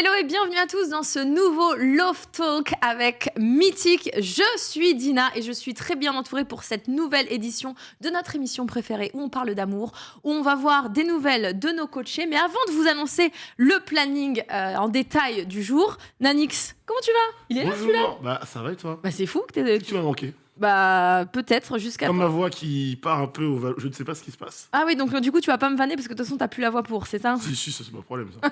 Hello et bienvenue à tous dans ce nouveau Love Talk avec Mythique. Je suis Dina et je suis très bien entourée pour cette nouvelle édition de notre émission préférée où on parle d'amour, où on va voir des nouvelles de nos coachés. Mais avant de vous annoncer le planning euh, en détail du jour, Nanix, comment tu vas? Il est là celui-là? Bah, ça va et toi? Bah c'est fou que t'es... Tu m'as manqué. Bah peut-être jusqu'à... Comme ma voix qui part un peu au val- Je ne sais pas ce qui se passe. Ah oui, donc du coup tu vas pas me vanner parce que de toute façon t'as plus la voix pour, c'est ça? Si, si, ça c'est pas un problème ça.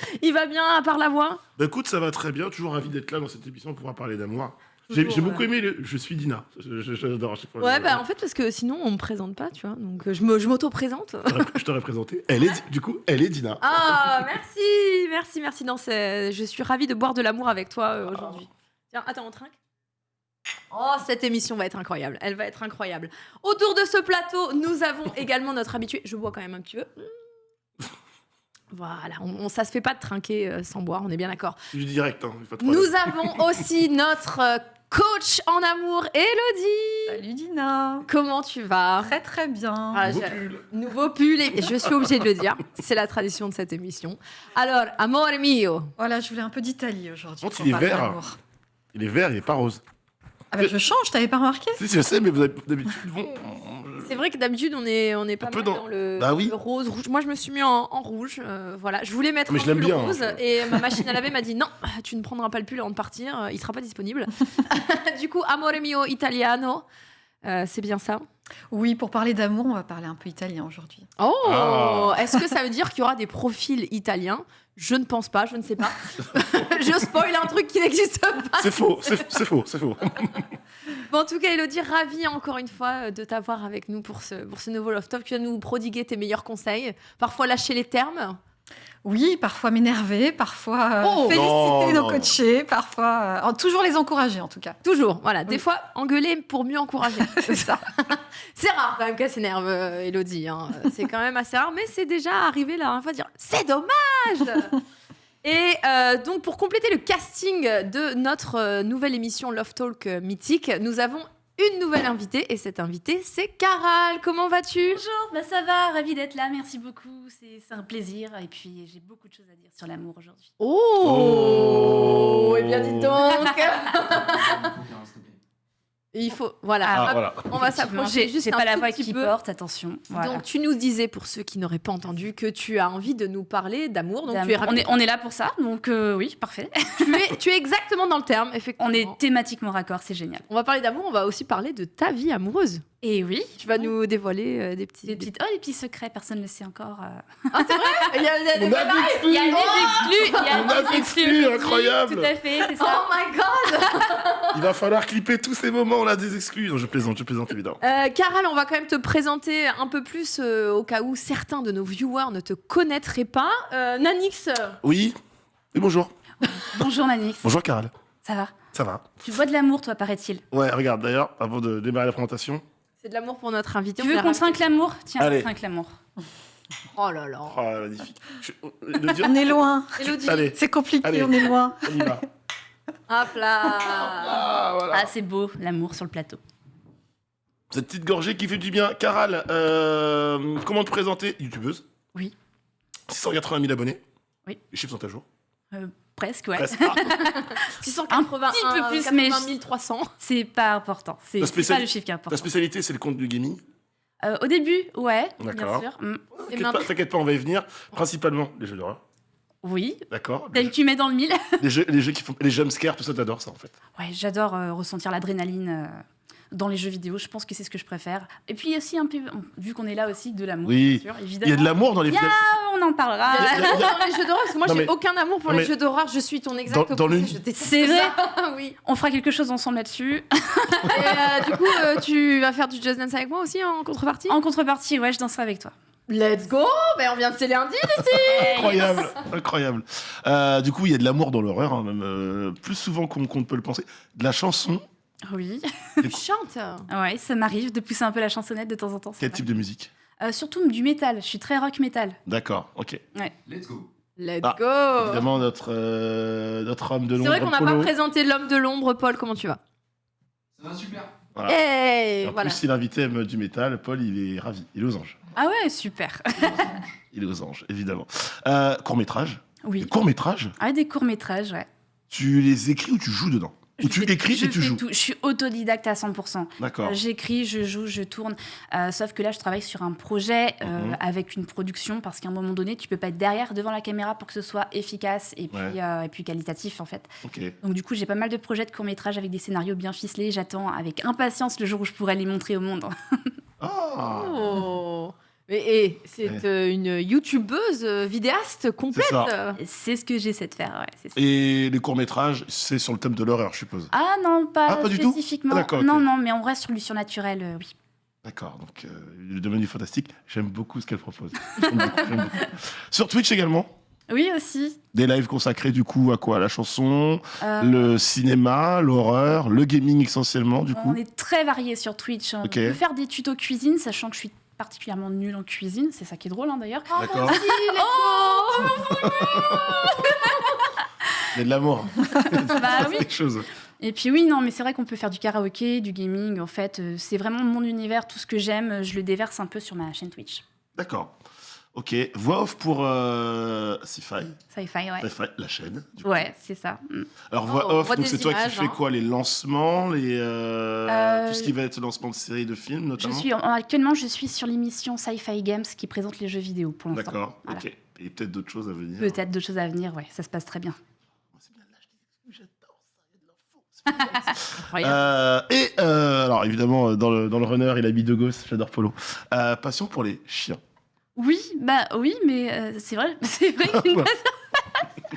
Il va bien à part la voix? Bah écoute, ça va très bien. Toujours ravi d'être là dans cette émission pour pouvoir parler d'amour. J'ai Toujours, j'ai beaucoup ouais. aimé le Je suis Dina. Je- je- J'adore à chaque fois. Ouais, bah en fait parce que sinon on me présente pas, tu vois. Donc euh, je me- je m'auto-présente. je t'aurais- Je t'aurais présenté. Elle est, du coup, elle est Dina. Ah, merci, merci, merci. Non, c'est- je suis ravie de boire de l'amour avec toi euh, aujourd'hui. Tiens, attends, on trinque Oh, cette émission va être incroyable. Elle va être incroyable. Autour de ce plateau, nous avons également notre habitué. Je bois quand même un petit peu. Voilà, on, on- ça se fait pas de trinquer euh, sans boire, on est bien d'accord. Du direct, hein. pas de problème. Nous avons aussi notre euh, coach en amour, Elodie. Salut Dina Comment tu vas? Très très bien. Ah, j'ai- pull. Nouveau pull, et je suis obligée de le dire. C'est la tradition de cette émission. Alors, amore mio. Voilà, je voulais un peu d'Italie aujourd'hui. Pour il est vert. Il est vert, il est pas rose. Ah bah je change, t'avais pas remarqué Si, je sais, mais vous avez d'habitude. Bon, C'est vrai que d'habitude, on est, on est pas Un peu mal dans- dans, le, Bah oui. le rose, rouge. Moi, je me suis mis en, en rouge. euh, voilà, je voulais mettre Mais un je l'aime pull bien, rose hein. et ma machine à laver m'a dit non, tu ne prendras pas le pull avant de partir. euh, Il sera pas disponible. du coup, amore mio italiano. euh, c'est bien ça? Oui, pour parler d'amour, on va parler un peu italien aujourd'hui. Oh Ah. Est-ce que ça veut dire qu'il y aura des profils italiens? Je ne pense pas, je ne sais pas. je spoil un truc qui n'existe pas. C'est faux, c'est faux, c'est faux. Bon, en tout cas, Elodie, ravie encore une fois euh, de t'avoir avec nous pour ce, pour ce nouveau Love Talk. Tu vas nous prodiguer tes meilleurs conseils, parfois lâcher les termes. Oui, parfois m'énerver, parfois euh, Oh féliciter Non, nos non. coachés, parfois euh, toujours les encourager en tout cas. Toujours, voilà. Des Oui. fois, engueuler pour mieux encourager. C'est ça. c'est rare quand même qu'elle s'énerve, euh, Elodie. hein. C'est quand même assez rare, mais c'est déjà arrivé la dernière fois de dire c'est dommage Et euh, donc, pour compléter le casting de notre nouvelle émission Love Talk mythique, nous avons une nouvelle invitée. Et cette invitée, c'est Caral. Comment vas-tu? Bonjour, bah ça va, ravi d'être là, merci beaucoup, c'est c'est un plaisir et puis j'ai beaucoup de choses à dire sur l'amour aujourd'hui. Oh, Oh. Eh bien, dis donc Il faut... Voilà. Ah, voilà. On va s'approcher juste un pas la voix qui peu. porte, attention. Voilà. Donc, tu nous disais, pour ceux qui n'auraient pas entendu, que tu as envie de nous parler d'amour. Donc, tu es, D'amour. on, est, on est là pour ça, donc euh, oui, parfait. tu, es, tu es exactement dans le terme, effectivement. On est thématiquement raccord, c'est génial. On va parler d'amour, on va aussi parler de ta vie amoureuse. Et oui, Tu vas nous dévoiler euh, des petits... des petites, oh, des petits secrets, personne ne le sait encore. euh. Ah, c'est vrai? Il y a, des des Il y a exclus. des exclus, il y a On a des exclus, exclus, incroyable. Tout à fait, c'est ça. Oh my god Il va falloir clipper tous ces moments, on a des exclus. Non, je plaisante, je plaisante évidemment. Euh, Caral, on va quand même te présenter un peu plus euh, au cas où certains de nos viewers ne te connaîtraient pas. Euh, Nanix, Oui Et bonjour. Bonjour Manix, Bonjour, Caral. ça va? Ça va Tu bois de l'amour, toi, paraît-il. Ouais, regarde, d'ailleurs, avant de démarrer la présentation. C'est de l'amour pour notre invité. Tu on veux qu'on trinque l'amour? Tiens, Allez. on trinque l'amour. Oh là là. Oh, magnifique. Je- le dire- On est loin, c'est compliqué, Allez. on est loin. on y va. hop là Ah, voilà. Ah, c'est beau, l'amour sur le plateau. Cette petite gorgée qui fait du bien. Caral, euh, comment te présenter? Youtubeuse Oui. 680 000 abonnés. Oui. Les chiffres sont à jour. Presque, ouais. Presque. Ah, 681, petit peu plus, mais 80 300. C'est pas important. C'est pas le chiffre qui est ta important. spécialité, c'est le compte du gaming. Euh, au début, ouais, bien D'accord. sûr. Mm. T'inquiète pas, on va y venir. Principalement les jeux d'horreur. Oui, D'accord tel que tu mets dans le mille. les jeux, les jeux qui font. Les jumpscares, tout ça, t'adores ça en fait. Ouais, j'adore euh, ressentir l'adrénaline euh, dans les jeux vidéo. Je pense que c'est ce que je préfère. Et puis aussi un peu, vu qu'on est là aussi, de l'amour, Oui. bien sûr, Il évidemment. y a de l'amour dans les. Ya On en parlera. Il y a Il y a- il y a- dans les jeux d'horreur, parce que moi j'ai mais- aucun amour pour non, les jeux d'horreur, je suis ton exact Dans- dans C'est vrai oui. On fera quelque chose ensemble là-dessus. Et euh, du coup, euh, tu vas faire du Just Dance avec moi aussi en contrepartie? En contrepartie, ouais, je danserai avec toi. Let's go ben, On vient de sceller un deal Incroyable, incroyable. Euh, du coup, il y a de l'amour dans l'horreur, hein, même euh, plus souvent qu'on qu'on ne peut le penser. De la chanson. Oui. Tu chantes Ouais, ça m'arrive de pousser un peu la chansonnette de temps en temps. Quel type de musique Euh, surtout du métal. Je suis très rock métal. D'accord, ok. Let's go. Let's Ah, go Évidemment, notre, euh, notre homme de C'est l'ombre. vrai qu'on n'a pas présenté l'homme de l'ombre, Paul, comment tu vas? Ça va super. Voilà. Hey, En voilà. plus, si l'invité aime du métal, Paul, il est ravi. Il est aux anges. Ah ouais, super. Il est aux anges, évidemment. Euh, court métrage. Oui. Des courts-métrages? Ah, des courts-métrages, ouais. Tu les écris ou tu joues dedans? Ou Je tu fais- écris je et tu joues tout. Je suis autodidacte à 100%. D'accord. Euh, J'écris, je joue, je tourne. Euh, sauf que là, je travaille sur un projet euh, Mhm. avec une production parce qu'à un moment donné, tu peux pas être derrière, devant la caméra pour que ce soit efficace et puis, Ouais. euh, et puis qualitatif en fait. Donc du coup, j'ai pas mal de projets de courts-métrages avec des scénarios bien ficelés. J'attends avec impatience le jour où je pourrai les montrer au monde. Ah Oh. Mais et, c'est Ouais. euh, une youtubeuse euh, vidéaste complète. ça. C'est ce que j'essaie de faire, ouais. c'est ça. Et les courts-métrages, c'est sur le thème de l'horreur, je suppose. Ah non, pas, Ah, pas du tout spécifiquement. Ah. Non, non, mais on reste sur du surnaturel, euh, oui. D'accord, donc euh, le domaine du fantastique, j'aime beaucoup ce qu'elle propose. Beaucoup. Sur Twitch également, Oui aussi. des lives consacrés du coup à quoi? La chanson, Euh, le cinéma, l'horreur, le gaming essentiellement du coup. On est très varié sur Twitch. On Ok. peut faire des tutos cuisine, sachant que je suis particulièrement nulle en cuisine. C'est ça qui est drôle, hein, d'ailleurs. Oh, D'accord. Il y a de l'amour. Bah oui. chose. Et puis oui, non, mais c'est vrai qu'on peut faire du karaoké, du gaming. En fait, euh, c'est vraiment mon univers. Tout ce que j'aime, je le déverse un peu sur ma chaîne Twitch. D'accord. Ok, voix off pour euh, Sci-Fi, Sci-fi, ouais. Sci-Fi, la chaîne. du coup. Ouais, c'est ça. Mm. Alors Oh, voix on off, voit donc des c'est toi qui images, fais hein. quoi Les lancements, les euh, Euh, tout ce qui va être lancement de séries, de films Je notamment. suis, actuellement, je suis sur l'émission Sci-Fi Games qui présente les jeux vidéo pour l'instant. D'accord. Voilà. Ok. Et peut-être d'autres choses à venir. Peut-être d'autres choses à venir, ouais, ça se passe très bien. C'est j'adore ça, il y a de l'info. C'est bien, ça. Incroyable. Euh, et euh, alors évidemment euh, dans le, dans le runner il habille de gosse, j'adore Polo. Euh, passion pour les chiens. Oui, bah oui, mais euh, c'est vrai, c'est vrai qu'il y a une.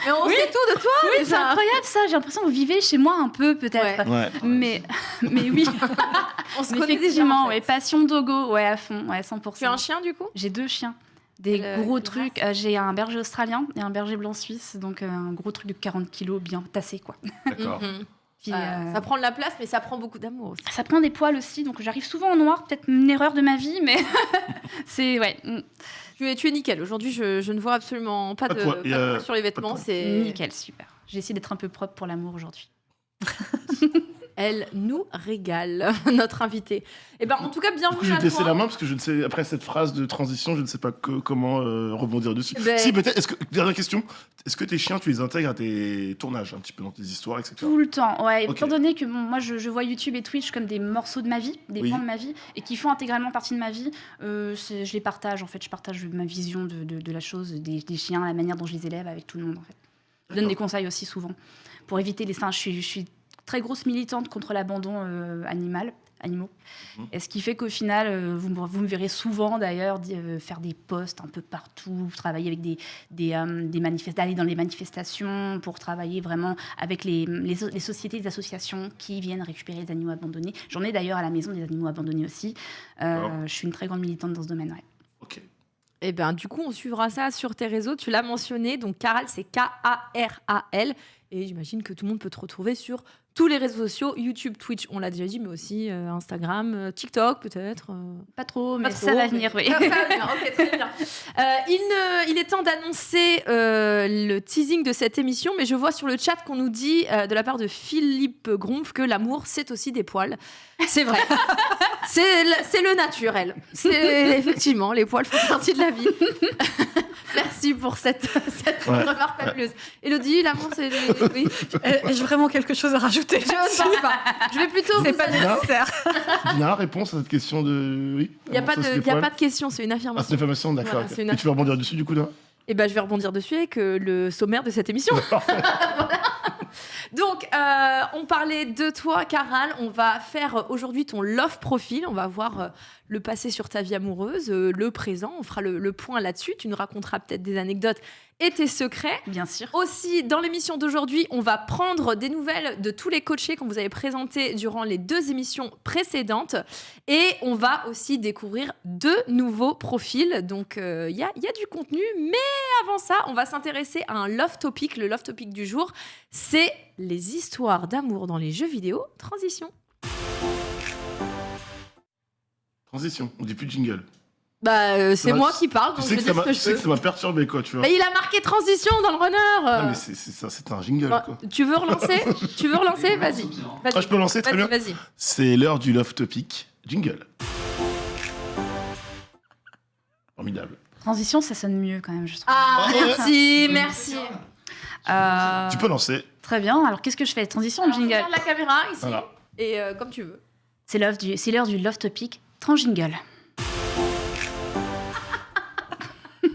Mais on sait tout de toi. Oui, c'est déjà. incroyable ça. J'ai l'impression que vous vivez chez moi un peu, peut-être. Ouais. Mais, mais oui, On se mais connaît déjà. effectivement, en fait. ouais, passion dogo, ouais, à fond, ouais, 100%. Tu as un chien du coup? J'ai deux chiens. Des Quelle- gros quelle trucs. Euh, J'ai un berger australien et un berger blanc suisse, donc euh, un gros truc de 40 kilos bien tassé, quoi. D'accord. Mhm. Puis, Euh, euh, Ça prend de la place, mais ça prend beaucoup d'amour aussi. ça prend des poils aussi, donc j'arrive souvent en noir, peut-être une erreur de ma vie, mais c'est ouais, Tu es, tu es nickel. Aujourd'hui, je, je ne vois absolument pas Pas de, poids. pas poids sur les vêtements. C'est nickel, super. J'ai essayé d'être un peu propre pour l'amour aujourd'hui. Elle nous régale, notre invitée. Et ben, en tout cas, bienvenue je vais te laisser la main parce que je ne sais après cette phrase de transition, je ne sais pas que- comment euh, rebondir dessus. Ben- Si peut-être. Est-ce que dernière question, est-ce que tes chiens tu les intègres à tes tournages un petit peu dans tes histoires, etc. Tout le temps, ouais. Ok. Étant donné que bon, moi, je, je vois YouTube et Twitch comme des morceaux de ma vie, des Oui. points de ma vie, et qui font intégralement partie de ma vie, euh, je les partage, en fait. Je partage ma vision de, de- de la chose, des, des chiens, la manière dont je les élève avec tout le monde, en fait. Je donne des conseils aussi souvent pour éviter les... Je suis, je suis très grosse militante contre l'abandon euh, animal, animaux. Mhm. Et ce qui fait qu'au final, euh, vous, me- vous me verrez souvent d'ailleurs euh, faire des posts un peu partout, travailler avec des, des, euh, des manifest- aller dans les manifestations pour travailler vraiment avec les, les, so- les sociétés, les associations qui viennent récupérer les animaux abandonnés. J'en ai d'ailleurs à la maison des animaux abandonnés aussi. Euh, je suis une très grande militante dans ce domaine. ouais. Ok. Et ben, du coup, on suivra ça sur tes réseaux. Tu l'as mentionné. Donc, Caral, c'est K-A-R-A-L. Et j'imagine que tout le monde peut te retrouver sur tous les réseaux sociaux YouTube, Twitch, on l'a déjà dit, mais aussi euh, Instagram, euh, TikTok peut-être. euh. Pas trop, mais Pas ça trop, va mais- venir, oui. Ça va venir, ok, très bien. Il, ne- il est temps d'annoncer euh, le teasing de cette émission, mais je vois sur le chat qu'on nous dit euh, de la part de Philippe Grompf que l'amour, c'est aussi des poils. C'est vrai. c'est le, c'est le naturel. C'est effectivement, les poils font partie de la vie. Merci pour cette, cette Ouais. remarque fabuleuse. Elodie, l'amour, c'est. Oui. Euh, Ai-je vraiment quelque chose à rajouter Je ne pense pas. Je vais plutôt. C'est pas nécessaire. Dina, réponse à cette question de. Oui. Il n'y a, pas de, y a pas de question, c'est une Ah, c'est affirmation. une information, d'accord. Voilà, une Et tu veux rebondir dessus du coup, Dina Et ben, je vais rebondir dessus avec euh, le sommaire de cette émission. Voilà. Donc, euh, on parlait de toi, Caral. On va faire aujourd'hui ton love profile. On va voir euh, le passé sur ta vie amoureuse, euh, le présent. On fera le, le point là-dessus. Tu nous raconteras peut-être des anecdotes et tes secrets. Bien sûr. Aussi, dans l'émission d'aujourd'hui, on va prendre des nouvelles de tous les coachés qu'on vous avait présentés durant les deux émissions précédentes. Et on va aussi découvrir deux nouveaux profils. Donc, euh, il y, y a du contenu. Mais avant ça, on va s'intéresser à un love topic. Le love topic du jour, c'est les histoires d'amour dans les jeux vidéo. Transition. Transition, on dit plus de jingle. Bah, euh, c'est moi tu- qui parle, Tu donc sais je que ça ce m'a que tu je sais que peux. ça m'a perturbé, quoi, tu vois. Bah, il a marqué transition dans le runner. Non, mais c'est c'est ça, c'est un jingle, Bah, quoi. tu veux relancer? Tu veux relancer? Vas-y. Vas-y. Ah, je peux lancer, très Vas-y, bien. vas-y. C'est l'heure du Love Topic. Jingle. Formidable. Transition, ça sonne mieux quand même, je trouve. Ah, Ouais. merci, merci. Euh, Tu peux lancer. Très bien. Alors, qu'est-ce que je fais? Transition ou Alors, jingle regarde la caméra ici. Voilà. Et euh, comme tu veux. C'est l'heure du, c'est l'heure du Love Topic. Trans-jingle.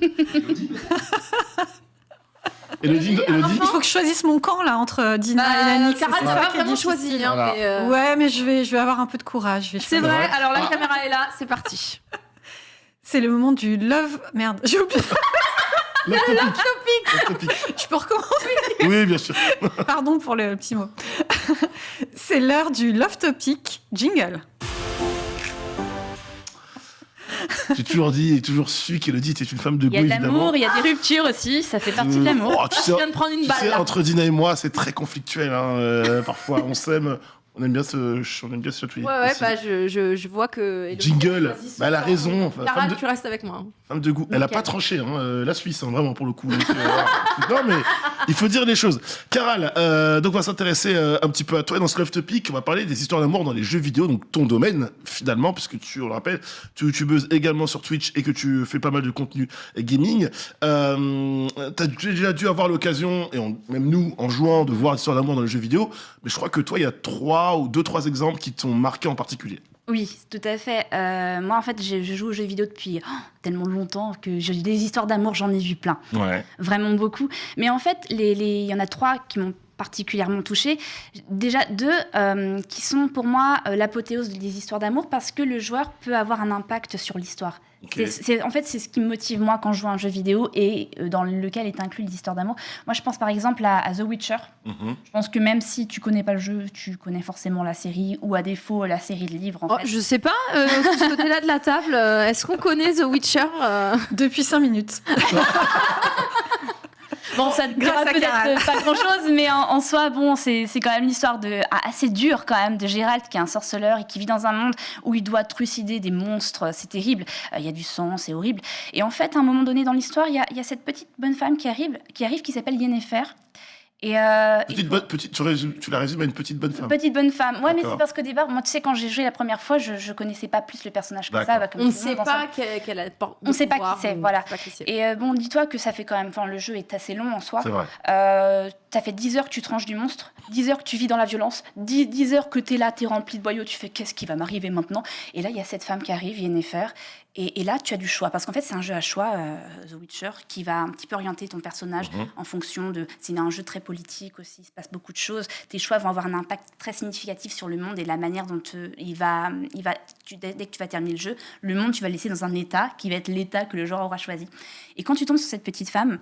Elodie, Elodie Il faut que je choisisse mon camp là entre Dina et Nani. Bah, Caral, c'est t'as ça pas vraiment choisi. hein, Voilà. mais, euh, Ouais, mais je vais, je vais avoir un peu de courage. C'est vrai. Alors la Ah. caméra est là, c'est parti. C'est le moment du love. Merde, j'ai oublié. Love topic. Love topic. Je peux recommencer. Oui, bien sûr. Pardon pour le petit mot. C'est l'heure du love topic jingle. J'ai toujours dit et toujours su qu'Elodie était une femme de Il y a goût, de l'amour, il y a des ruptures aussi, ça fait partie de Euh, l'amour. oh, tu Je sais, viens de prendre une tu balle. sais, entre Dina et moi, c'est très conflictuel. hein, euh, parfois, on s'aime. On aime bien se, on aime bien se chatouiller. Ouais, ouais, bah je, je, je vois que. Elodie Jingle. choisit son Bah, elle a raison. Enfin, de, tu restes avec moi. hein. Femme de goût. Elle a Nickel. pas tranché, hein, euh, la Suisse, hein, vraiment, pour le coup. Donc, euh, non, mais il faut dire les choses. Caral, euh, donc on va s'intéresser euh, un petit peu à toi. Et dans ce Love Topic, on va parler des histoires d'amour dans les jeux vidéo, donc ton domaine, finalement, puisque tu, on le rappelle, tu es youtubeuse également sur Twitch et que tu fais pas mal de contenu gaming. Euh, tu as déjà dû avoir l'occasion, et on- même nous, en jouant, de voir des histoires d'amour dans les jeux vidéo. Mais je crois que toi, il y a trois ou deux, trois exemples qui t'ont marqué en particulier. Oui, tout à fait. Euh, moi, en fait, je, je joue aux jeux vidéo depuis oh, tellement longtemps que j'ai des histoires d'amour, j'en ai vu plein. Ouais. Vraiment beaucoup. Mais en fait, les- les- il y en a trois qui m'ont particulièrement touchée. Déjà deux euh, qui sont pour moi euh, l'apothéose des histoires d'amour parce que le joueur peut avoir un impact sur l'histoire. C'est- c'est- en fait, c'est ce qui me motive moi quand je joue à un jeu vidéo et euh, dans lequel est inclus l'histoire d'amour. Moi, je pense par exemple à, à The Witcher. Mhm. Je pense que même si tu connais pas le jeu, tu connais forcément la série ou à défaut la série de livres. En Oh, fait. je sais pas, euh, de ce côté-là de la table, euh, est-ce qu'on connaît The Witcher euh Depuis 5 minutes. Bon, ça ne dira peut-être pas grand-chose, mais en, en soi, bon, c'est c'est quand même l'histoire de ah, assez dure quand même de Gérald qui est un sorceleur et qui vit dans un monde où il doit trucider des monstres. C'est terrible. Euh, Il y a du sang, c'est horrible. Et en fait, à un moment donné dans l'histoire, il y y a cette petite bonne femme qui arrive, qui arrive, qui s'appelle Yennefer. Et, euh, Petite bonne- petite, tu, résumes- tu la résumes à une petite bonne femme. Petite bonne femme. Ouais, mais c'est parce qu'au départ, moi, tu sais, quand j'ai joué la première fois, je, je connaissais pas plus le personnage que ça. Bah, comme On ne sait pas qu'elle a On sait pas qui c'est, on voilà. sait pas qui c'est. Et euh, bon, dis-toi que ça fait quand même. Enfin, le jeu est assez long en soi. C'est vrai. Euh, ça fait 10 heures que tu tranches du monstre, 10 heures que tu vis dans la violence, 10, 10 heures que tu es là, tu es rempli de boyaux, tu fais qu'est-ce qui va m'arriver maintenant? Et là, il y a cette femme qui arrive, Yennefer, et, et là, tu as du choix. Parce qu'en fait, c'est un jeu à choix, euh, The Witcher, qui va un petit peu orienter ton personnage Mhm. en fonction de. C'est un jeu très politique aussi, il se passe beaucoup de choses. Tes choix vont avoir un impact très significatif sur le monde et la manière dont euh, il va. Il va tu- dès, dès que tu vas terminer le jeu, le monde, tu vas le laisser dans un état qui va être l'état que le joueur aura choisi. Et quand tu tombes sur cette petite femme,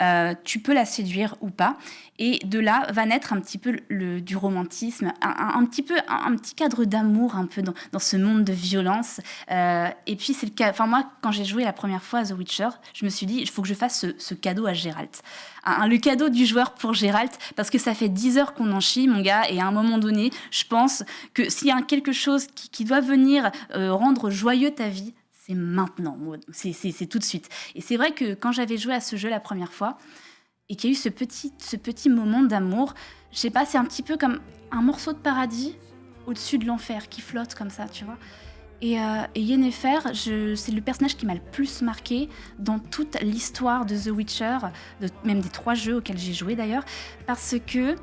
euh, tu peux la séduire ou pas. Et de là va naître un petit peu du romantisme, un, petit peu un, petit cadre d'amour un peu dans, ce monde de violence. Euh, et puis c'est le cas. Enfin moi, quand j'ai joué la première fois à The Witcher, je me suis dit il faut que je fasse ce, cadeau à Geralt. Le cadeau du joueur pour Geralt, parce que ça fait 10 heures qu'on en chie, mon gars, et à un moment donné, je pense que s'il y a quelque chose qui, qui doit venir euh, rendre joyeux ta vie, c'est maintenant, c'est tout de suite. Et c'est vrai que quand j'avais joué à ce jeu la première fois, et qu'il y a eu ce petit, moment d'amour, je sais pas, c'est un petit peu comme un morceau de paradis au-dessus de l'enfer qui flotte comme ça, tu vois. Et, euh, Yennefer, c'est le personnage qui m'a le plus marqué dans toute l'histoire de The Witcher, même des trois jeux auxquels j'ai joué d'ailleurs, parce que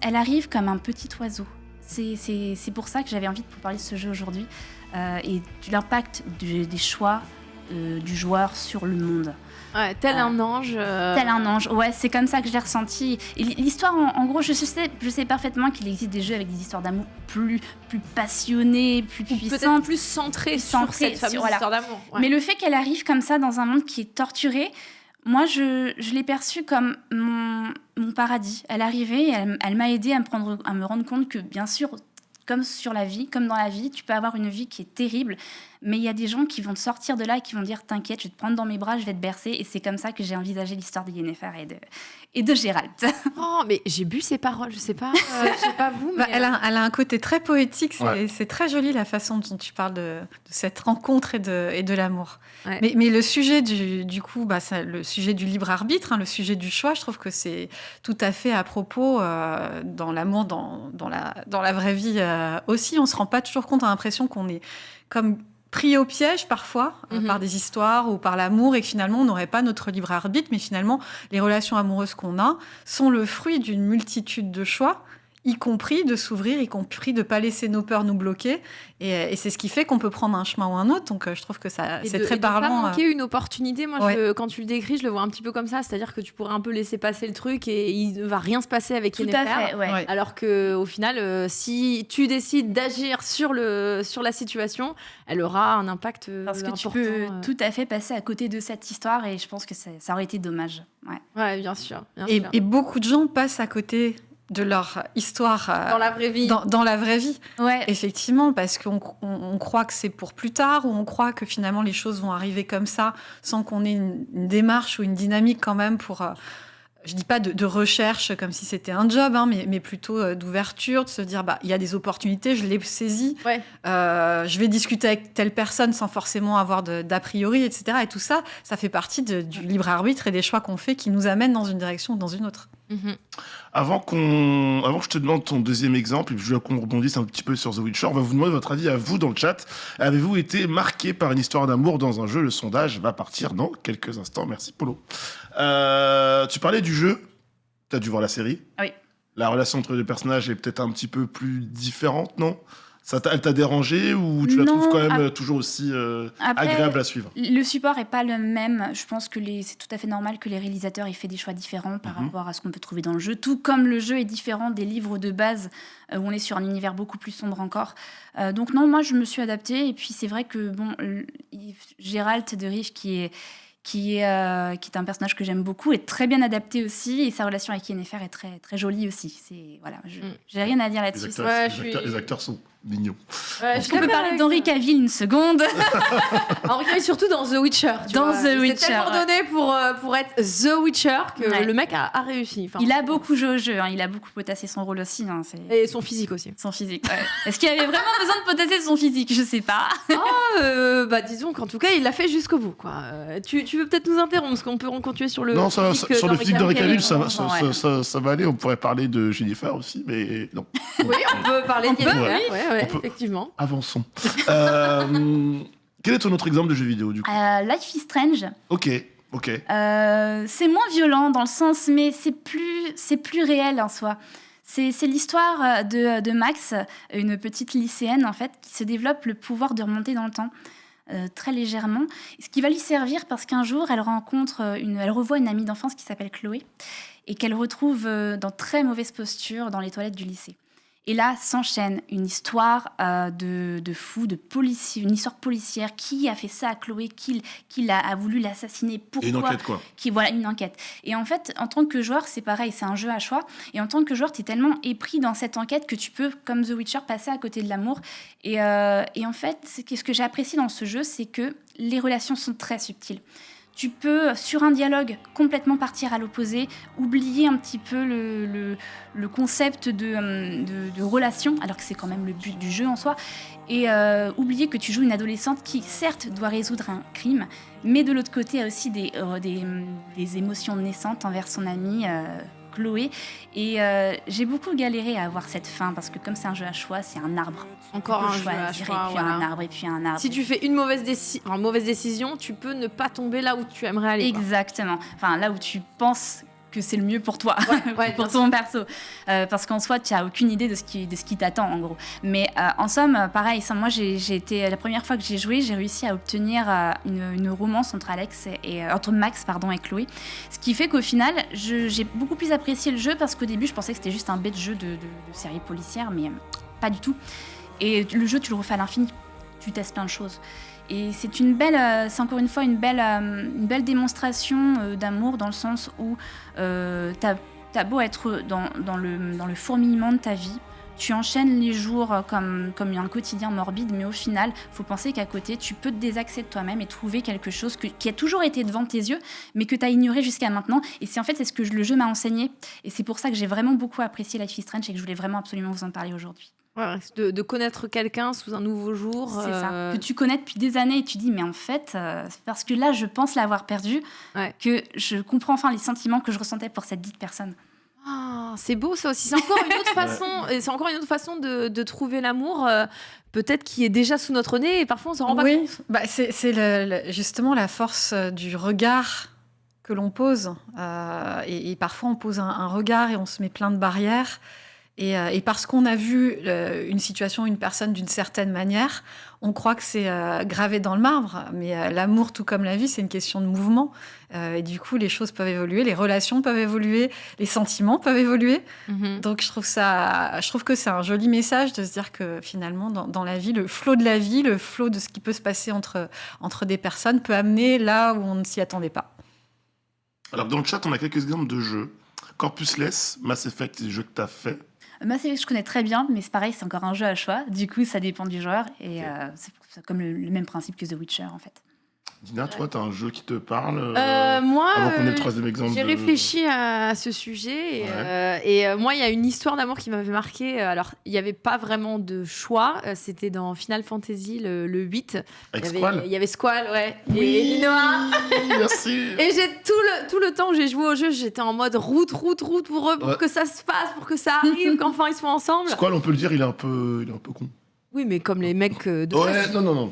elle arrive comme un petit oiseau. C'est pour ça que j'avais envie de vous parler de ce jeu aujourd'hui euh, et l'impact des choix euh, du joueur sur le monde. Ouais, tel Euh, un ange. euh, Tel un ange, ouais, c'est comme ça que je l'ai ressenti. L'histoire, en, en gros, je sais, je sais parfaitement qu'il existe des jeux avec des histoires d'amour plus, plus passionnées, plus Peut-être puissantes. plus centré sur cette sur- fameuse voilà. histoire d'amour. ouais. Mais le fait qu'elle arrive comme ça dans un monde qui est torturé, moi, je, je l'ai perçue comme mon, mon paradis. Elle arrivait elle, elle m'a aidé à me, prendre, à me rendre compte que, bien sûr, comme sur la vie, comme dans la vie, tu peux avoir une vie qui est terrible, mais il y a des gens qui vont te sortir de là et qui vont dire T'inquiète, je vais te prendre dans mes bras, je vais te bercer. Et c'est comme ça que j'ai envisagé l'histoire de Yennefer et de, et de Gérald. Oh, mais j'ai bu ces paroles, je sais pas, euh, je sais pas vous, mais Bah, elle, a, elle a un côté très poétique. C'est Ouais. c'est très joli la façon dont tu parles de, de cette rencontre et de, et de l'amour. Ouais. Mais, mais le sujet du, du coup, bah, ça- le sujet du libre arbitre, hein, le sujet du choix, je trouve que c'est tout à fait à propos euh, dans l'amour, dans, dans, la, dans la vraie vie euh, aussi. On se rend pas toujours compte, on a l'impression qu'on est comme pris au piège parfois euh, Mhm. par des histoires ou par l'amour et que finalement on n'aurait pas notre libre arbitre, mais finalement les relations amoureuses qu'on a sont le fruit d'une multitude de choix, y compris de s'ouvrir, y compris de pas laisser nos peurs nous bloquer. Et, et c'est ce qui fait qu'on peut prendre un chemin ou un autre. Donc euh, je trouve que ça Et c'est de- très et de pas parlant. euh. manquer une opportunité. Moi, je Ouais. le- quand tu le décris, je le vois un petit peu comme ça. C'est-à-dire que tu pourrais un peu laisser passer le truc et il ne va rien se passer avec Tout à fait, ouais. Ouais. Alors que au final, euh, si tu décides d'agir sur le sur la situation, elle aura un impact euh, Parce que tu important, peux euh. tout à fait passer à côté de cette histoire et je pense que ça, ça aurait été dommage. Ouais. Ouais, bien sûr. bien Et, sûr. et beaucoup de gens passent à côté de leur histoire euh, dans la vraie vie. dans- dans la vraie vie. Ouais, Effectivement, parce qu'on on- on croit que c'est pour plus tard, ou on croit que finalement les choses vont arriver comme ça, sans qu'on ait une, une démarche ou une dynamique quand même pour, euh, je dis pas de, de recherche comme si c'était un job, hein, mais, mais plutôt euh, d'ouverture, de se dire, bah, il y a des opportunités, je les saisis, Ouais. Euh, je vais discuter avec telle personne sans forcément avoir d'a priori, etc. Et tout ça, ça fait partie de- du libre arbitre et des choix qu'on fait qui nous amènent dans une direction ou dans une autre. Mhm. Avant, qu'on, avant que je te demande ton deuxième exemple, et puis je veux qu'on rebondisse un petit peu sur The Witcher, on va vous demander votre avis à vous dans le chat. Avez-vous été marqué par une histoire d'amour dans un jeu? Le sondage va partir dans quelques instants. Merci Polo. Euh, tu parlais du jeu. Tu as dû voir la série. Oui. La relation entre les deux personnages est peut-être un petit peu plus différente, non? Ça t'a, Elle t'a dérangé ou tu la Non, trouves quand même ap- euh, toujours aussi euh, Après, agréable à suivre? Le support est pas le même. Je pense que les- c'est tout à fait normal que les réalisateurs aient fait des choix différents par Mhm. rapport à ce qu'on peut trouver dans le jeu. Tout comme le jeu est différent des livres de base euh, où on est sur un univers beaucoup plus sombre encore. Euh, donc non, moi je me suis adaptée. Et puis c'est vrai que bon, Gérald de Rive qui est qui est, euh, qui est un personnage que j'aime beaucoup, est très bien adapté aussi, et sa relation avec Yennefer est très, très jolie aussi. C'est voilà, je- Mm. j'ai rien à dire les là-dessus. acteurs, Ouais, les je acteurs- suis- les acteurs sont mignons. Ouais, je Est-ce qu'on peut suis parler d'Henri Cavill une seconde? Henri Cavill, surtout dans The Witcher. tu Dans vois. The Witcher, tellement ouais. donné pour, euh, pour être The Witcher que Ouais. le mec a, a réussi. Enfin, Il a beaucoup joué au jeu, hein, il a beaucoup potassé son rôle aussi. hein, c'est- Et son physique aussi. Son physique. ouais. Est-ce qu'il avait vraiment besoin de potasser son physique? Je sais pas. Euh, bah disons qu'en tout cas, il l'a fait jusqu'au bout. Quoi. Euh, tu, tu veux peut-être nous interrompre parce qu'on peut continuer sur le non, ça, physique ça- sur le d'Henri physique de Cavill. Ça, va- bon, ça, ouais. ça- ça- ça va aller. On pourrait parler de Jennifer aussi, mais non. Oui, on peut parler de peut, Yennefer, ouais. peut. effectivement. Avançons. Euh, quel est ton autre exemple de jeu vidéo du coup Euh, Life is Strange, Ok, ok. euh, c'est moins violent dans le sens, mais c'est plus, c'est plus réel en soi. C'est c'est l'histoire de, de Max, une petite lycéenne en fait, qui se développe le pouvoir de remonter dans le temps. euh, très légèrement, ce qui va lui servir parce qu'un jour elle rencontre une, elle revoit une amie d'enfance qui s'appelle Chloé et qu'elle retrouve dans très mauvaise posture dans les toilettes du lycée. Et là s'enchaîne une histoire euh, de, de fou, de policier, une histoire policière. Qui a fait ça à Chloé? Qui, a voulu l'assassiner? Et Pourquoi? une enquête quoi. qui voilà une enquête. Et en fait, en tant que joueur, c'est pareil, c'est un jeu à choix. Et en tant que joueur, tu es tellement épris dans cette enquête que tu peux, comme The Witcher, passer à côté de l'amour. Et, euh, et en fait, ce que j'ai apprécié dans ce jeu, c'est que les relations sont très subtiles. Tu peux, sur un dialogue, complètement partir à l'opposé, oublier un petit peu le, concept de, hum, de, relation, alors que c'est quand même le but du jeu en soi, et euh, oublier que tu joues une adolescente qui, certes, doit résoudre un crime, mais de l'autre côté a aussi des, euh, émotions naissantes envers son euh, Chloé. Et euh, j'ai beaucoup galéré à avoir cette fin, parce que comme c'est un jeu à choix, c'est un arbre. Encore un peux jeu à choix, et puis voilà. un arbre, et puis un arbre. Si tu fais une mauvaise, déci- enfin, mauvaise décision, tu peux ne pas tomber là où tu aimerais aller. quoi. Exactement. Enfin, là où tu penses que c'est le mieux pour toi, ouais, pour ton perso. Euh, parce qu'en soi, tu n'as aucune idée de ce qui, de ce qui t'attend, en gros. Mais euh, en somme, euh, pareil, ça, moi, j'ai été, la première fois que j'ai joué, j'ai réussi à obtenir euh, une, une romance entre Alex et, et, entre Max pardon, et Chloé. Ce qui fait qu'au final, j'ai beaucoup plus apprécié le jeu parce qu'au début, je pensais que c'était juste un bête jeu de, de- de série policière, mais pas du tout. Et le jeu, tu le refais à l'infini. Tu testes plein de choses. Et euh, c'est encore une fois une belle, euh, démonstration euh, d'amour dans le sens où euh, t'as as beau être dans, le, fourmillement de ta vie, tu enchaînes les jours comme, un quotidien morbide, mais au final, faut penser qu'à côté, tu peux te désaxer de toi-même et trouver quelque chose qui a toujours été devant tes yeux, mais que tu as ignoré jusqu'à maintenant. Et c'est en fait c'est ce que le jeu m'a enseigné. Et c'est pour ça que j'ai vraiment beaucoup apprécié Life is Strange et que je voulais vraiment absolument vous en parler aujourd'hui. Ouais, de, de connaître quelqu'un sous un nouveau jour. C'est euh, ça. Que tu connais depuis des années et tu dis, mais en fait, euh, c'est parce que là, je pense l'avoir perdu, Ouais. que je comprends enfin les sentiments que je ressentais pour cette dite personne. Ah, c'est beau ça aussi. C'est encore une autre façon. et C'est encore une autre façon de, de trouver l'amour. euh, peut-être qui est déjà sous notre nez et parfois on s'en rend pas compte. Oui, bah, c'est c'est le- le- justement la force euh, du regard que l'on pose. Euh, et, et parfois, on pose un, un regard et on se met plein de barrières. Et, euh, et parce qu'on a vu euh, une situation, une personne d'une certaine manière, on croit que c'est euh, gravé dans le marbre. Mais euh, l'amour, tout comme la vie, c'est une question de mouvement. Euh, et du coup, les choses peuvent évoluer, les relations peuvent évoluer, les sentiments peuvent évoluer. Mhm. Donc je trouve ça, je trouve que c'est un joli message de se dire que finalement dans, dans la vie, le flot de la vie, le flot de ce qui peut se passer entre entre des personnes peut amener là où on ne s'y attendait pas. Alors, dans le chat, on a quelques exemples de jeux. Corpusless, Mass Effect, c'est des jeux que tu as fait. Mass Effect, je connais très bien, mais c'est pareil, c'est encore un jeu à choix. Du coup, ça dépend du joueur. Et euh, c'est c'est comme le, le même principe que The Witcher, en fait. Dina, toi, tu as un jeu qui te parle euh, Euh, moi, euh. J'ai de- réfléchi à ce sujet et, Ouais. euh, et, euh, moi il y a une histoire d'amour qui m'avait marqué. Alors il n'y avait pas vraiment de choix. C'était dans Final Fantasy le, le 8. Avec il, y avait, Squall il y avait Squall, ouais. Et Oui, Linoa. Merci. Et j'ai tout le, tout le temps que j'ai joué au jeu, j'étais en mode route, route, route pour eux, pour Ouais. que ça se passe, pour que ça arrive, qu'enfin ils soient ensemble. Squall, on peut le dire, il est un peu, il est un peu con. Oui, mais comme les mecs euh, de. Ouais, non, non, non.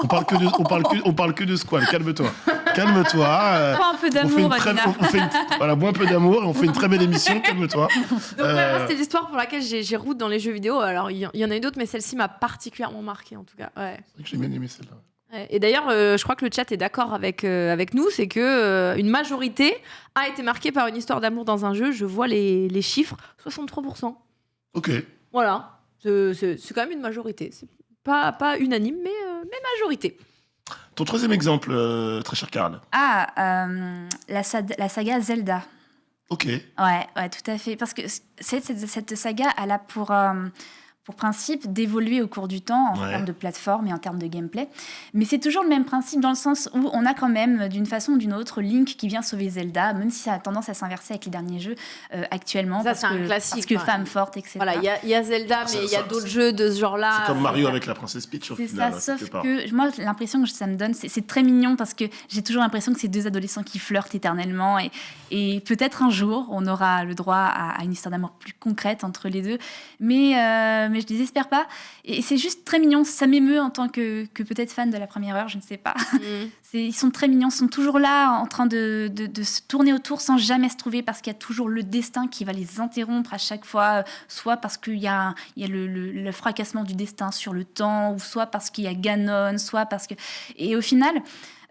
On parle que de, on parle que, on parle que de Squall. Calme-toi. Calme-toi. euh, un peu d'amour, très, Adina. on fait une- voilà, bois un peu d'amour et on fait une très belle émission. Calme-toi. Donc Euh, moi, c'est l'histoire pour laquelle j'ai route dans les jeux vidéo. Alors il y, en a eu d'autres, mais celle-ci m'a particulièrement marqué en tout cas. Ouais. C'est vrai que j'ai bien aimé celle-là. Et d'ailleurs, euh, je crois que le chat est d'accord avec, euh, avec nous, c'est que euh, une majorité a été marquée par une histoire d'amour dans un jeu. Je vois les, les chiffres, 63%. Ok. Voilà, C'est- quand même une majorité. C'est pas, pas unanime, mais, euh, mais majorité. Ton troisième exemple, euh, très cher Karl. Ah, euh, la, saga Zelda. Ok. Ouais, ouais, tout à fait. Parce que cette, cette, cette saga, elle a pour, euh, pour principe d'évoluer au cours du temps en Ouais. termes de plateforme et en termes de gameplay. Mais c'est toujours le même principe dans le sens où on a quand même, d'une façon ou d'une autre, Link qui vient sauver Zelda, même si ça a tendance à s'inverser avec les derniers jeux euh, actuellement. Ça, c'est un que, classique, Parce que ouais. femme forte, etc. Voilà, il y a, il y a Zelda, mais il y a d'autres jeux de ce genre-là. C'est comme Mario Euh, avec la princesse Peach au C'est final. ça, quelque sauf que moi, l'impression que ça me donne, c'est c'est très mignon parce que j'ai toujours l'impression que c'est deux adolescents qui flirtent éternellement et, et peut-être un jour on aura le droit à, à une histoire d'amour plus concrète entre les deux, mais, euh, mais je désespère pas. Et c'est juste très mignon, ça m'émeut en tant que, que peut-être fan de la première heure, je ne sais pas. mm. C'est- Ils sont très mignons, ils sont toujours là en train de, de- de se tourner autour sans jamais se trouver parce qu'il y a toujours le destin qui va les interrompre à chaque fois, euh, soit parce qu'il y a, il y a le, le- le fracassement du destin sur le temps, ou soit parce qu'il y a Ganon, soit parce que... Et au final,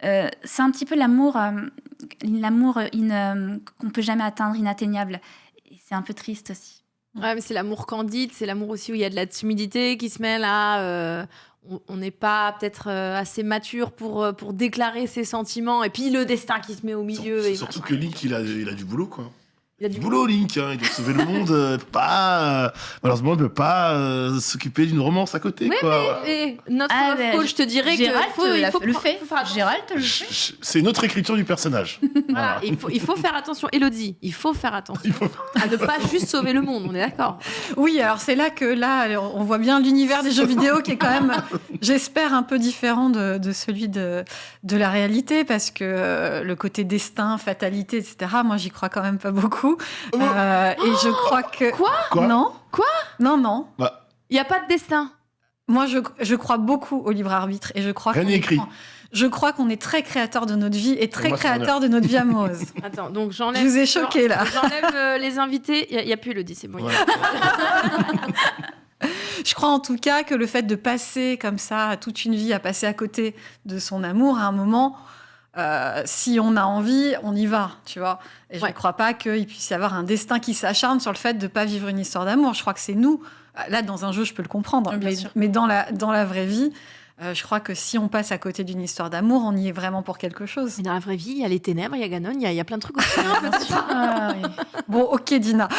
euh, c'est un petit peu l'amour euh, l'amour in- euh, qu'on peut jamais atteindre, inatteignable. Et c'est un peu triste aussi. Ouais, mais c'est l'amour candide, c'est l'amour aussi où il y a de la timidité qui se mêle à. euh, on- on n'est pas peut-être euh, assez mature pour, euh, pour déclarer ses sentiments, et puis le destin qui se met au milieu. Et surtout machin. que Link, il a, il a du boulot, quoi. Il a Du boulot, Link. hein. Il doit sauver le monde. euh, pas, euh, malheureusement, il ne peut pas euh, s'occuper d'une romance à côté, Oui, quoi. Voilà. Et notre Ah, love ben, coach te dirait Gérald qu'il faut, te il l'a- faut le fait. faut faire attention. Gérald le Je- fait. je- C'est une autre écriture du personnage. Voilà, Voilà. il, faut, il faut faire attention. Elodie, il faut faire attention Il faut- à ne pas juste sauver le monde, on est d'accord Oui, alors c'est là que là, on voit bien l'univers des jeux vidéo qui est quand même, j'espère, un peu différent de, de celui de, de la réalité, parce que euh, le côté destin, fatalité, etc., moi, j'y crois quand même pas beaucoup. Euh, et je crois que... Quoi Quoi Non. Quoi Non, non. Bah, Il n'y a pas de destin. Moi, je, je crois beaucoup au libre arbitre et je crois Rien qu'on n'est est- écrit. Je crois qu'on est très créateur de notre vie et très moi, créateur de notre vie amoureuse. Attends, donc j'enlève. Je vous ai choqué, là. J'enlève euh, les invités. Il n'y a, plus Elodie, c'est bon. ouais. Je crois en tout cas que le fait de passer comme ça toute une vie à passer à côté de son amour, à un moment, euh, si on a envie, on y va, tu vois. Et je Ouais. ne crois pas qu'il puisse y avoir un destin qui s'acharne sur le fait de ne pas vivre une histoire d'amour. Je crois que c'est nous. Là, dans un jeu, je peux le comprendre, mais, dans, la, dans la vraie vie, euh, je crois que si on passe à côté d'une histoire d'amour, on y est vraiment pour quelque chose. Mais dans la vraie vie, il y a les ténèbres, il y a Ganon, il y, a- il y a plein de trucs aussi. hein. Ah, oui. Bon, ok, Dina.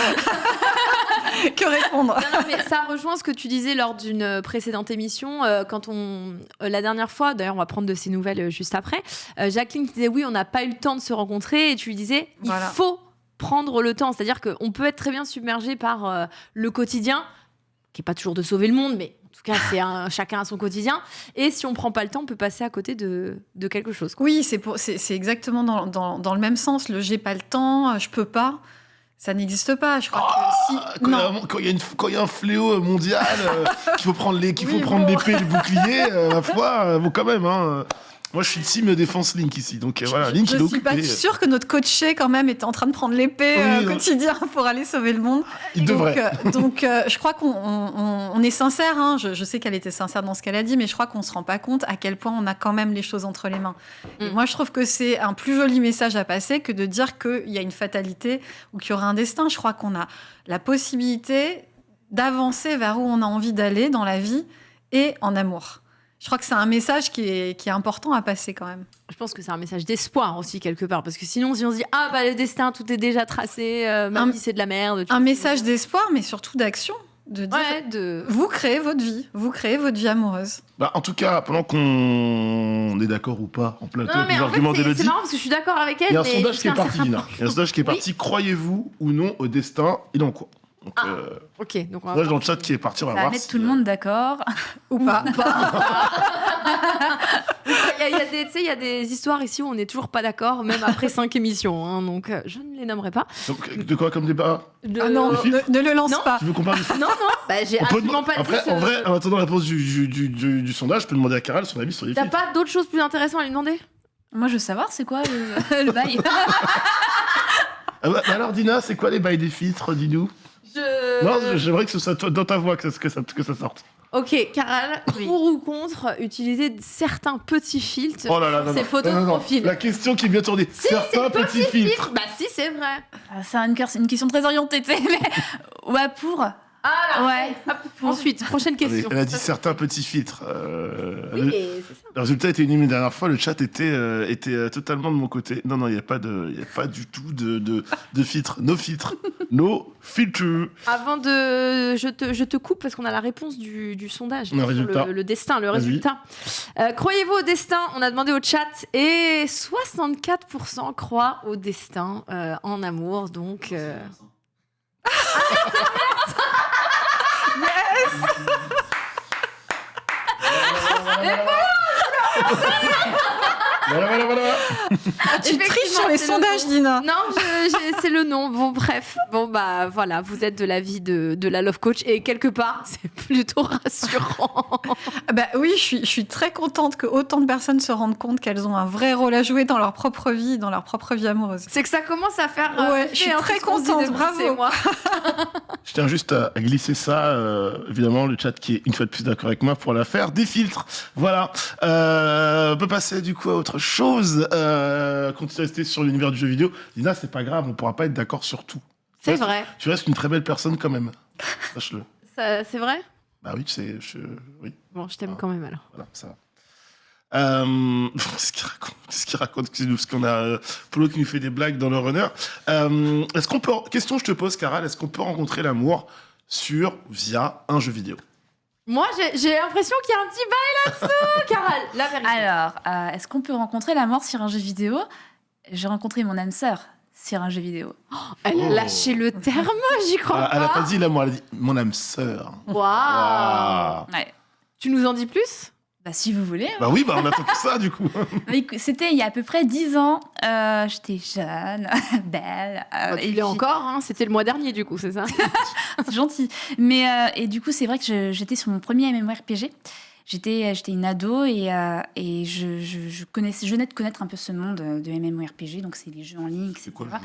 que répondre Non, non, mais ça rejoint ce que tu disais lors d'une euh, précédente émission, euh, quand on, euh, la dernière fois, d'ailleurs on va prendre de ces nouvelles juste après, Jacqueline disait oui, on n'a pas eu le temps de se rencontrer, et tu lui disais, il Voilà. faut prendre le temps, c'est-à-dire qu'on peut être très bien submergé par le quotidien, qui est pas toujours de sauver le monde, mais en tout cas c'est un, chacun à son quotidien, et si on prend pas le temps, on peut passer à côté de, de quelque chose. quoi. Oui, c'est pour- c'est c'est exactement dans, dans- dans le même sens. Le j'ai pas le temps, je peux pas. Ça n'existe pas. Je crois Ah, que si. Quand il y y, a un fléau mondial, euh, qu'il faut prendre les, qu'il faut Oui, prendre bon. l'épée et le bouclier, euh, ma foi, euh, bon quand même. Hein. Moi, je suis team défense Link ici, donc euh, voilà, Link est Je suis pas sûre que notre coaché quand même était en train de prendre l'épée Oui, euh, quotidien pour aller sauver le monde. Il donc, devrait. euh, donc, euh, je crois qu'on on- on- on est sincère. hein. Je, je sais qu'elle était sincère dans ce qu'elle a dit, mais je crois qu'on se rend pas compte à quel point on a quand même les choses entre les mains. Et Mm. moi, je trouve que c'est un plus joli message à passer que de dire qu'il y a une fatalité ou qu'il y aura un destin. Je crois qu'on a la possibilité d'avancer vers où on a envie d'aller dans la vie et en amour. Je crois que c'est un message qui est, qui est important à passer quand même. Je pense que c'est un message d'espoir aussi quelque part parce que sinon si on se dit ah bah le destin tout est déjà tracé, euh, Un- vie c'est de la merde. Un message d'espoir, mais surtout d'action. De dire, ouais de vous créez votre vie, vous créez votre vie amoureuse. Bah, en tout cas, pendant qu'on est d'accord ou pas en plateau non mais les en arguments c'est- marrant parce que je suis d'accord avec elle. il y a un sondage qui est parti, certain Lina. point. Il y a un sondage qui est parti. Croyez-vous ou non au destin Il en cours. Donc, Ah. euh, Ok donc on va dans le chat qui est parti, on va voir. mettre si- tout le monde d'accord. Ou pas. Il y a, il y a des, tu sais, il y a des histoires ici où on n'est toujours pas d'accord, même après cinq émissions. hein, donc, euh, je ne les nommerai pas. Donc, de quoi comme débat De- Ah non, ne, ne le lance Non. pas. Tu veux qu'on parle non, non. Bah, j'ai absolument pas Après, dit en vrai, en attendant la réponse du, du, du, du- du sondage, je peux demander à Caral son avis sur les T'as pas d'autre chose plus intéressant à lui demander? Moi, je veux savoir, c'est quoi le, le bail? Ah bah, bah alors, Dina, c'est quoi les bails des filtres? Dis-nous. Non, j'aimerais que ce soit dans ta voix que ça, que ça, que ça sorte. Ok, Caral, Oui. pour ou contre utiliser certains petits filtres Oh là là, non, Ces non. photos Non, non, de non. profil. La question qui vient tourner. Si, Certains petits filtres. Bah si, c'est vrai. Ah, C'est une, une question très orientée, tu sais, mais... Ouais, pour. Ah là, Ouais. hop, Ensuite, prochaine question. Elle a dit certains petits filtres. Euh, Oui, le, mais c'est ça. le résultat était unanime la dernière fois. Le chat était, euh, était euh, totalement de mon côté. Non, non, il n'y a, pas de- il y a pas du tout de, de, de filtres. No filtres. No filtres. Avant de. Je te, je te coupe parce qu'on a la réponse du, du sondage. Le sur résultat. Le, le destin, le Vas-y. résultat. Euh, Croyez-vous au destin? On a demandé au chat et 64% croient au destin euh, en amour. Donc. euh, yes! Voilà, voilà, voilà. Ah, tu triches sur les le sondages. Dina. Non, c'est le nom. Bon, bref. Bon, bah voilà, vous êtes de l'avis de, de la Love Coach et quelque part, c'est plutôt rassurant. Ah Bah oui, je suis, je suis très contente que autant de personnes se rendent compte qu'elles ont un vrai rôle à jouer dans leur propre vie, dans leur propre vie amoureuse. C'est que ça commence à faire. euh, Ouais, je suis hein, très contente, bravo. mois. Je tiens juste à à glisser ça, euh, évidemment, le chat qui est une fois de plus d'accord avec moi pour la faire. Des filtres, voilà. Euh, on peut passer du coup à autre chose. Euh, continuer à rester sur l'univers du jeu vidéo. Dina, c'est pas grave, on pourra pas être d'accord sur tout. C'est vrai. Tu restes une très belle personne quand même. Sache-le. C'est vrai? Bah oui, c'est. Je... Oui, Bon, je t'aime quand même alors. voilà, ça va. Euh... Qu'est-ce qu'il raconte Qu'est-ce qu'il raconte Excusez-nous, parce qu'on a euh, Polo qui nous fait des blagues dans le runner. Euh, est-ce qu'on peut. Question, je te pose, Caral, est-ce qu'on peut rencontrer l'amour sur, via un jeu vidéo? Moi, j'ai l'impression qu'il y a un petit bail là-dessous, Caral. La vérité. Alors, euh, est-ce qu'on peut rencontrer la mort sur un jeu vidéo? J'ai rencontré mon âme sœur sur un jeu vidéo. Elle a Oh. lâché le terme, j'y crois Elle a pas. pas dit l'amour, elle a dit mon âme sœur. Waouh. Ouais. Tu nous en dis plus? Bah, si vous voulez. Bah oui, bah on attend que ça du coup. C'était il y a à peu près 10 ans. Euh, J'étais jeune, belle. euh, Bah, Tu et l'es puis- encore, hein, c'était le mois dernier du coup, c'est ça? C'est gentil. Mais euh, et du coup, c'est vrai que je- j'étais sur mon premier MMORPG. J'étais j'étais une ado et, euh, et je, je, je connaissais, je venais de connaître un peu ce monde de MMORPG, donc c'est les jeux en ligne, etc. C'est quoi le jeu?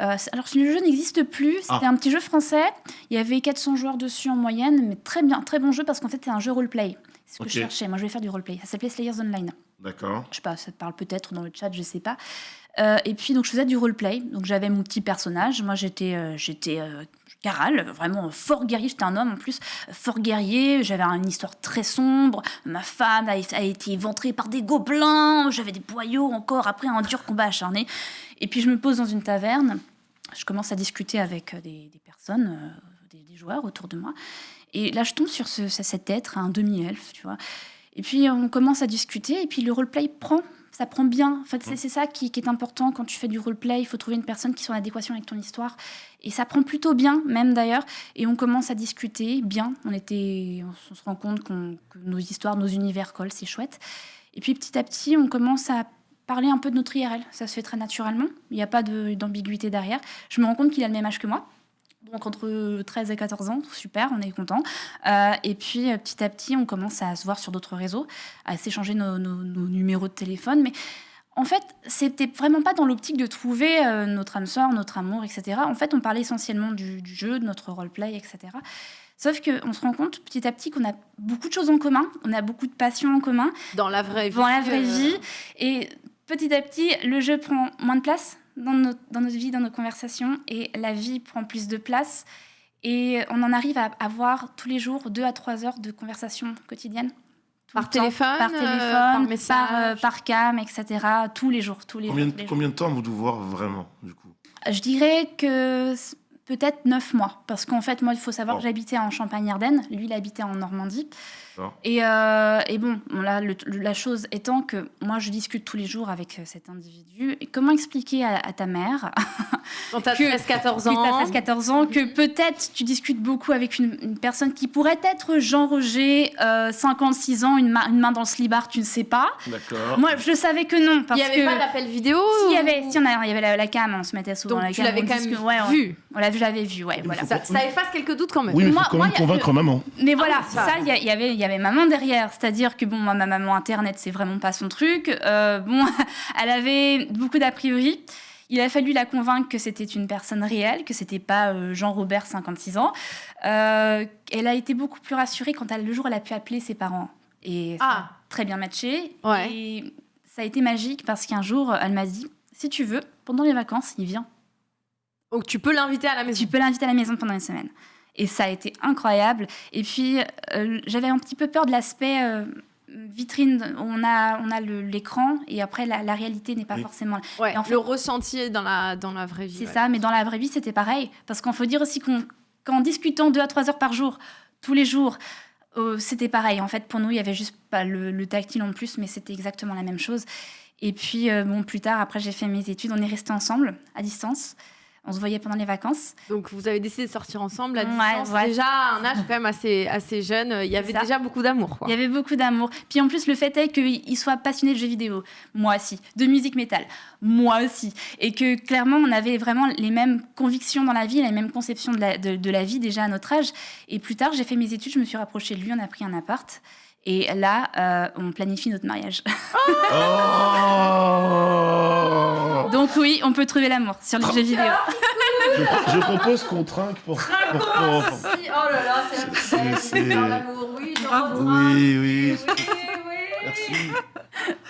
Euh, c'est- alors, le jeu n'existe plus. C'était Ah. un petit jeu français. Il y avait 400 joueurs dessus en moyenne, mais très bien, très bon jeu parce qu'en fait, c'est un jeu roleplay. C'est ce que je cherchais. Moi, je voulais faire du roleplay. Ça s'appelait Slayers Online. D'accord. Je sais pas, ça te parle peut-être dans le chat, je sais pas. Euh, et puis, donc, je faisais du roleplay. Donc, j'avais mon petit personnage. Moi, j'étais euh, j'étais euh, Caral, vraiment fort guerrier. J'étais un homme en plus, euh, fort guerrier. J'avais une histoire très sombre. Ma femme a, a été éventrée par des gobelins. J'avais des boyaux encore après un dur combat acharné. Et puis, je me pose dans une taverne. Je commence à discuter avec euh, des, des personnes, euh, des, des joueurs autour de moi. Et là, je tombe sur ce- cet être, un demi-elfe, tu vois. Et puis, on commence à discuter. Et puis, le roleplay prend. Ça prend bien. En fait, c'est c'est ça qui, qui est important quand tu fais du roleplay. Il faut trouver une personne qui soit en adéquation avec ton histoire. Et ça prend plutôt bien, même d'ailleurs. Et on commence à discuter bien. On, était, on se rend compte que nos histoires, nos univers collent. C'est chouette. Et puis, petit à petit, on commence à parler un peu de notre IRL. Ça se fait très naturellement. Il n'y a pas de- d'ambiguïté derrière. Je me rends compte qu'il a le même âge que moi. Donc entre 13 et 14 ans, super, on est content. Euh, et puis euh, petit à petit, on commence à se voir sur d'autres réseaux, à s'échanger nos, nos- nos numéros de téléphone. Mais en fait, c'était vraiment pas dans l'optique de trouver euh, notre âme sœur, notre amour, etc. En fait, on parlait essentiellement du, du jeu, de notre roleplay, etc. Sauf qu'on se rend compte petit à petit qu'on a beaucoup de choses en commun, on a beaucoup de passions en commun Dans la vraie vie. dans la vraie vie. Et petit à petit, le jeu prend moins de place dans notre, dans notre vie, dans nos conversations, et la vie prend plus de place. Et on en arrive à avoir tous les jours deux à trois heures de conversation quotidienne. Par téléphone, par euh, téléphone, par par, message euh, par cam, etc. Tous les jours, tous les Combien, jours. de- tous les combien de temps vous devez voir vraiment, du coup? Je dirais que peut-être neuf mois, parce qu'en fait, moi, il faut savoir que j'habitais en Champagne-Ardenne, lui, il habitait en Normandie. Et, euh, et bon, là, le- la chose étant que moi, je discute tous les jours avec euh, cet individu. Et comment expliquer à, à ta mère, Quand t'as que- 13-14 qui ans. t'as 13-14 ans, que peut-être tu discutes beaucoup avec une, une personne qui pourrait être Jean Roger, euh, 56 ans, une, main- une main dans le slibard, tu ne sais pas. D'accord. Moi, je savais que non. Il n'y avait que pas d'appel vidéo s'il y avait, si on a- il y avait la, la cam, on se mettait souvent Donc la tu cam. l'avais on quand même ouais, on- vu. On l'a vu, je l'avais vu, ouais, voilà. Ça, ça efface quelques doutes quand même. Oui, mais il faut quand moi, même a- convaincre maman. Mais voilà, oui, ça. il y, avait, avait maman derrière. C'est-à-dire que bon, moi, ma maman internet, c'est vraiment pas son truc. Euh, bon, elle avait beaucoup d'a priori. Il a fallu la convaincre que c'était une personne réelle, que c'était pas euh, Jean-Robert, 56 ans. Euh, elle a été beaucoup plus rassurée quand elle, le jour elle a pu appeler ses parents. Et ça a Ah. très bien matché. Ouais. Et ça a été magique parce qu'un jour, elle m'a dit si tu veux, pendant les vacances, il vient. Donc tu peux l'inviter à la maison. Tu peux l'inviter à la maison pendant une semaine. Et ça a été incroyable. Et puis, euh, j'avais un petit peu peur de l'aspect euh, vitrine. On a, on a l'écran et après, la, la réalité n'est pas Oui. forcément là. Ouais, Et en fait- le ressenti dans la, dans la vraie vie. C'est ouais. ça, mais dans la vraie vie, c'était pareil. Parce qu'il faut dire aussi qu'on- qu'en discutant deux à trois heures par jour, tous les jours, euh, c'était pareil. En fait, pour nous, il y avait juste pas le, le tactile en plus, mais c'était exactement la même chose. Et puis, euh, bon, plus tard, après, j'ai fait mes études. On est restés ensemble, à distance. On se voyait pendant les vacances. Donc vous avez décidé de sortir ensemble à distance. ouais. Déjà un âge quand même assez, assez jeune. Il y avait ça. déjà beaucoup d'amour. Il y avait beaucoup d'amour. Puis en plus, le fait est qu'il soit passionné de jeux vidéo. Moi aussi. De musique métal. Moi aussi. Et que clairement, on avait vraiment les mêmes convictions dans la vie, les mêmes conceptions de la, de, de la vie déjà à notre âge. Et plus tard, j'ai fait mes études, je me suis rapprochée de lui, on a pris un appart. Et là, euh, on planifie notre mariage. Oh Donc oui, on peut trouver l'amour sur les jeux vidéo. je, je propose qu'on trinque pour. pour- pour- pour- Si, oh là là, c'est la plus C'est- d'amour. Oui, j'en Bravo. reprends. Oui, oui. Oui, oui. Merci.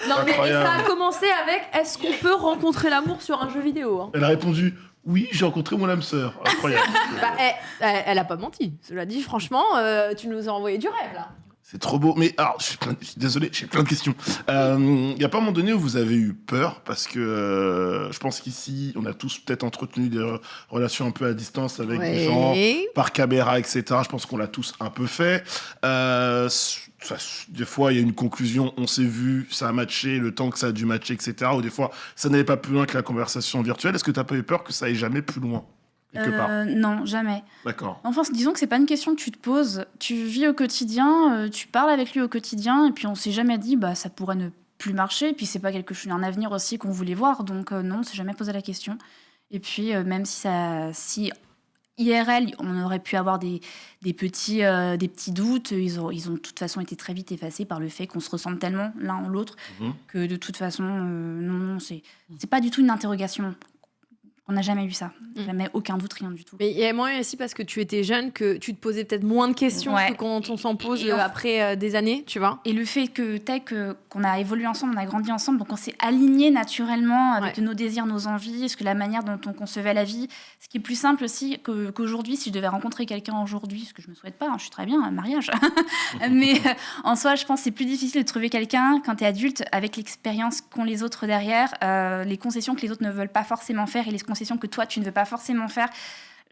Non, mais et ça a commencé avec est-ce qu'on peut rencontrer l'amour sur un jeu vidéo hein? Elle a répondu Oui, j'ai rencontré mon âme sœur. Incroyable. bah, elle, elle, elle a pas menti. Cela dit, franchement, euh, tu nous as envoyé du rêve là. C'est trop beau. Mais alors, je suis, plein- je suis désolé, j'ai plein de questions. Il n'y a pas un moment donné où vous avez eu peur Parce que euh, je pense qu'ici, on a tous peut-être entretenu des re- relations un peu à distance avec des gens par caméra, etc. Je pense qu'on l'a tous un peu fait. Euh, ça- des fois, il y a une conclusion, on s'est vu, ça a matché, le temps que ça a dû matcher, etc. Ou des fois, ça n'allait pas plus loin que la conversation virtuelle. Est-ce que tu n'as pas eu peur que ça aille jamais plus loin? Quelque part. Euh, non, jamais. D'accord. Enfin, disons que c'est pas une question que tu te poses. Tu vis au quotidien, euh, tu parles avec lui au quotidien, et puis on s'est jamais dit, bah ça pourrait ne plus marcher. Puis c'est pas quelque chose, un avenir aussi qu'on voulait voir. Donc euh, non, on s'est jamais posé la question. Et puis euh, même si ça, si IRL, on aurait pu avoir des, des petits, euh, des petits doutes, ils ont, ils ont de toute façon été très vite effacés par le fait qu'on se ressemble tellement l'un en l'autre Mhm. que de toute façon, euh, non, non, c'est pas du tout une interrogation. On n'a jamais eu ça. Mm. Jamais aucun doute, rien du tout. Mais il y a moyen aussi parce que tu étais jeune que tu te posais peut-être moins de questions Ouais. que quand on s'en pose Et en- euh, après euh, des années, tu vois. Et le fait que tech, euh, qu'on a évolué ensemble, on a grandi ensemble, donc on s'est aligné naturellement avec Ouais. nos désirs, nos envies, est-ce que la manière dont on concevait la vie. Ce qui est plus simple aussi qu'aujourd'hui, si je devais rencontrer quelqu'un aujourd'hui, ce que je me souhaite pas, hein, je suis très bien, un mariage. Mais euh, en soi, je pense que c'est plus difficile de trouver quelqu'un quand tu es adulte avec l'expérience qu'ont les autres derrière, les concessions que les autres ne veulent pas forcément faire et les concessions que toi, tu ne veux pas forcément faire.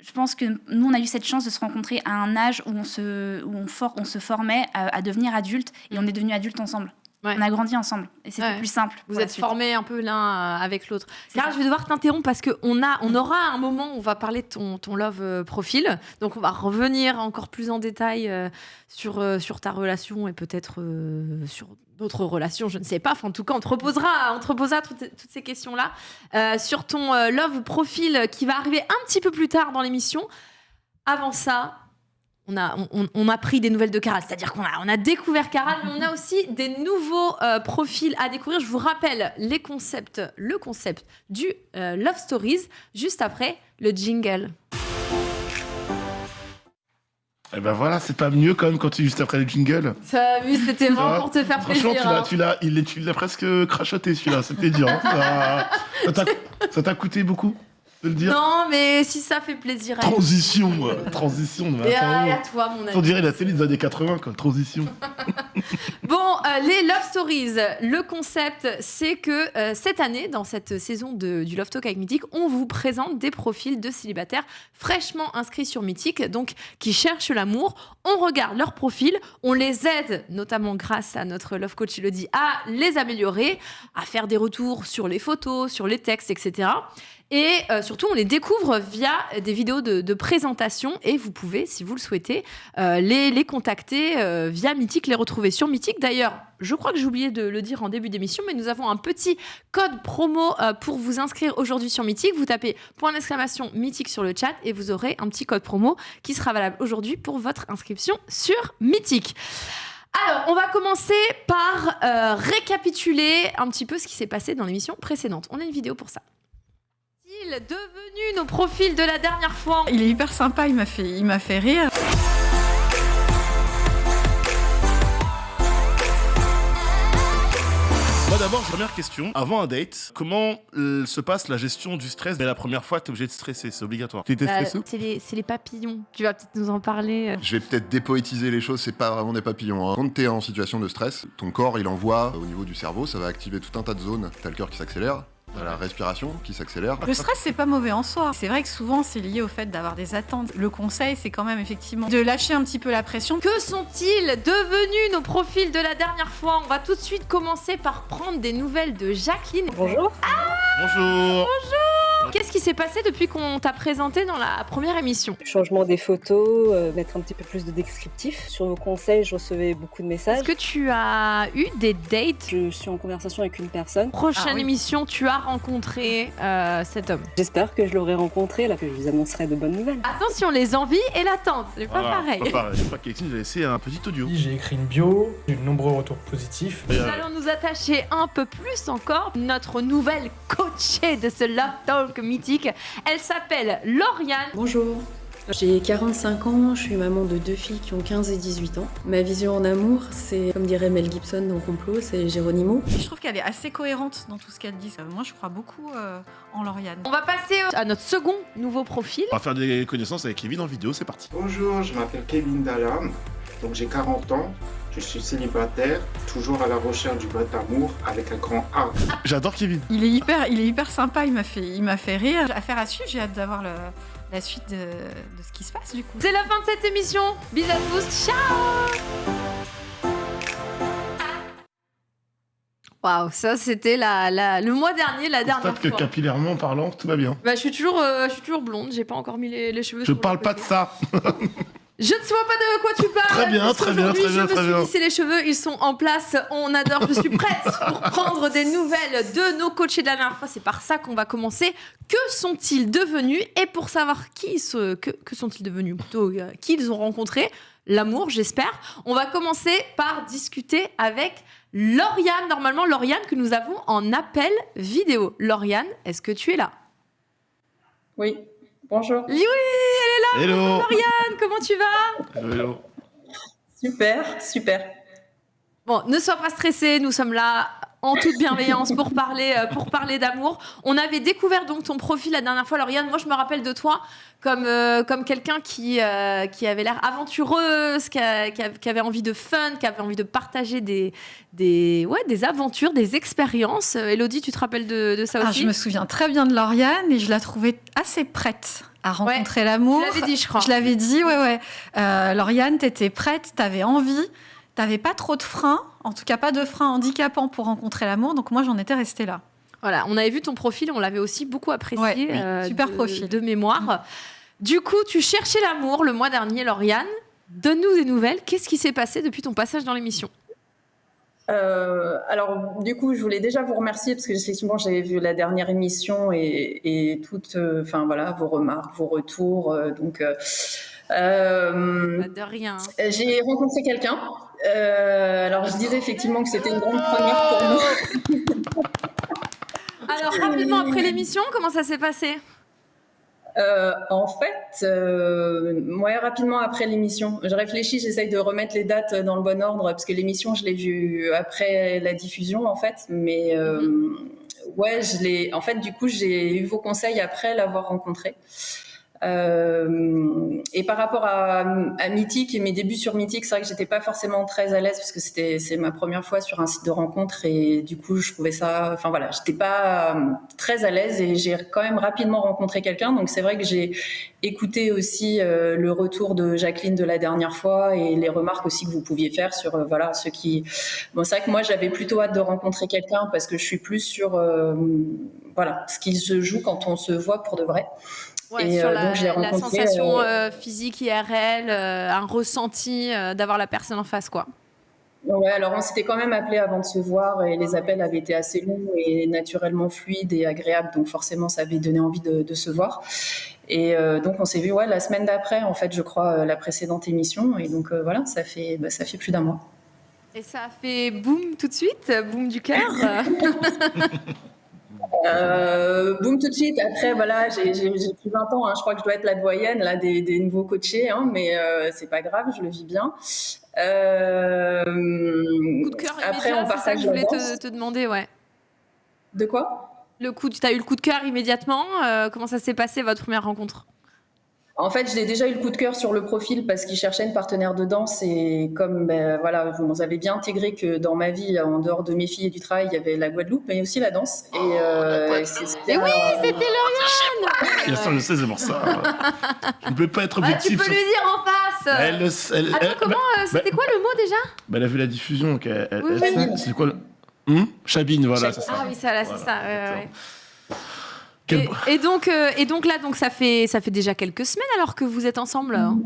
Je pense que nous, on a eu cette chance de se rencontrer à un âge où on se, où on for- on se formait à, à devenir adulte et on est devenus adultes ensemble. Ouais. On a grandi ensemble et c'était Ouais. plus simple. Vous êtes formés un peu l'un euh, avec l'autre. Car je vais devoir t'interrompre parce qu'on a, on aura un moment où on va parler de ton, ton love euh, profil. Donc on va revenir encore plus en détail euh, sur, sur ta relation et peut-être sur d'autres relations, je ne sais pas. Enfin, en tout cas, on te reposera, on te toutes, ces questions-là euh, sur ton euh, love profil qui va arriver un petit peu plus tard dans l'émission. Avant ça, on a, on, a pris des nouvelles de Caral, c'est-à-dire qu'on a, on a découvert Caral, mais on a aussi des nouveaux euh, profils à découvrir. Je vous rappelle les concepts, le concept du Love Stories juste après le jingle. Et ben voilà, c'est pas mieux quand même quand tu es juste après le jingle. Ça, vu, c'était vraiment pour te faire Franchement, plaisir. tu l'as, hein. tu l'as, tu presque crachoté celui-là, c'était dur. hein. Ça- Ça t'a- ça t'a coûté beaucoup? De le dire Non, mais si ça fait plaisir à Transition, euh, transition. mais Et à, attends, et à toi, mon ami. on dirait la télé des années 80, quoi. Transition. Bon, euh, les Love Stories, le concept, c'est que euh, cette année, dans cette saison de- du Love Talk avec Mythique, on vous présente des profils de célibataires fraîchement inscrits sur Mythique, donc qui cherchent l'amour. On regarde leurs profils, on les aide, notamment grâce à notre Love Coach Elodie, à les améliorer, à faire des retours sur les photos, sur les textes, etc. Et euh, surtout, on les découvre via des vidéos de, présentation et vous pouvez, si vous le souhaitez, euh, les, contacter euh, via Mythique, les retrouver sur Mythique. D'ailleurs, je crois que j'ai oublié de le dire en début d'émission, mais nous avons un petit code promo pour vous inscrire aujourd'hui sur Mythique. Vous tapez point d'exclamation Mythique sur le chat et vous aurez un petit code promo qui sera valable aujourd'hui pour votre inscription sur Mythique. Alors, on va commencer par récapituler un petit peu ce qui s'est passé dans l'émission précédente. On a une vidéo pour ça. Ils devenus nos profils de la dernière fois Il est hyper sympa, il m'a fait, il m'a fait rire. Moi d'abord, première question. Avant un date, comment euh, se passe la gestion du stress dès la première fois t'es obligé de stresser? C'est obligatoire. T'étais Bah, stressé c'est les, c'est les papillons. Tu vas peut-être nous en parler. euh. Je vais peut-être dépoétiser les choses, c'est pas vraiment des papillons. hein. Quand t'es en situation de stress, ton corps il envoie au niveau du cerveau, ça va activer tout un tas de zones. T'as le cœur qui s'accélère, la respiration qui s'accélère. Le stress, c'est pas mauvais en soi. C'est vrai que souvent, c'est lié au fait d'avoir des attentes. Le conseil, c'est quand même effectivement de lâcher un petit peu la pression. Que sont-ils devenus nos profils de la dernière fois? On va tout de suite commencer par prendre des nouvelles de Jacqueline. Bonjour. Bonjour. Qu'est-ce qui s'est passé depuis qu'on t'a présenté dans la première émission? Changement des photos, euh, mettre un petit peu plus de descriptif. Sur vos conseils, je recevais beaucoup de messages. Est-ce que tu as eu des dates? Je suis en conversation avec une personne. Prochaine Ah oui. émission, tu as rencontré euh, cet homme. J'espère que je l'aurai rencontré, là, que je vous annoncerai de bonnes nouvelles. Attention, les envies et l'attente, c'est pas Voilà, pareil. Pas pareil. Je crois a laissé un petit audio. J'ai écrit une bio, j'ai eu de nombreux retours positifs. Et, Nous euh, allons nous attacher un peu plus encore. Notre nouvelle coachée de ce Love Talk mythique, elle s'appelle Lauriane. Bonjour. J'ai 45 ans, je suis maman de deux filles qui ont 15 et 18 ans. Ma vision en amour, c'est, comme dirait Mel Gibson dans Complot, c'est Géronimo. Je trouve qu'elle est assez cohérente dans tout ce qu'elle dit. Euh, Moi, je crois beaucoup euh, en Lauriane. On va passer à notre second nouveau profil. On va faire des connaissances avec Kevin en vidéo, c'est parti. Bonjour, je m'appelle Kevin Dallam, donc j'ai 40 ans, je suis célibataire, toujours à la recherche du bon amour avec un grand A. J'adore Kevin. Il est hyper, il est hyper sympa. Il m'a fait, il m'a fait rire. Affaire à suivre. J'ai hâte d'avoir le- la suite de, de ce qui se passe du coup. C'est la fin de cette émission. Bisous à tous. Ciao Waouh, ça c'était la, la- le mois dernier, la dernière que fois. capillairement parlant, tout va bien. Bah, je suis toujours, euh, je suis toujours blonde. J'ai pas encore mis les, les cheveux. Je sur le parle pas de ça. Je ne sais pas de quoi tu parles. Très bien, très bien, très bien, Je très me suis les cheveux, ils sont en place. On adore. Je suis prête pour prendre des nouvelles de nos coachés de la dernière fois. C'est par ça qu'on va commencer. Que sont-ils devenus? Et pour savoir qui se, que, que sont-ils devenus plutôt, euh, qui ils ont rencontré, l'amour, j'espère. On va commencer par discuter avec Lauriane. Normalement, Lauriane que nous avons en appel vidéo. Lauriane, est-ce que tu es là? Oui, bonjour. Oui, elle est là. Hello. Lauriane, comment tu vas? Hello, hello. Super, super. Bon, ne sois pas stressé, nous sommes là en toute bienveillance pour parler, euh, pour parler d'amour. On avait découvert donc ton profil la dernière fois, Lauriane. Moi, je me rappelle de toi comme, euh, comme quelqu'un qui, euh, qui avait l'air aventureuse, qui, a- qui a- qui avait envie de fun, qui avait envie de partager des, des, ouais, des aventures, des expériences. Elodie, tu te rappelles de, de ça Ah, aussi je me souviens très bien de Lauriane et je la trouvais assez prête à rencontrer l'amour. Tu l'avais dit, je crois. Je l'avais dit, ouais, ouais. Euh, Lauriane, t'étais prête, t'avais envie, t'avais pas trop de freins, en tout cas pas de freins handicapants pour rencontrer l'amour, donc moi j'en étais restée là. Voilà, on avait vu ton profil, on l'avait aussi beaucoup apprécié. Ouais, oui, euh, super de, profil. De mémoire. Du coup, tu cherchais l'amour le mois dernier, Lauriane. Donne-nous des nouvelles. Qu'est-ce qui s'est passé depuis ton passage dans l'émission? Euh, alors, du coup, je voulais déjà vous remercier parce que effectivement, j'avais vu la dernière émission et, et toutes, euh, enfin voilà, vos remarques, vos retours. euh, donc, Pas de rien. j'ai rencontré quelqu'un. Euh, alors, je disais effectivement que c'était une grande première pour nous. Alors, rapidement après l'émission, comment ça s'est passé Euh, en fait, euh, ouais, rapidement après l'émission, je réfléchis, j'essaye de remettre les dates dans le bon ordre parce que l'émission, je l'ai vue après la diffusion, en fait. Mais euh, ouais, je l'ai. En fait, du coup, j'ai eu vos conseils après l'avoir rencontré. Euh, et par rapport à, à Mythique et mes débuts sur Mythique, c'est vrai que j'étais pas forcément très à l'aise parce que c'était c'est ma première fois sur un site de rencontre et du coup je trouvais ça, enfin voilà, j'étais pas euh, très à l'aise et j'ai quand même rapidement rencontré quelqu'un. Donc c'est vrai que j'ai écouté aussi euh, le retour de Jacqueline de la dernière fois et les remarques aussi que vous pouviez faire sur euh, voilà ceux qui. C'est vrai que moi j'avais plutôt hâte de rencontrer quelqu'un parce que je suis plus sur voilà ce qui se joue quand on se voit pour de vrai. Ouais, Et, sur euh, la, donc, je la sensation euh, euh, physique IRL, un ressenti d'avoir la personne en face, quoi. Ouais, alors on s'était quand même appelé avant de se voir et les appels avaient été assez longs et naturellement fluides et agréables, donc forcément ça avait donné envie de, de se voir. Et euh, donc on s'est vu ouais, la semaine d'après, en fait, je crois, la précédente émission. Et donc euh, voilà, ça fait, bah, ça fait plus d'un mois. Et ça a fait boum tout de suite, boum du cœur. Euh, boum tout de suite. Après, voilà, j'ai plus 20 ans. hein. Je crois que je dois être la doyenne là, des, des nouveaux coachés, hein, mais euh, c'est pas grave, je le vis bien. Euh, coup de cœur après, on c'est ça que partage je la voulais te demander, ouais. De quoi? Le coup, Tu as eu le coup de cœur immédiatement. euh, comment ça s'est passé, votre première rencontre? En fait, j'ai déjà eu le coup de cœur sur le profil parce qu'il cherchait une partenaire de danse et comme ben, voilà, vous avez bien intégré que dans ma vie, en dehors de mes filles et du travail, il y avait la Guadeloupe, mais aussi la danse. Et euh, c'est Mais oui, c'était Lauriane Bien sûr, je sais, c'est pour ça. Je ne peux pas être Ah, Tu objectif. peux sur- lui dire en face Elle, le- elle- Attends, elle- comment bah- euh, C'était bah- quoi le mot déjà? bah, elle a vu la diffusion, donc Oui, oui. C'est quoi le... Hum Chabine, voilà, c'est ça. Ah oui, ça, là, c'est ça. ouais, ouais, Et, et donc, euh, et donc là, donc ça fait, ça fait déjà quelques semaines alors que vous êtes ensemble. hein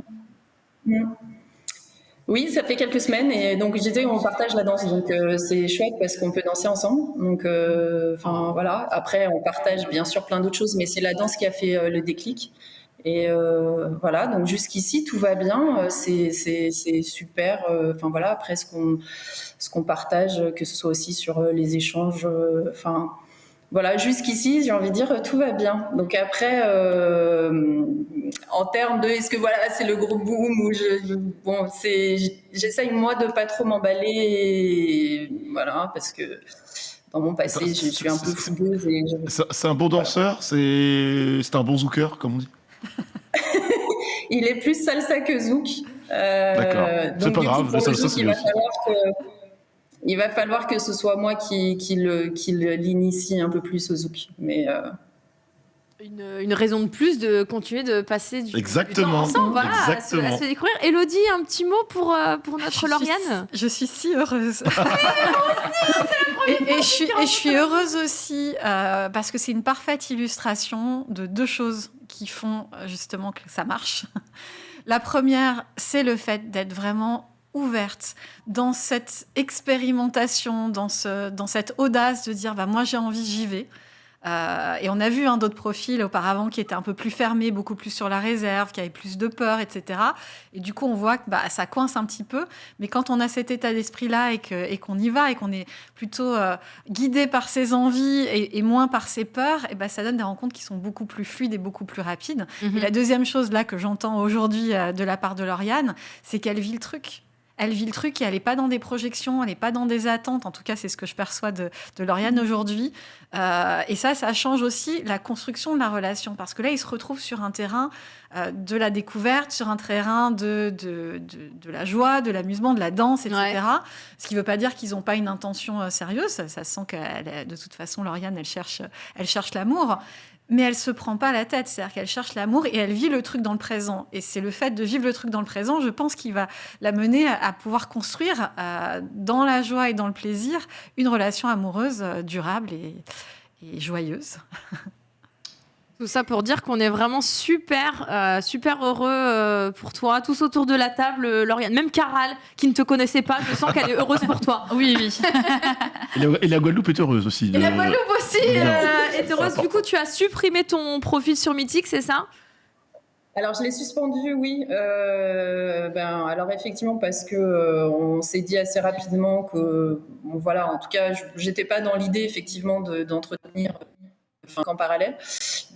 Oui, ça fait quelques semaines et donc je disais on partage la danse donc euh, c'est chouette parce qu'on peut danser ensemble. Donc euh, enfin voilà. Après on partage bien sûr plein d'autres choses mais c'est la danse qui a fait euh, le déclic. Et euh, voilà. Donc jusqu'ici tout va bien. C'est super. Euh, enfin voilà. Après ce qu'on ce qu'on partage que ce soit aussi sur euh, les échanges euh, enfin voilà, jusqu'ici, j'ai envie de dire, tout va bien. Donc après, euh, en termes de, est-ce que voilà, c'est le gros boom ou je, bon, c'est, j'essaye moi de pas trop m'emballer, et voilà, parce que dans mon passé, je suis un peu fougueuse et je- C'est un bon danseur, c'est c'est un bon zooker, comme on dit. il est plus salsa que zouk. Euh, D'accord. C'est pas grave, le salsa, zouk, c'est il bien va aussi. Il va falloir que ce soit moi qui, qui l'initie un peu plus au zouk. Mais euh, Une, une raison de plus de continuer de passer du, du Exactement. temps ensemble, voilà, à se- À, Exactement. se, découvrir. Elodie, un petit mot pour, euh, pour notre Lauriane? Je suis si heureuse. et, et je suis, et je suis heureuse aussi euh, parce que c'est une parfaite illustration de deux choses qui font justement que ça marche. La première, c'est le fait d'être vraiment ouverte dans cette expérimentation, dans, ce, dans cette audace de dire bah, moi j'ai envie, j'y vais. Euh, et on a vu hein, d'autres profils auparavant qui étaient un peu plus fermés, beaucoup plus sur la réserve, qui avaient plus de peur, etc. Et du coup, on voit que bah, ça coince un petit peu. Mais quand on a cet état d'esprit-là et que- et qu'on y va et qu'on est plutôt euh, guidé par ses envies et, et moins par ses peurs, et bah, ça donne des rencontres qui sont beaucoup plus fluides et beaucoup plus rapides. Mhm. Et la deuxième chose là que j'entends aujourd'hui euh, de la part de Lauriane, c'est qu'elle vit le truc. Elle vit le truc et elle n'est pas dans des projections, elle n'est pas dans des attentes. En tout cas, c'est ce que je perçois de, de Lauriane aujourd'hui. Euh, et ça, ça change aussi la construction de la relation. Parce que là, ils se retrouvent sur un terrain euh, de la découverte, sur un terrain de, de, de, de la joie, de l'amusement, de la danse, etc. Ce qui ne veut pas dire qu'ils n'ont pas une intention euh, sérieuse. Ça, ça se sent que de toute façon, Lauriane, elle cherche, elle cherche l'amour. Mais elle se prend pas la tête, c'est-à-dire qu'elle cherche l'amour et elle vit le truc dans le présent. Et c'est le fait de vivre le truc dans le présent, je pense, qui va la mener à, pouvoir construire, euh, dans la joie et dans le plaisir, une relation amoureuse euh, durable et joyeuse. Tout ça pour dire qu'on est vraiment super, euh, super heureux euh, pour toi, tous autour de la table, euh, Lauriane. Même Caral, qui ne te connaissait pas, je sens qu'elle est heureuse pour toi. Oui, oui. Et la, et la Guadeloupe est heureuse aussi. Et la de- Guadeloupe aussi euh, est heureuse. Du coup, tu as supprimé ton profil sur Mythique, c'est ça? Alors je l'ai suspendu, oui. Euh, ben, alors effectivement parce que euh, on s'est dit assez rapidement que, bon, voilà, en tout cas, je- j'étais pas dans l'idée effectivement de- d'entretenir enfin, en parallèle.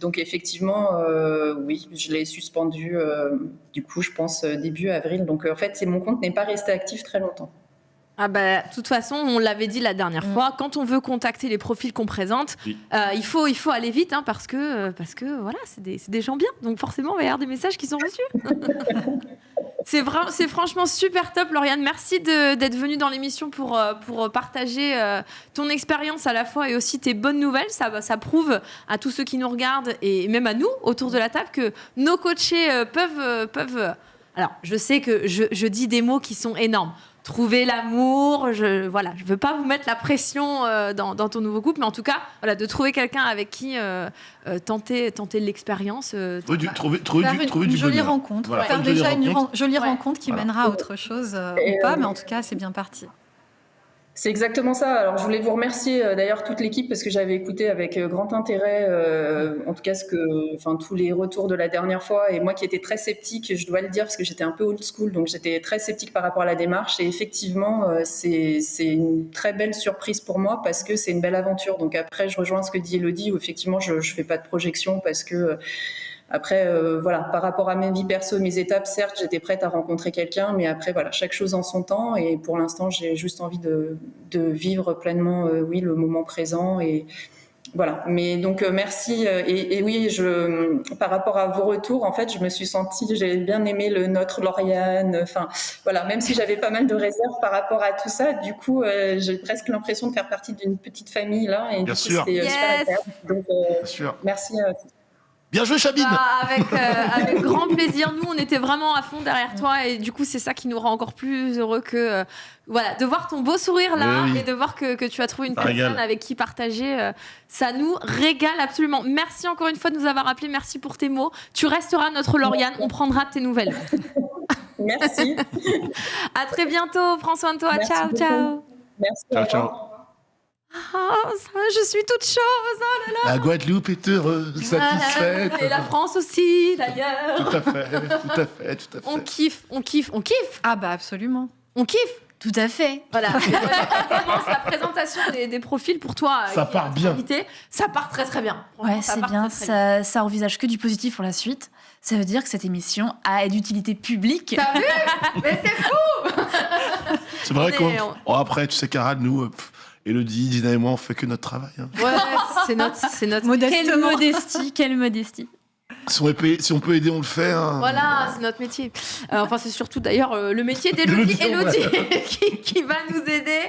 Donc effectivement, euh, oui, je l'ai suspendu. euh, du coup, je pense euh, début avril. Donc en fait, mon compte n'est pas resté actif très longtemps. Ah bah, de toute façon, on l'avait dit la dernière fois, quand on veut contacter les profils qu'on présente, Oui. euh, il, faut, il faut aller vite hein, parce, que, parce que voilà, c'est des, c'est des gens bien. Donc forcément, il va y avoir des messages qui sont reçus. c'est franchement super top, Lauriane. Merci d'être venue dans l'émission pour, euh, pour partager euh, ton expérience à la fois et aussi tes bonnes nouvelles. Ça, ça prouve à tous ceux qui nous regardent et même à nous autour de la table que nos coachés euh, peuvent... peuvent alors, je sais que je, je dis des mots qui sont énormes. Trouver l'amour, je voilà, je veux pas vous mettre la pression euh, dans, dans ton nouveau couple, mais en tout cas, voilà, de trouver quelqu'un avec qui euh, euh, tenter, tenter l'expérience. euh, Trouver du, trouver, trouver Faire du, une, trouver une du jolie bonheur. rencontre. Voilà, faire une jolie déjà une rencontre. jolie Ouais. rencontre qui Voilà. mènera à autre chose euh, ou pas, euh, mais en tout cas, c'est bien parti. C'est exactement ça. Alors, je voulais vous remercier euh, d'ailleurs toute l'équipe parce que j'avais écouté avec euh, grand intérêt, euh, en tout cas, ce que, enfin, tous les retours de la dernière fois. Et moi qui étais très sceptique, je dois le dire parce que j'étais un peu old school, donc j'étais très sceptique par rapport à la démarche. Et effectivement, c'est une très belle surprise pour moi parce que c'est une belle aventure. Donc après, je rejoins ce que dit Elodie où effectivement, je ne fais pas de projection parce que après, euh, voilà, par rapport à ma vie perso, mes étapes, certes, j'étais prête à rencontrer quelqu'un, mais après, voilà, chaque chose en son temps. Et pour l'instant, j'ai juste envie de, de vivre pleinement, euh, oui, le moment présent. Et voilà. Mais donc, euh, merci. Et, et oui, je, par rapport à vos retours, en fait, je me suis sentie, j'ai bien aimé le notre Lauriane. Enfin, voilà, même si j'avais pas mal de réserves par rapport à tout ça, du coup, euh, j'ai presque l'impression de faire partie d'une petite famille là. Et Bien du coup, sûr. super Yes. agréable. Donc, euh, Bien sûr. merci. euh, Bien joué, Chabine Bah, avec, euh, avec grand plaisir. Nous, on était vraiment à fond derrière toi et du coup, c'est ça qui nous rend encore plus heureux que euh, voilà, de voir ton beau sourire là oui. et de voir que, que tu as trouvé une Ça personne régale. avec qui partager. euh, ça nous régale absolument. Merci encore une fois de nous avoir appelés. Merci pour tes mots. Tu resteras notre Lauriane. On prendra tes nouvelles. merci. À très bientôt. Prends soin de toi. Merci ciao, beaucoup. ciao. Merci. Ciao, ciao. Ah, ça, je suis toute chose. oh là là. La Guadeloupe est heureuse, satisfaite. Et la France aussi, d'ailleurs. Tout à fait, tout à fait, tout à fait. On kiffe, on kiffe, on kiffe, Ah bah absolument. on kiffe. Tout à fait. Voilà. On commence la présentation des, des profils pour toi. euh, Ça est part bien. invité. Ça part très très bien. Ouais, c'est bien. très, très bien. Ça, ça envisage que du positif pour la suite. Ça veut dire que cette émission a d'utilité publique. T'as vu? Mais c'est fou C'est vrai On qu'on. on- Oh, après, tu sais, Caral, nous, euh, pff, Elodie, Dina et moi, on fait que notre travail. hein. Ouais, c'est notre, c'est notre. Quelle modestie, quelle modestie. Si on, si peut aider, on le fait. hein. Voilà, c'est notre métier. Euh, enfin, c'est surtout d'ailleurs euh, le métier d'Elodie qui, qui va nous aider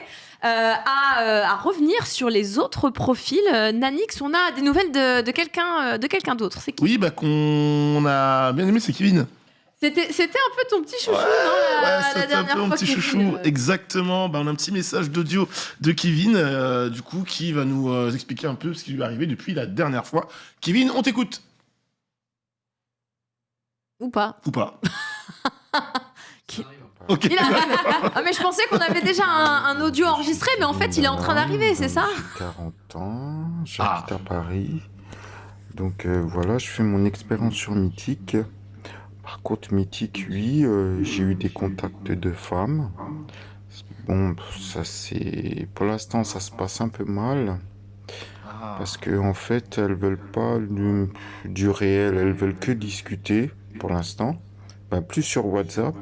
euh, à, euh, à revenir sur les autres profils. Euh, Nanix, on a des nouvelles de, de quelqu'un euh, de quelqu'un d'autre. C'est qui? Oui, bah qu'on a bien aimé, c'est Kevin. C'était c'était un peu ton petit chouchou, Ouais, non la, Ouais, la c'était un dernière peu mon fois, petit Kevin, chouchou. euh. Exactement. Bah, on a un petit message d'audio de Kevin, euh, du coup, qui va nous euh, expliquer un peu ce qui lui est arrivé depuis la dernière fois. Kevin, on t'écoute. Ou pas Ou pas Qui- Ok. Il Ah, mais je pensais qu'on avait déjà un, un audio enregistré, mais en fait, il est en train d'arriver, c'est ça? J'ai 40 ans, j'habite Ah. à Paris. Donc euh, voilà, je fais mon expérience sur Mythique. Par contre, Mythique, oui, euh, j'ai eu des contacts de femmes. Bon, ça c'est. Pour l'instant, ça se passe un peu mal. Parce que en fait, elles veulent pas du, du réel, elles veulent que discuter pour l'instant. Ben, plus sur WhatsApp.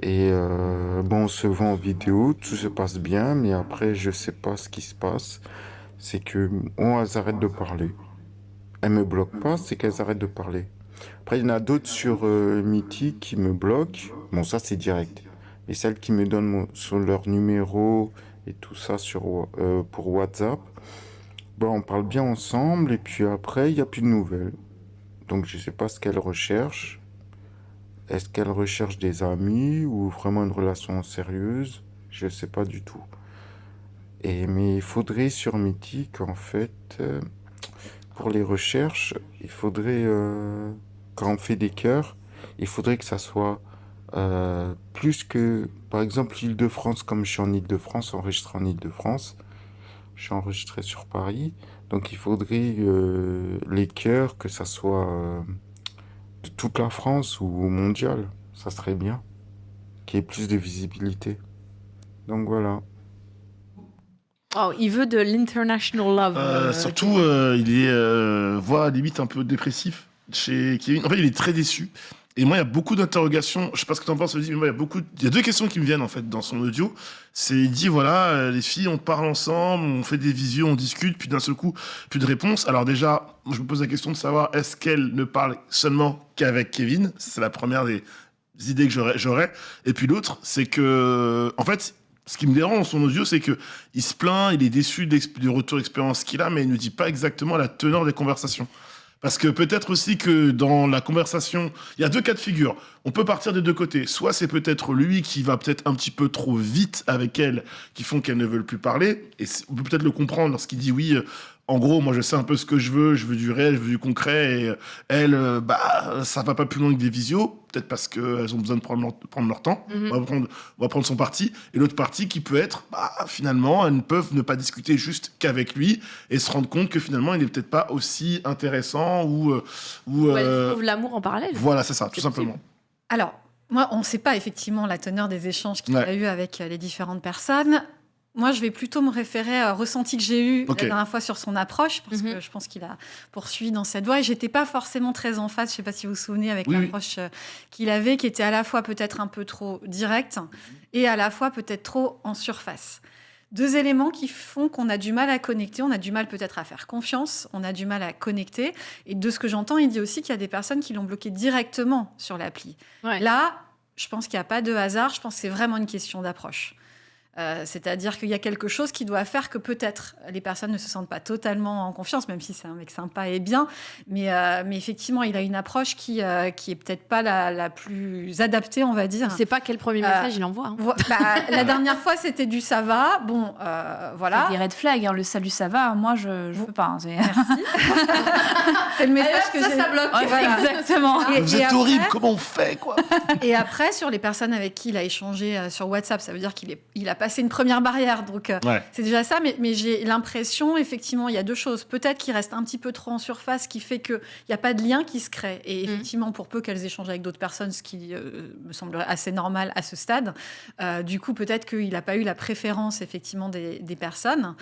Et euh, bon, on se voit en vidéo, tout se passe bien, mais après, je sais pas ce qui se passe. C'est que, on, elles arrêtent de parler. Elles me bloquent pas, c'est qu'elles arrêtent de parler. Après, il y en a d'autres sur euh, Mythique qui me bloquent. Bon, ça, c'est direct. Mais celles qui me donnent sur leur numéro et tout ça sur, euh, pour WhatsApp, bon, on parle bien ensemble, et puis après, il n'y a plus de nouvelles. Donc, je sais pas ce qu'elles recherchent. Est-ce qu'elle recherche des amis ou vraiment une relation sérieuse? Je ne sais pas du tout. Et, mais il faudrait sur Mythique, en fait, euh, pour les recherches, il faudrait, euh, quand on fait des cœurs, il faudrait que ça soit euh, plus que, par exemple, l'Île-de-France, comme je suis en Île-de-France, enregistré en Île-de-France, je suis enregistré sur Paris, donc il faudrait euh, les chœurs, que ça soit de toute la France ou mondial, ça serait bien, qu'il y ait plus de visibilité. Donc voilà. Oh, il veut de l'international love. Euh, euh, surtout, euh, il est, euh, voire limite un peu dépressif chez Kevin. En fait, il est très déçu. Et moi, il y a beaucoup d'interrogations. Je sais pas ce que tu en penses, mais moi, il y a beaucoup. Il y a deux questions qui me viennent en fait dans son audio. C'est il dit voilà, les filles, on parle ensemble, on fait des visios, on discute, puis d'un seul coup, plus de réponse. Alors déjà, je me pose la question de savoir est-ce qu'elle ne parle seulement qu'avec Kevin? C'est la première des idées que j'aurais. Et puis l'autre, c'est que en fait. Ce qui me dérange dans son audio, c'est que il se plaint, il est déçu du retour d'expérience qu'il a, mais il ne dit pas exactement la teneur des conversations. Parce que peut-être aussi que dans la conversation, il y a deux cas de figure. On peut partir des deux côtés. Soit c'est peut-être lui qui va peut-être un petit peu trop vite avec elle, qui font qu'elles ne veulent plus parler. Et on peut peut-être le comprendre lorsqu'il dit oui. En gros, moi je sais un peu ce que je veux, je veux du réel, je veux du concret. Et euh, elle, euh, bah, ça va pas plus loin que des visios. Peut-être parce qu'elles ont besoin de prendre leur, prendre leur temps. Mhm. on, va prendre, on va prendre son parti. Et l'autre partie qui peut être, bah, finalement, elles ne peuvent ne pas discuter juste qu'avec lui et se rendre compte que finalement, il n'est peut-être pas aussi intéressant ou. euh, ou euh, trouve l'amour en parallèle. voilà, c'est ça, tout simplement. Alors, moi, on ne sait pas effectivement la teneur des échanges qu'il Ouais. a eu avec les différentes personnes. Moi, je vais plutôt me référer au ressenti que j'ai eu la dernière fois sur son approche, parce Mhm. que je pense qu'il a poursuivi dans cette voie. Et j'étais pas forcément très en face, je sais pas si vous vous souvenez, avec Oui, l'approche euh, qu'il avait, qui était à la fois peut-être un peu trop directe et à la fois peut-être trop en surface. Deux éléments qui font qu'on a du mal à connecter, on a du mal peut-être à faire confiance, on a du mal à connecter. Et de ce que j'entends, il dit aussi qu'il y a des personnes qui l'ont bloqué directement sur l'appli. Ouais. Là, je pense qu'il n'y a pas de hasard, je pense que c'est vraiment une question d'approche. Euh, C'est-à-dire qu'il y a quelque chose qui doit faire que peut-être les personnes ne se sentent pas totalement en confiance, même si c'est un mec sympa et bien. Mais, euh, mais effectivement, il a une approche qui, euh, qui est peut-être pas la, la plus adaptée, on va dire. Je sais pas quel premier Euh, message il envoie. hein. Bah, la dernière fois, c'était du ça va. Bon, euh, voilà. Des red flags, hein, le salut ça va, moi je, je peux pas. hein, c'est- C'est le message que ça, j'ai- ça bloque. Ouais, Voilà. Exactement. Et- Vous et êtes après- horrible, comment on fait, quoi? Et après, sur les personnes avec qui il a échangé euh, sur WhatsApp, ça veut dire qu'il est- il a passé une première barrière. Donc, euh, Ouais. c'est déjà ça. Mais, mais j'ai l'impression, effectivement, il y a deux choses. Peut-être qu'il reste un petit peu trop en surface, qui fait qu'il n'y a pas de lien qui se crée. Et Mm. effectivement, pour peu qu'elles échangent avec d'autres personnes, ce qui euh, me semblerait assez normal à ce stade, euh, du coup, peut-être qu'il n'a pas eu la préférence, effectivement, des, des personnes.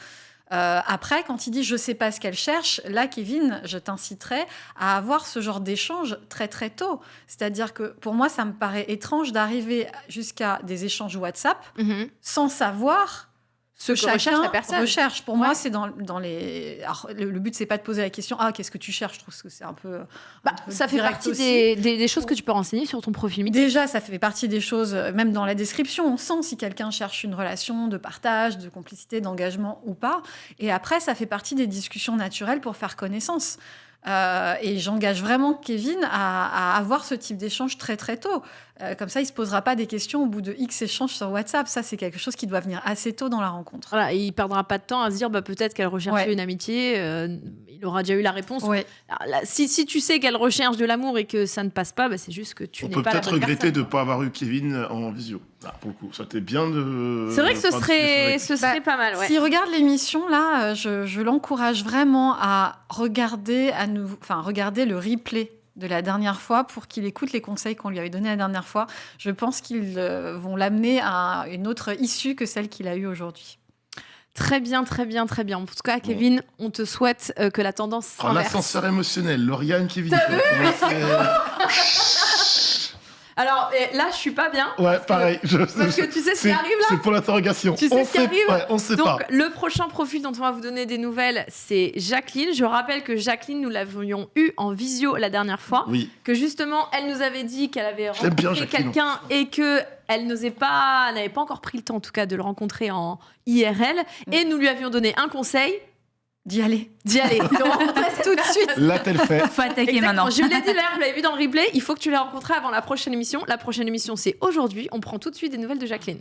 Euh, après, quand il dit je sais pas ce qu'elle cherche, là, Kevin, je t'inciterais à avoir ce genre d'échange très très tôt. C'est-à-dire que pour moi, ça me paraît étrange d'arriver jusqu'à des échanges WhatsApp Mhm. sans savoir Ce que chacun recherche la personne. recherche. Pour moi, c'est dans, dans les. Alors, le, le but, c'est pas de poser la question Ah, qu'est-ce que tu cherches? Je trouve que c'est un peu. Bah, un peu ça fait partie des, des- des choses que tu peux renseigner sur ton profil Mythique. Déjà, ça fait partie des choses, euh, même dans la description, on sent si quelqu'un cherche une relation de partage, de complicité, d'engagement ou pas. Et après, ça fait partie des discussions naturelles pour faire connaissance. Euh, et j'engage vraiment Kevin à, à avoir ce type d'échange très très tôt. Euh, comme ça, il se posera pas des questions au bout de X échanges sur WhatsApp. Ça, c'est quelque chose qui doit venir assez tôt dans la rencontre. Voilà, et il perdra pas de temps à se dire bah, peut-être qu'elle recherchait Ouais. une amitié. euh, il aura déjà eu la réponse. Ouais. Alors là, si, si tu sais qu'elle recherche de l'amour et que ça ne passe pas, bah, c'est juste que tu On n'es peut pas la peut-être bonne regretter personne. de ne pas avoir eu Kevin en visio. Là, pour le coup, ça aurait été bien de. C'est vrai que ce serait, ce serait Bah, pas mal. Ouais. S'il regarde l'émission, là, euh, je, je l'encourage vraiment à regarder, à nouveau, enfin, regarder le replay de la dernière fois pour qu'il écoute les conseils qu'on lui avait donnés la dernière fois. Je pense qu'ils euh, vont l'amener à une autre issue que celle qu'il a eue aujourd'hui. Très bien, très bien, très bien. En tout cas, Kevin, on te souhaite euh, que la tendance Oh, s'inverse. L'ascenseur émotionnel, Lauriane, Kevin. T'as vu Alors là, je suis pas bien. Ouais, pareil. je- Parce que tu sais ce qui c'est- arrive là C'est pour l'interrogation. Tu sais on ce qui sait- arrive ouais, On sait Donc, pas. le prochain profil dont on va vous donner des nouvelles, c'est Jacqueline. Je rappelle que Jacqueline, nous l'avions eu en visio la dernière fois. Oui. Que justement, elle nous avait dit qu'elle avait rencontré Jacqueline, quelqu'un et que elle n'osait pas, n'avait pas encore pris le temps, en tout cas, de le rencontrer en IRL. Et nous lui avions donné un conseil. D'y aller. D'y aller. De rencontrer tout de suite. Là, t'es le fait. Faut attaquer Exactement. maintenant. Je l'ai dit là, vous l'avez vu dans le replay, il faut que tu l'aies rencontré avant la prochaine émission. La prochaine émission, c'est aujourd'hui. On prend tout de suite des nouvelles de Jacqueline.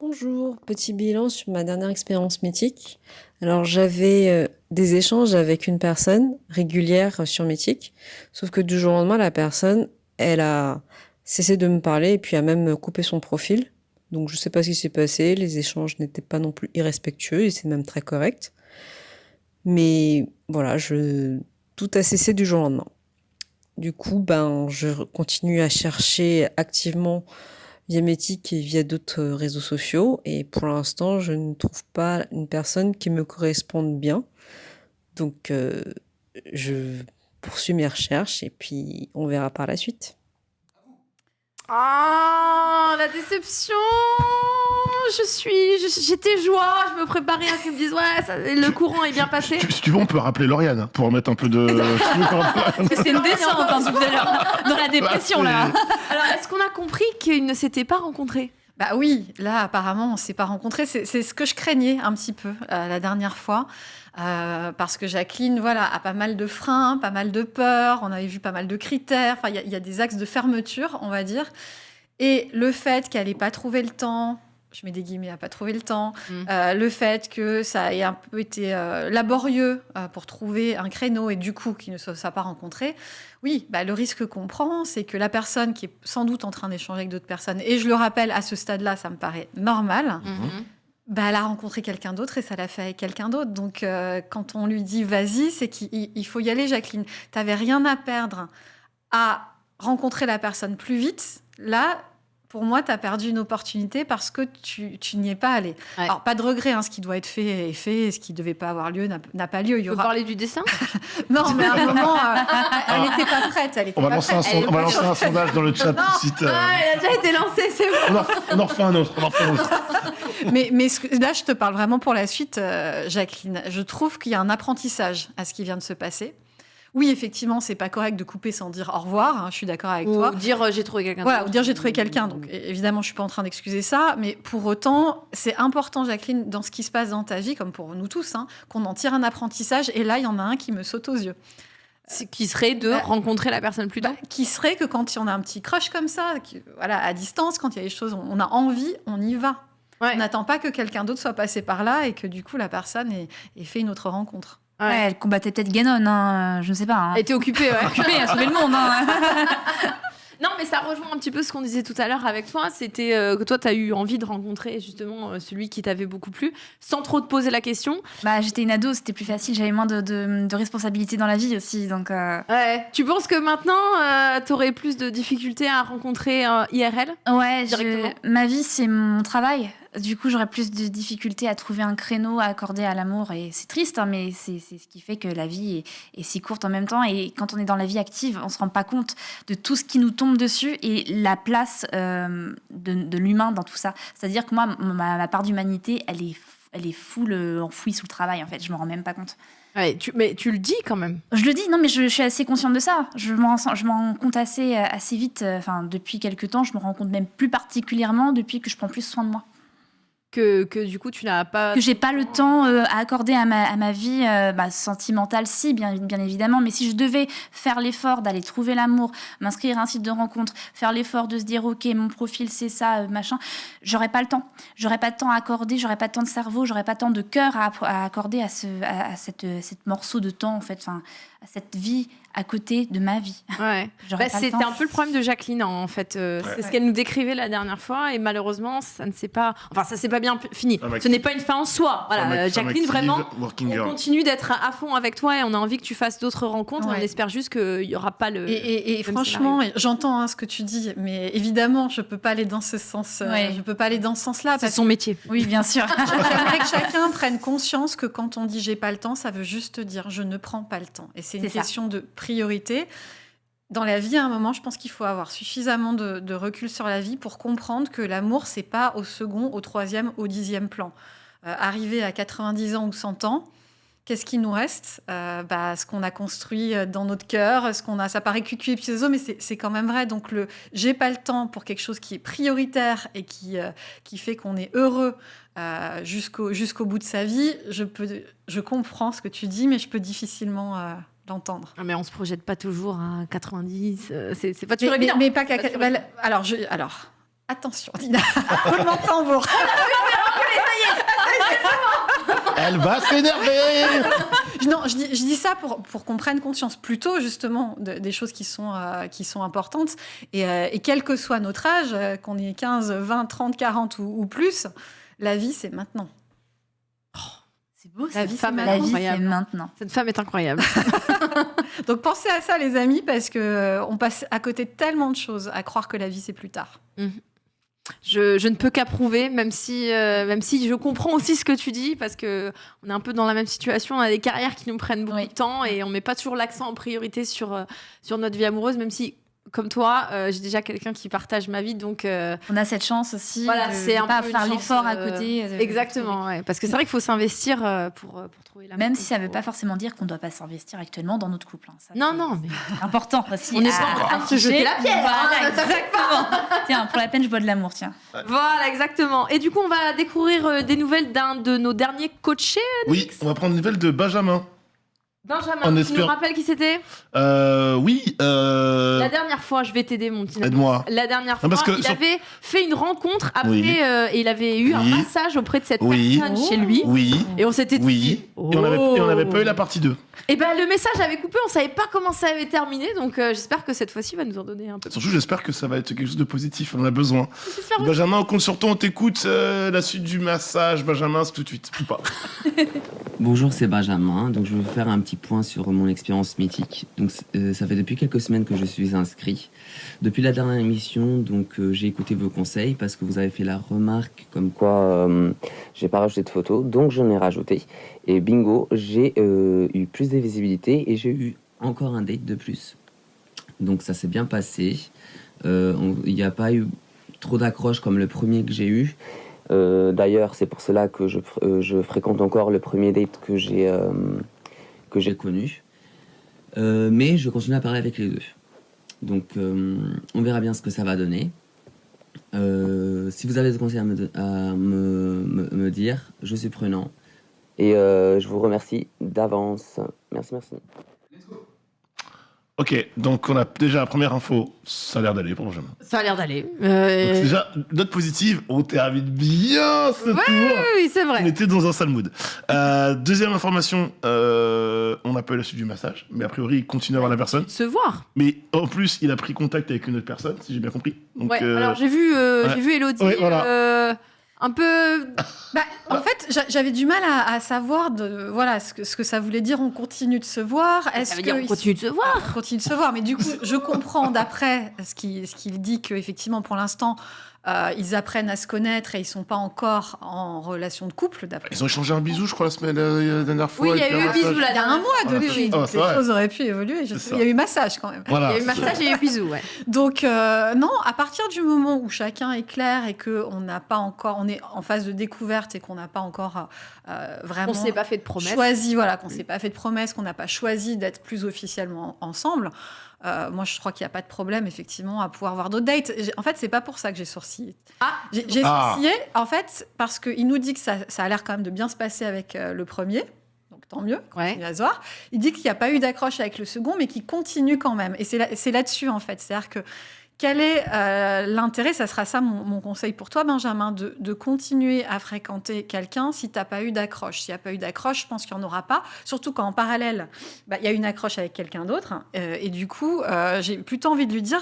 Bonjour, petit bilan sur ma dernière expérience mythique. Alors j'avais euh, des échanges avec une personne régulière sur Mythique, sauf que du jour au lendemain, la personne, elle a cessé de me parler et puis a même coupé son profil. Donc je sais pas ce qui s'est passé, les échanges n'étaient pas non plus irrespectueux et c'est même très correct. Mais voilà, tout a cessé du jour au lendemain. Du coup, ben je continue à chercher activement via Métic et via d'autres réseaux sociaux et pour l'instant, je ne trouve pas une personne qui me corresponde bien. Donc euh, je poursuis mes recherches et puis on verra par la suite. Ah, la déception Je suis... J'étais joie, je me préparais à ce qu'ils me disent « Ouais, ça- le courant est bien passé. Si tu veux, on peut rappeler Lauriane hein, pour remettre un peu de. C'est une descente hein, tout à l'heure, dans la dépression là. Alors, est-ce qu'on a compris qu'ils ne s'étaient pas rencontrés? Bah oui, là apparemment on s'est pas rencontrés. C'est ce que je craignais un petit peu euh, la dernière fois. Euh, parce que Jacqueline, voilà, a pas mal de freins, pas mal de peurs. On avait vu pas mal de critères. Enfin, il y a- il y, a des axes de fermeture, on va dire. Et le fait qu'elle n'ait pas trouvé le temps, je mets des guillemets, à pas trouvé le temps, euh, le fait que ça ait un peu été euh, laborieux euh, pour trouver un créneau et du coup qu'ils ne se soient pas rencontrés, oui, bah, le risque qu'on prend, c'est que la personne qui est sans doute en train d'échanger avec d'autres personnes, et je le rappelle, à ce stade-là, ça me paraît normal, bah, elle a rencontré quelqu'un d'autre et ça l'a fait avec quelqu'un d'autre. Donc, quand on lui dit vas-y, c'est qu'il il faut y aller, Jacqueline. Tu n'avais rien à perdre à rencontrer la personne plus vite. Là, pour moi, tu as perdu une opportunité parce que tu, tu n'y es pas allé. Alors, pas de regret, hein, ce qui doit être fait est fait, ce qui ne devait pas avoir lieu n'a pas lieu. Il y Tu aura... parler du dessin? Non, mais à un moment, euh, elle n'était pas prête. Elle était On va pas lancer un, prête. son- Elle on va est lancer pas un prête. sondage dans le chat Non. tout de suite. euh, Ah, il a déjà été lancé, c'est on, bon en, on en refait un autre. On en refait un autre. mais mais ce que- là, je te parle vraiment pour la suite, euh, Jacqueline. Je trouve qu'il y a un apprentissage à ce qui vient de se passer. Oui, effectivement, c'est pas correct de couper sans dire au revoir. hein, je suis d'accord avec Ou toi. dire euh, j'ai trouvé quelqu'un Voilà, ou dire j'ai trouvé quelqu'un. Donc é- évidemment, je suis pas en train d'excuser ça, mais pour autant, c'est important, Jacqueline, dans ce qui se passe dans ta vie, comme pour nous tous, hein, qu'on en tire un apprentissage. Et là, il y en a un qui me saute aux yeux. C'est- Qui serait de rencontrer la personne plus tôt Bah, Qui serait que quand on a un petit crush comme ça, qui- voilà, à distance, quand il y a des choses, on on a envie, on y va. On n'attend pas que quelqu'un d'autre soit passé par là et que du coup la personne ait, ait fait une autre rencontre. Ouais, elle combattait peut-être Ganon, hein, je ne sais pas. hein. Elle était occupée, ouais. Occupée à sauver le monde. hein. Non, mais ça rejoint un petit peu ce qu'on disait tout à l'heure avec toi. C'était euh, que toi, tu as eu envie de rencontrer justement euh, celui qui t'avait beaucoup plu, sans trop te poser la question. Bah, j'étais une ado, c'était plus facile, j'avais moins de, de, de responsabilités dans la vie aussi. Donc, euh, Ouais. Tu penses que maintenant, tu aurais plus de difficultés à rencontrer euh, IRL Ouais, je- Directement? ma vie, c'est mon travail. Du coup, j'aurais plus de difficultés à trouver un créneau à accorder à l'amour. Et c'est triste, hein, mais c'est ce qui fait que la vie est, est si courte en même temps. Et quand on est dans la vie active, on se rend pas compte de tout ce qui nous tombe dessus et la place euh, de, de l'humain dans tout ça. C'est-à-dire que moi, ma, ma part d'humanité, elle est, elle est full euh, enfouie sous le travail, en fait. Je me rends même pas compte. Ouais, tu, mais tu le dis quand même. Je le dis, non, mais je, je suis assez consciente de ça. Je m'en m'en rends compte assez, euh, assez vite. Enfin, depuis quelques temps, je me rends compte même plus particulièrement depuis que je prends plus soin de moi. Que, du coup, tu n'as pas. Que j'ai pas le temps euh, à accorder à ma, à ma vie euh, bah, sentimentale, si, bien, bien évidemment. Mais si je devais faire l'effort d'aller trouver l'amour, m'inscrire à un site de rencontre, faire l'effort de se dire, OK, mon profil, c'est ça, euh, machin, j'aurais pas le temps. J'aurais pas de temps à accorder, j'aurais pas de temps de cerveau, j'aurais pas tant de cœur à, accorder à, ce, à, à cette, cette morceau de temps, en fait, enfin, à cette vie à côté de ma vie. Ouais. Bah, C'était un peu le problème de Jacqueline en fait. Euh, Ouais. C'est ce qu'elle nous décrivait la dernière fois et malheureusement ça ne s'est pas. Enfin ça s'est pas bien fini. Femme Ce n'est pas une fin en soi. Voilà, euh, Jacqueline vraiment. On girl. continue d'être à à fond avec toi et on a envie que tu fasses d'autres rencontres. Ouais. On espère juste qu'il y aura pas le. Et, et- et le même franchement, j'entends hein, ce que tu dis, mais évidemment, je peux pas aller dans ce sens. euh, Ouais. Je peux pas aller dans ce sens-là. c'est parce son métier. Oui, bien sûr. J'aimerais que chacun prenne conscience que quand on dit j'ai pas le temps, ça veut juste dire je ne prends pas le temps. Et c'est une C'est ça. question de priorité. Dans la vie, à un moment, je pense qu'il faut avoir suffisamment de, recul sur la vie pour comprendre que l'amour, c'est pas au second, au troisième, au dixième plan. Euh, arriver à 90 ans ou 100 ans, qu'est-ce qui nous reste? Euh, bah, Ce qu'on a construit euh, dans notre cœur, ce qu'on a, ça paraît cucu et puis mais c'est quand même vrai. Donc le j'ai pas le temps pour quelque chose qui est prioritaire et qui, euh, qui fait qu'on est heureux jusqu'au jusqu'au bout de sa vie, je, peux, je comprends ce que tu dis, mais je peux difficilement l'entendre. Ah, mais on se projette pas toujours à 90. euh, c'est pas Mais, toujours mais- évident. mais pas qu'à- Pas toujours bah, alors, je, alors, Attention, Dina, roulement de tambour. Elle va s'énerver Je- Non, je dis, je dis ça pour, pour qu'on prenne conscience plutôt justement de- des choses qui sont, euh, qui sont importantes. Et, euh, et quel que soit notre âge, euh, qu'on ait 15, 20, 30, 40 ou, ou plus, la vie, c'est maintenant. C'est beau, La cette vie, femme c'est est La maintenant. vie, c'est incroyable. maintenant. Cette femme est incroyable. Donc pensez à ça, les amis, parce que euh, on passe à côté de tellement de choses à croire que la vie, c'est plus tard. Je, je ne peux qu'approuver, même si, euh, même si je comprends aussi ce que tu dis, parce que on est un peu dans la même situation. On a des carrières qui nous prennent beaucoup Oui. de temps et on met pas toujours l'accent en priorité sur, euh, sur notre vie amoureuse, même si, comme toi, euh, j'ai déjà quelqu'un qui partage ma vie, donc euh, On a cette chance aussi Voilà, c'est un pas peu faire l'effort à euh, côté. euh, exactement, ouais, parce que c'est vrai qu'il faut s'investir euh, pour, pour trouver la Même si ça ne veut pas forcément dire qu'on ne doit pas s'investir actuellement dans notre couple. hein. Ça, Non, c'est- non, mais c'est important aussi. On n'est à- pas en train de se jeter la pierre, Voilà, hein, fait exactement. tiens, pour la peine, je bois de l'amour, tiens. Voilà, exactement. Et du coup, on va découvrir euh, des nouvelles d'un de nos derniers coachés, Oui, on va prendre une nouvelle de Benjamin. Benjamin. On Tu espère- nous rappelles qui c'était? Euh, oui, euh... La dernière fois, je vais t'aider, mon petit. Aide-moi. La dernière fois, Non, parce que il sur- avait fait une rencontre après Oui. euh, et il avait eu un Oui. massage auprès de cette Oui. personne chez lui. Oui, Et on s'était dit. oui. Et on avait, et on avait pas eu la partie 2. Et ben le message avait coupé, on savait pas comment ça avait terminé, donc euh, j'espère que cette fois-ci il va nous en donner un peu. Surtout, j'espère que ça va être quelque chose de positif. On en a besoin. Benjamin, on compte sur toi, on t'écoute. euh, la suite du massage, Benjamin, c'est tout de suite. Ou pas. Bonjour, c'est Benjamin. Donc, je vais vous faire un petit point sur mon expérience mythique. Donc, euh, ça fait depuis quelques semaines que je suis inscrit. Depuis la dernière émission, donc euh, j'ai écouté vos conseils parce que vous avez fait la remarque comme quoi euh, j'ai pas rajouté de photos, donc j'en ai rajouté. Et bingo, j'ai euh, eu plus de visibilité et j'ai eu encore un date de plus. Donc, ça s'est bien passé. Euh, Il n'y a pas eu trop d'accroches comme le premier que j'ai eu. D'ailleurs, c'est pour cela que je, je fréquente encore le premier date que j'ai que j'ai connu. Mais je continue à parler avec les deux. Donc, euh, on verra bien ce que ça va donner. Euh, si vous avez des conseils à me, de- à me, me- me dire, je suis prenant. Et euh, je vous remercie d'avance. Merci, merci. Ok, donc on a déjà la première info. Ça a l'air d'aller pour Benjamin. Ça a l'air d'aller. Donc, Euh, déjà, note positive, on termine bien ce Ouais, tour. oui, oui, c'est On vrai. était dans un sale mood. Euh, deuxième information, euh, on n'a pas eu la suite du massage, mais a priori, il continue à voir la personne. Se voir. Mais en plus, il a pris contact avec une autre personne, si j'ai bien compris. Donc, ouais. euh, Alors j'ai vu, euh, ouais. j'ai vu Elodie. Ouais, voilà. euh, un peu. Bah, en fait, j'a- j'avais du mal à, à savoir de, voilà, ce, que, ce que ça voulait dire. On continue de se voir. Est-ce Ça veut dire que on ils- continue de se voir. On continue de se voir. Mais du coup, je comprends d'après ce qu'il ce qu'il dit qu'effectivement, pour l'instant, euh, ils apprennent à se connaître et ils sont pas encore en relation de couple. d'après Ils ont échangé un bisou, je crois, la semaine euh, la dernière fois. Oui, il y a eu un bisou massage. là. Il y a un mois. Ah, c'est les vrai. choses auraient pu évoluer. Il y a eu massage quand même. Voilà. Il y a eu massage et il y a eu bisous, ouais. Donc euh, non, à partir du moment où chacun est clair et que on n'a pas encore, on est en phase de découverte et qu'on n'a pas encore euh, vraiment On s'est pas fait de promesses. choisi, voilà, qu'on s'est pas fait de promesses, qu'on n'a pas choisi d'être plus officiellement ensemble. Euh, moi, je crois qu'il n'y a pas de problème, effectivement, à pouvoir avoir d'autres dates. En fait, c'est pas pour ça que j'ai sourcillé. Ah, J'ai j'ai Ah. sourcillé, en fait, parce qu'il nous dit que ça, ça a l'air quand même de bien se passer avec euh, le premier. Donc tant mieux, Ouais. se voir. Il dit qu'il n'y a pas eu d'accroche avec le second, mais qu'il continue quand même. Et c'est là- c'est là-dessus, en fait. C'est-à-dire que quel est euh, l'intérêt Ça sera ça mon, mon conseil pour toi, Benjamin, de, de continuer à fréquenter quelqu'un si tu n'as pas eu d'accroche. S'il n'y a pas eu d'accroche, je pense qu'il n'y en aura pas. Surtout quand en parallèle, bah, il y a une accroche avec quelqu'un d'autre. Euh, et du coup, euh, j'ai plutôt envie de lui dire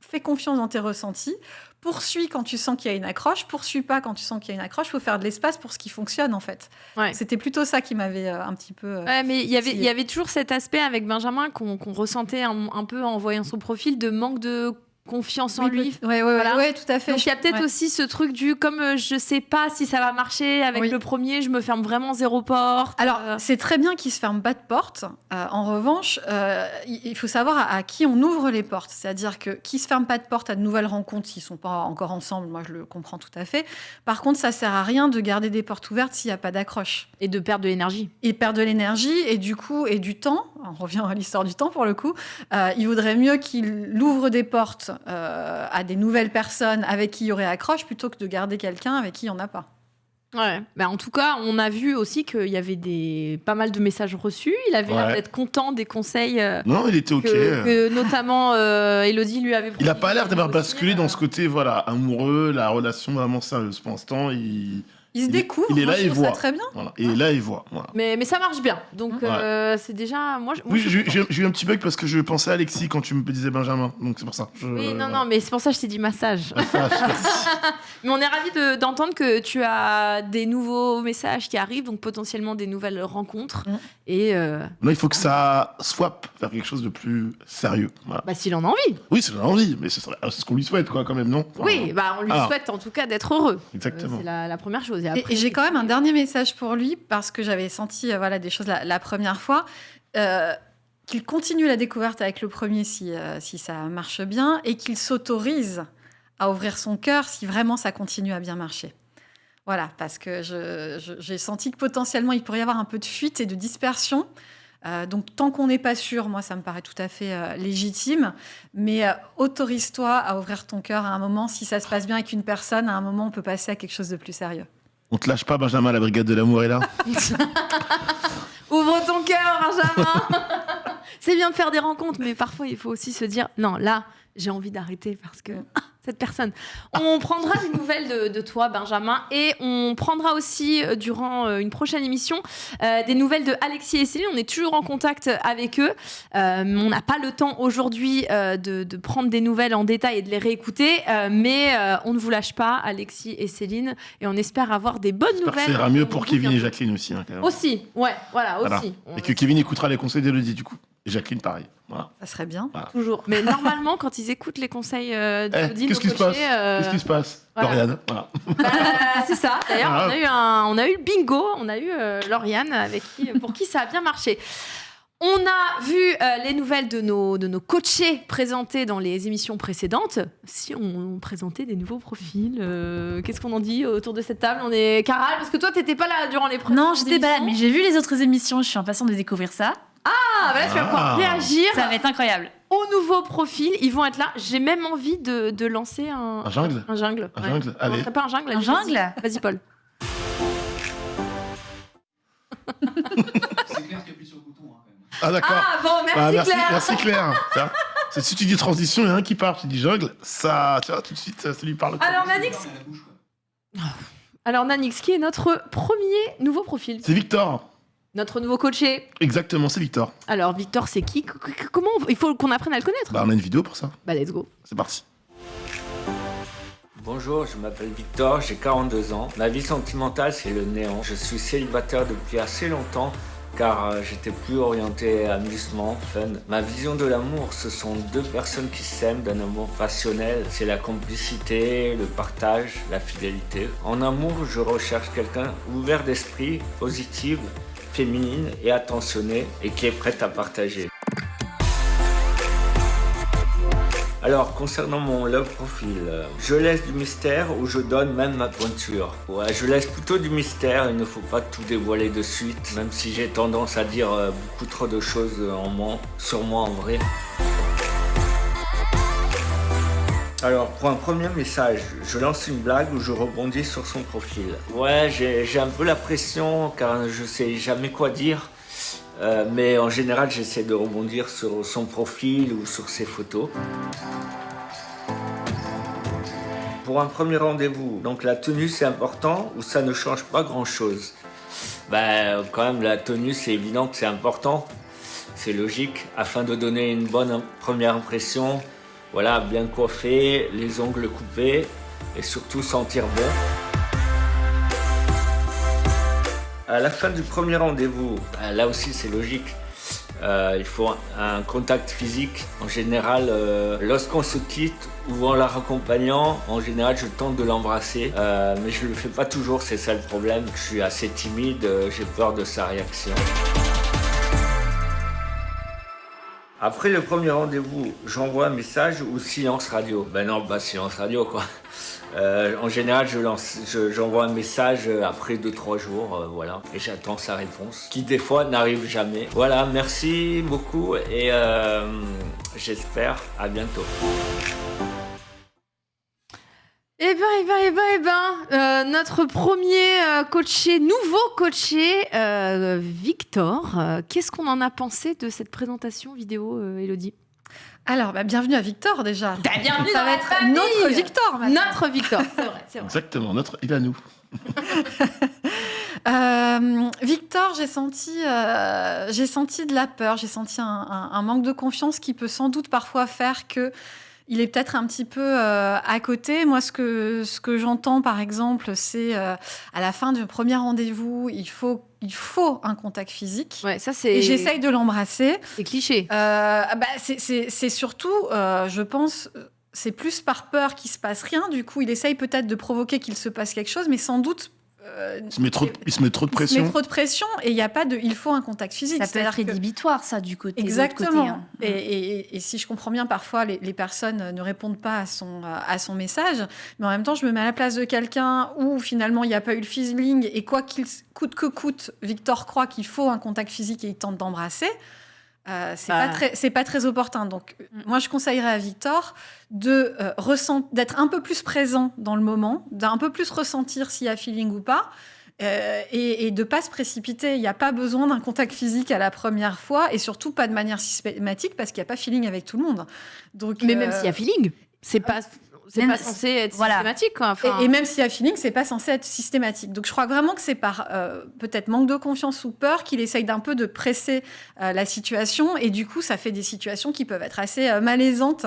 fais confiance dans tes ressentis. Poursuis quand tu sens qu'il y a une accroche. Poursuis pas quand tu sens qu'il y a une accroche. Il faut faire de l'espace pour ce qui fonctionne, en fait. Ouais. C'était plutôt ça qui m'avait un petit peu. Ouais, mais il y avait, il y titillé. avait toujours cet aspect avec Benjamin qu'on qu'on ressentait un, un peu en voyant son profil de manque de confiance en Oui, lui. oui, ouais, Voilà. ouais, tout à fait. Donc il y a peut-être Ouais. aussi ce truc du comme euh, je sais pas si ça va marcher avec Oui. le premier, je me ferme vraiment zéro porte. Alors, Euh, c'est très bien qu'il se ferme pas de porte. Euh, en revanche, euh, il faut savoir à, à qui on ouvre les portes. C'est-à-dire que qui se ferme pas de porte à de nouvelles rencontres s'ils sont pas encore ensemble, moi je le comprends tout à fait. Par contre, ça sert à rien de garder des portes ouvertes s'il n'y a pas d'accroche. et de perdre de l'énergie. Il perd de l'énergie et du coup et du temps. On revient à l'histoire du temps pour le coup. Euh, il vaudrait mieux qu'il ouvre des portes euh, à des nouvelles personnes avec qui il y aurait accroche plutôt que de garder quelqu'un avec qui il n'y en a pas. Ouais. Bah, en tout cas, on a vu aussi qu'il y avait des pas mal de messages reçus. Il avait l'air Ouais. d'être content des conseils. euh, Non, il était ok. Que, que notamment euh, Elodie lui avait. Il a pas l'air d'avoir basculé dans ce côté voilà amoureux, la relation vraiment sérieuse. Pour l'instant, il Il se découvre. il est là et ça voit. très bien. Voilà. Il est là et voit. Voilà. Mais, mais ça marche bien. Donc Ouais. euh, c'est déjà. Moi, je- moi, Oui, j'ai eu un petit bug parce que je pensais à Alexis quand tu me disais Benjamin. Donc c'est pour ça. Je- Oui, non, non, mais c'est pour ça que je t'ai dit massage. Mais on est ravis de- d'entendre que tu as des nouveaux messages qui arrivent, donc potentiellement des nouvelles rencontres. Et euh, Non, il faut que ça swap vers quelque chose de plus sérieux. Voilà. bah, s'il en a envie. Oui, c'est envie, mais ce serait- c'est ce qu'on lui souhaite, quoi, quand même, non? Enfin, Oui, bah, on lui souhaite en tout cas d'être heureux. Exactement. Euh, c'est la, la première chose. Et Et, après, et j'ai quand même un dernier message pour lui parce que j'avais senti euh, voilà, des choses la, la première fois. Euh, qu'il continue la découverte avec le premier si, euh, si ça marche bien et qu'il s'autorise à ouvrir son cœur si vraiment ça continue à bien marcher. Voilà, parce que j'ai senti que potentiellement il pourrait y avoir un peu de fuite et de dispersion. Euh, donc tant qu'on n'est pas sûr, moi ça me paraît tout à fait euh, légitime, mais euh, autorise-toi à ouvrir ton cœur à un moment. Si ça se passe bien avec une personne, à un moment on peut passer à quelque chose de plus sérieux. On te lâche pas, Benjamin, la brigade de l'amour est là. Ouvre ton cœur, Benjamin. c'est bien de faire des rencontres, mais parfois il faut aussi se dire non, là, j'ai envie d'arrêter parce que cette personne. On prendra des nouvelles de, de toi, Benjamin, et on prendra aussi euh, durant euh, une prochaine émission euh, des nouvelles de Alexis et Céline. On est toujours en contact avec eux. On n'a pas le temps aujourd'hui de, de prendre des nouvelles en détail et de les réécouter, mais on ne vous lâche pas, Alexis et Céline, et on espère avoir des bonnes nouvelles. ça ira mieux pour Kevin et. Jacqueline aussi. hein. Aussi, ouais, voilà, Voilà. aussi. Et que Kevin écoutera les conseils d'Elodie, du coup. Jacqueline, pareil. Voilà. Ça serait bien. Voilà. Toujours. Mais normalement, quand ils écoutent les conseils euh, Eh, Qu'est-ce qui nos se passe euh, Qu'est-ce qui se passe voilà. Lauriane, voilà. bah, c'est ça. D'ailleurs, on a eu un, on a eu le bingo, on a eu euh, Lauriane avec qui, pour qui ça a bien marché. On a vu euh, les nouvelles de nos, de nos coachés présentées dans les émissions précédentes. Si on, présentait des nouveaux profils, euh, qu'est-ce qu'on en dit autour de cette table? On est Caral, parce que toi, t'étais pas là durant les premières Non, j'étais pas là, mais j'ai vu les autres émissions, je suis impatiente de découvrir ça. Ah, bah là, tu vas pouvoir Ah. réagir. Ça va être incroyable. Aux nouveaux profils, ils vont être là. J'ai même envie de, de lancer un, Un jungle Un jungle. Un ouais. jungle On Allez. lancerait pas un jungle Un jungle vas-y. Vas-y, Paul. C'est clair qu'il appuie sur le bouton. Hein, quand même. Ah, d'accord. Ah, bon, merci, Ah, merci, Claire. merci Claire. Tiens, c'est- si tu dis transition, il y en a un qui part, tu dis jungle, ça, tu vois, tout de suite, ça, ça lui parle. Alors, Nanix. Alors, Nanix, qui est notre premier nouveau profil C'est Victor. Notre nouveau coaché. Exactement, c'est Victor. Alors, Victor, c'est qui? Comment on- Il faut qu'on apprenne à le connaître. Bah, on a une vidéo pour ça. Bah, let's go. C'est parti. Bonjour, je m'appelle Victor, j'ai 42 ans. Ma vie sentimentale, c'est le néant. Je suis célibataire depuis assez longtemps car euh, j'étais plus orienté amusement, fun. Ma vision de l'amour, ce sont deux personnes qui s'aiment d'un amour passionnel. C'est la complicité, le partage, la fidélité. En amour, je recherche quelqu'un ouvert d'esprit, positive, féminine et attentionnée et qui est prête à partager. Alors, concernant mon love profil, je laisse du mystère ou je donne même ma pointure. Ouais, je laisse plutôt du mystère, il ne faut pas tout dévoiler de suite, même si j'ai tendance à dire euh, beaucoup trop de choses en moi, sur moi en vrai. Alors, pour un premier message, je lance une blague ou je rebondis sur son profil. Ouais, j'ai un peu la pression car je sais jamais quoi dire. Euh, mais en général, j'essaie de rebondir sur son profil ou sur ses photos. Pour un premier rendez-vous, donc la tenue c'est important ou ça ne change pas grand-chose? Ben quand même la tenue c'est évident que c'est important, c'est logique, afin de donner une bonne première impression, voilà, bien coiffé, les ongles coupés et surtout sentir bon. À la fin du premier rendez-vous, bah, là aussi c'est logique. Euh, il faut un, contact physique. En général, euh, lorsqu'on se quitte ou en la raccompagnant, en général je tente de l'embrasser. Euh, mais je ne le fais pas toujours, c'est ça le problème. Je suis assez timide, euh, j'ai peur de sa réaction. Après le premier rendez-vous, j'envoie un message ou silence radio. Ben non, silence radio quoi. Euh, en général, j'envoie un message euh, après 2-3 jours, euh, voilà, et j'attends sa réponse, qui des fois n'arrive jamais. Voilà, merci beaucoup et j'espère à bientôt. Eh bien, eh ben, eh ben, eh ben, euh, notre premier euh, coaché, nouveau coaché, euh, Victor. euh, Qu'est-ce qu'on en a pensé de cette présentation vidéo, euh, Elodie? Alors, bah, bienvenue à Victor déjà. Bah, bienvenue Ça dans va la être famille. notre Victor maintenant. Notre Victor, c'est vrai, c'est vrai. Exactement, notre, il est à nous. Euh, Victor, j'ai senti, euh, j'ai senti de la peur, j'ai senti un, un- un manque de confiance qui peut sans doute parfois faire que il est peut-être un petit peu euh, à côté. Moi, ce que, ce que j'entends, par exemple, c'est euh, à la fin du premier rendez-vous, il faut, il faut un contact physique. Ouais, ça c'est. Et j'essaye de l'embrasser. C'est cliché. Euh, bah, c'est- c'est c'est surtout, je pense, c'est plus par peur qu'il se passe rien. Du coup, il essaye peut-être de provoquer qu'il se passe quelque chose, mais sans doute. Euh, Il se met trop de, il se met trop de il se met pression. trop de pression et il n'y a pas de. Il faut un contact physique. Ça peut être que- rédhibitoire, ça, du côté. Exactement. côté, hein. et, et- et si je comprends bien, parfois les, les personnes ne répondent pas à son, à son message, mais en même temps, je me mets à la place de quelqu'un où finalement il n'y a pas eu le feeling et quoi qu'il coûte que coûte, Victor croit qu'il faut un contact physique et il tente d'embrasser. Euh, c'est Bah. pas très c'est pas très opportun donc euh, moi je conseillerais à Victor de euh, ressent- d'être un peu plus présent dans le moment d'un peu plus ressentir s'il y a feeling ou pas euh, et, et de pas se précipiter. Il n'y a pas besoin d'un contact physique à la première fois et surtout pas de manière systématique parce qu'il n'y a pas feeling avec tout le monde. Donc, Mais même s'il y a feeling, c'est pas, c'est pas censé être voilà. systématique. Quoi. Enfin, et, et même s'il y a feeling, c'est pas censé être systématique. Donc je crois vraiment que c'est par euh, peut-être manque de confiance ou peur qu'il essaye d'un peu de presser euh, la situation et du coup ça fait des situations qui peuvent être assez euh, malaisantes,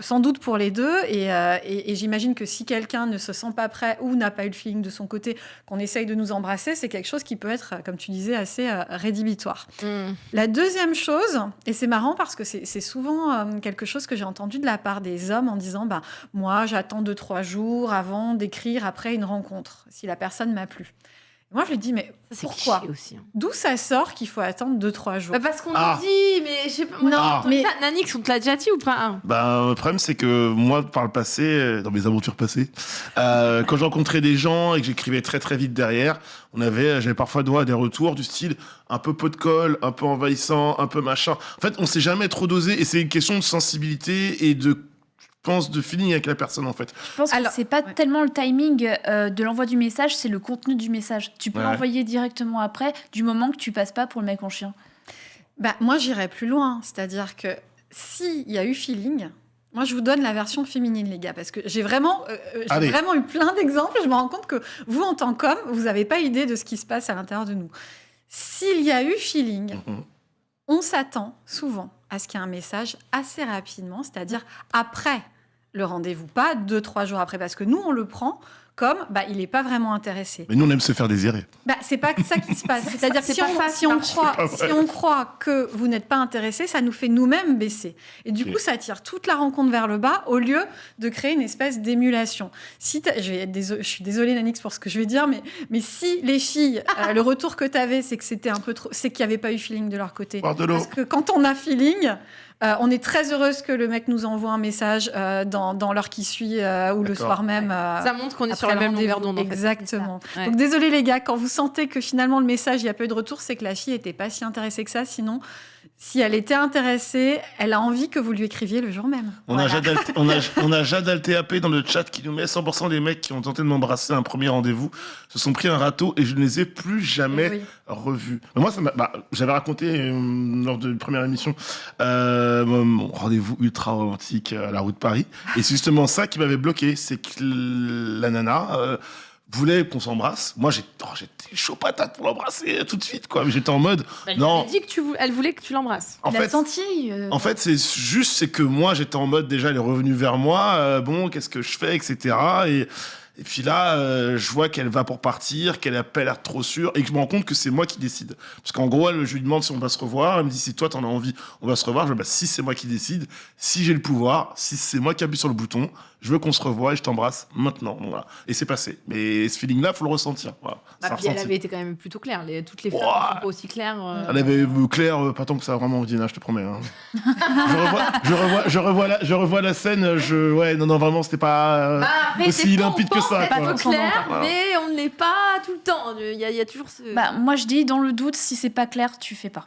sans doute pour les deux. Et, et- et j'imagine que si quelqu'un ne se sent pas prêt ou n'a pas eu le feeling de son côté, qu'on essaye de nous embrasser, c'est quelque chose qui peut être, comme tu disais, assez rédhibitoire. hmm. La deuxième chose, et c'est marrant parce que c'est souvent quelque chose que j'ai entendu de la part des hommes en disant bah, Moi, j'attends deux, trois jours avant d'écrire après une rencontre, si la personne m'a plu. Moi, je lui dis Mais c'est pourquoi aussi, hein. D'où ça sort qu'il faut attendre deux, trois jours? Bah, parce qu'on Ah. nous dit, mais je sais pas. moi, Non, j'ai entendu mais- ça? Nanix, on te l'a déjà dit ou pas hein? Ben, le problème, c'est que moi, par le passé, euh, dans mes aventures passées, euh, quand je rencontrais des gens et que j'écrivais très très vite derrière, on avait, j'avais parfois droit à des retours du style un peu pot de colle, un peu envahissant, un peu machin. En fait, on s'est jamais trop dosé et c'est une question de sensibilité et de, pense, de feeling avec la personne en fait. Je pense que c'est pas tellement le timing euh, de l'envoi du message, c'est le contenu du message. Tu peux Ouais. l'envoyer directement après, du moment que tu passes pas pour le mec en chien. Bah, moi, j'irais plus loin. C'est-à-dire que s'il y a eu feeling, moi, je vous donne la version féminine, les gars, parce que j'ai vraiment, euh, euh, vraiment eu plein d'exemples. Je me rends compte que vous, en tant qu'homme, vous n'avez pas idée de ce qui se passe à l'intérieur de nous. S'il y a eu feeling, on s'attend souvent à ce qu'il y ait un message assez rapidement, c'est-à-dire après le rendez-vous, pas deux, trois jours après, parce que nous, on le prend comme bah, il n'est pas vraiment intéressé. Mais nous, on aime se faire désirer. Bah, c'est pas ça qui se passe. C'est-à-dire c'est si, pas on, ça, si, on croit, si on croit que vous n'êtes pas intéressé, ça nous fait nous-mêmes baisser. Et du coup, ça tire toute la rencontre vers le bas au lieu de créer une espèce d'émulation. Si je, vais être déso- je suis désolée, Nanix, pour ce que je vais dire, mais, mais si les filles, euh, le retour que tu avais, c'est que c'était un peu trop, c'est qu'il n'y avait pas eu feeling de leur côté. Parce que quand on a feeling, euh, on est très heureuse que le mec nous envoie un message euh, dans, dans l'heure qui suit euh, ou le soir même. euh, Ça montre qu'on est sur la même longueur d'onde. en fait. Exactement. Donc désolé les gars, quand vous sentez que finalement le message, il n'y a pas eu de retour, c'est que la fille n'était pas si intéressée que ça. Sinon, si elle était intéressée, elle a envie que vous lui écriviez le jour même. On, a Jade Alt- on, a, on a Jade Altéapé dans le chat qui nous met 100% des mecs qui ont tenté de m'embrasser à un premier rendez-vous se sont pris un râteau et je ne les ai plus jamais Oui. revus. Mais moi, ça bah, j'avais raconté euh, lors de la première émission euh, mon rendez-vous ultra romantique à la route de Paris. Et c'est justement ça qui m'avait bloqué. C'est que la nana euh, voulait qu'on s'embrasse. Moi, j'ai- oh, j'étais chaud patate pour l'embrasser tout de suite. quoi. Mais J'étais en mode, Elle non. dit que tu vou- elle voulait que tu l'embrasses. En fait- senti. euh, En fait, c'est juste, c'est que moi, j'étais en mode déjà, elle est revenue vers moi. euh, bon, qu'est-ce que je fais, etc. Et, et puis là, euh, je vois qu'elle va pour partir, qu'elle a pas l'air trop sûre, et que je me rends compte que c'est moi qui décide. Parce qu'en gros, elle, je lui demande si on va se revoir. Elle me dit si toi t'en as envie, on va se revoir. Je dis bah, si c'est moi qui décide, si j'ai le pouvoir, si c'est moi qui appuie sur le bouton, je veux qu'on se revoie et je t'embrasse maintenant. Voilà. Et c'est passé. Mais ce feeling-là, faut le ressentir. Voilà. Bah, puis elle avait été quand même plutôt claire. Les- toutes les femmes Ouah. sont pas aussi claires. euh. Elle avait euh, clair, euh, pas tant que ça, vraiment, Dina, je te promets. hein. je, revois, je, revois, je, revois la, je revois la scène, je, ouais, non, non, vraiment, c'était pas euh, Bah, aussi limpide que ça. être quoi. clair, Voilà. mais on ne l'est pas tout le temps. Il y y a toujours ce. Bah, moi, je dis, dans le doute, si c'est pas clair, tu fais pas.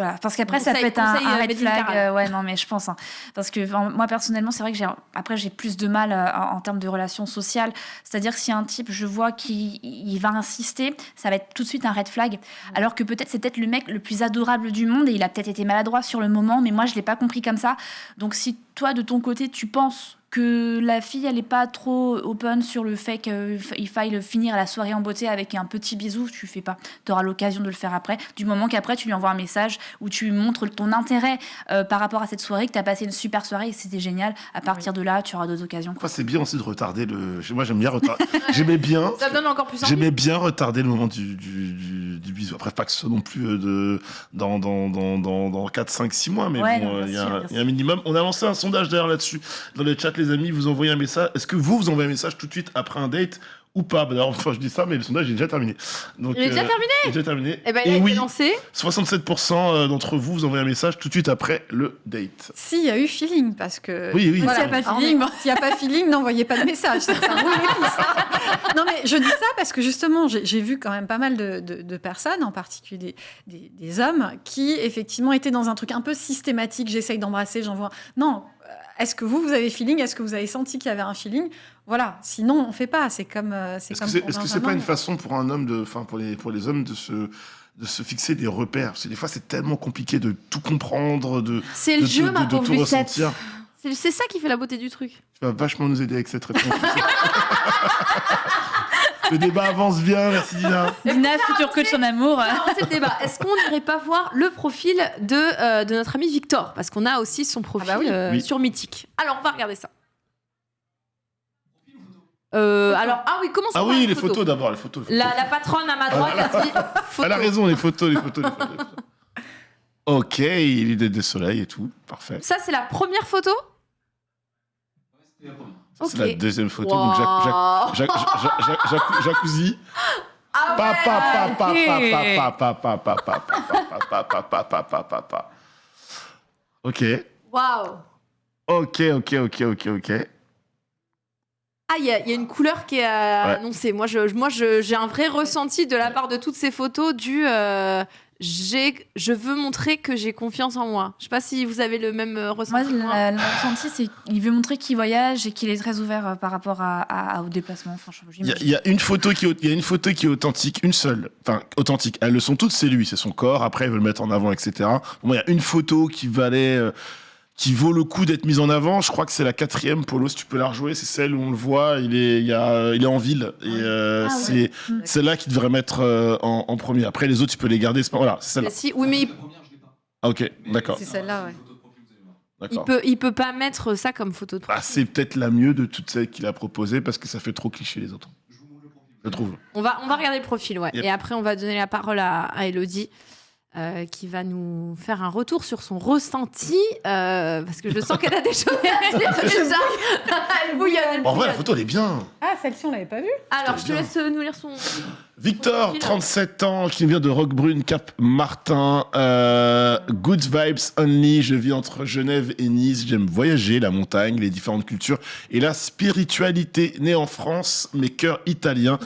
Voilà, parce qu'après, ça peut être un, euh, red flag. Euh, ouais, non, mais je pense. hein. parce que moi, personnellement, c'est vrai que j'ai après, j'ai plus de mal euh, en, en termes de relations sociales. C'est-à-dire si un type, je vois qu'il il va insister, ça va être tout de suite un red flag. Alors que peut-être c'est peut-être le mec le plus adorable du monde et il a peut-être été maladroit sur le moment, mais moi, je l'ai pas compris comme ça. Donc, si toi, de ton côté, tu penses que la fille, elle est pas trop open sur le fait qu'il faille finir la soirée en beauté avec un petit bisou, tu fais pas. Tu auras l'occasion de le faire après. Du moment qu'après, tu lui envoies un message où tu lui montres ton intérêt euh, par rapport à cette soirée, que tu as passé une super soirée et c'était génial. À partir de là, tu auras d'autres occasions. Enfin, c'est bien aussi de retarder le. Moi, j'aime bien retarder. J'aimais bien. Ça me donne encore plus. J'aimais bien retarder le moment du, du, du- du bisou. Après, pas que ce soit non plus euh, de, dans, dans, dans, dans, dans 4, 5, 6 mois, mais Ouais, bon, euh, il y a un minimum. On a lancé un sondage d'ailleurs là-dessus. Dans le chat, les amis, vous envoyez un message. Est-ce que vous, vous envoyez un message tout de suite après un date ou pas? Bah, D'ailleurs, enfin, je dis ça, mais le sondage est déjà terminé. Donc, Il est déjà terminé? Il est déjà terminé. Eh ben, il a Et été oui, lancé. 67% d'entre vous, vous envoyez un message tout de suite après le date. S'il y a eu feeling, parce que. Oui, oui. S'il n'y a Voilà. pas Ah, feeling, bon, s'il y a pas feeling, n'envoyez pas de message. Ça, ça non, mais je dis ça parce que justement, j'ai j'ai vu quand même pas mal de, de- de personnes, en particulier des, des- des hommes, qui effectivement étaient dans un truc un peu systématique. J'essaye d'embrasser, j'envoie. Non. Est-ce que vous, vous avez feeling? Est-ce que vous avez senti qu'il y avait un feeling? Voilà. Sinon, on fait pas. C'est comme. euh, C'est Est-ce est-ce que c'est pas une façon pour un homme de, enfin pour les pour les hommes de se de se fixer des repères? Parce que des fois c'est tellement compliqué de tout comprendre, de C'est le de, jeu, de- ma de pauvre tout Lucette. ressentir. C'est ça qui fait la beauté du truc. Tu vas vachement nous aider avec cette réponse. le débat avance bien, merci Dina. Dina, futur coach en amour. Alors, c'est le débat. Est-ce qu'on n'irait pas voir le profil de, euh, de notre ami Victor? Parce qu'on a aussi son profil euh, Oui. sur Mythique. Alors, on va regarder ça. Euh, alors, ah oui, commençons Ah par oui, les les photos d'abord, les photos. les photos. La, la patronne à ma droite a dit photo. Elle a raison, les photos, les photos, les photos. les photos. Ok, il est des soleils et tout, parfait. Ça, c'est la première photo? C'est la Ok. C'est la deuxième photo. Wow. Donc, jacuzzi. Ok. Waouh. Ok, ok, ok, ok, ok. Ah, il y, a une couleur qui est annoncée. Moi, j'ai je, moi, je, un vrai ressenti de la part de toutes ces photos du je veux montrer que j'ai confiance en moi. Je sais pas si vous avez le même euh, Moi, ressenti. moi. le ressenti, c'est qu'il veut montrer qu'il voyage et qu'il est très ouvert euh, par rapport à, à- au déplacement. Franchement, Il y, a- y une photo qui, est- il y a une photo qui est authentique, une seule. Enfin, authentique. Elles le sont toutes, c'est lui, c'est son corps. Après, il veut le mettre en avant, etc. Bon, il y a une photo qui valait, euh, qui vaut le coup d'être mise en avant. Je crois que c'est la quatrième. Polo, si tu peux la rejouer, c'est celle où on le voit. Il est, il y a, il est en ville et euh, Ah c'est Mm. celle-là qui devrait mettre euh, en, en premier. Après, les autres, tu peux les garder. pas- Voilà, c'est celle-là. Mais si, oui, mais Ah, ok, d'accord, C'est celle-là, ouais. il peut, il peut pas mettre ça comme photo de Bah, c'est peut-être la mieux de toutes celles qu'il a proposées parce que ça fait trop cliché les autres. Je trouve. On va, on va regarder le profil, ouais. Yep. Et après, on va donner la parole à, à Elodie. Euh, qui va nous faire un retour sur son ressenti, euh, parce que je sens qu'elle a des choses à dire déjà. elle bouillonne, elle En vrai, la photo, elle est bien. Ah, celle-ci, on l'avait pas vue Alors, je te laisse euh, nous lire son. Victor, Profil. 37 ans, qui vient de Roquebrune, Cap Martin. euh, good vibes only. Je vis entre Genève et Nice. J'aime voyager, la montagne, les différentes cultures et la spiritualité. Né en France, mais cœur italien.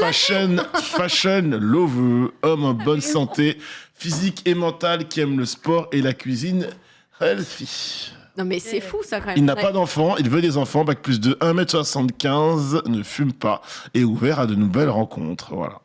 Fashion, fashion, love, homme en bonne santé, physique et mentale, qui aime le sport et la cuisine healthy. Non, mais c'est fou ça quand même. Il n'a pas d'enfants, il veut des enfants, bac plus de 1m75, ne fume pas et est ouvert à de nouvelles rencontres. Voilà.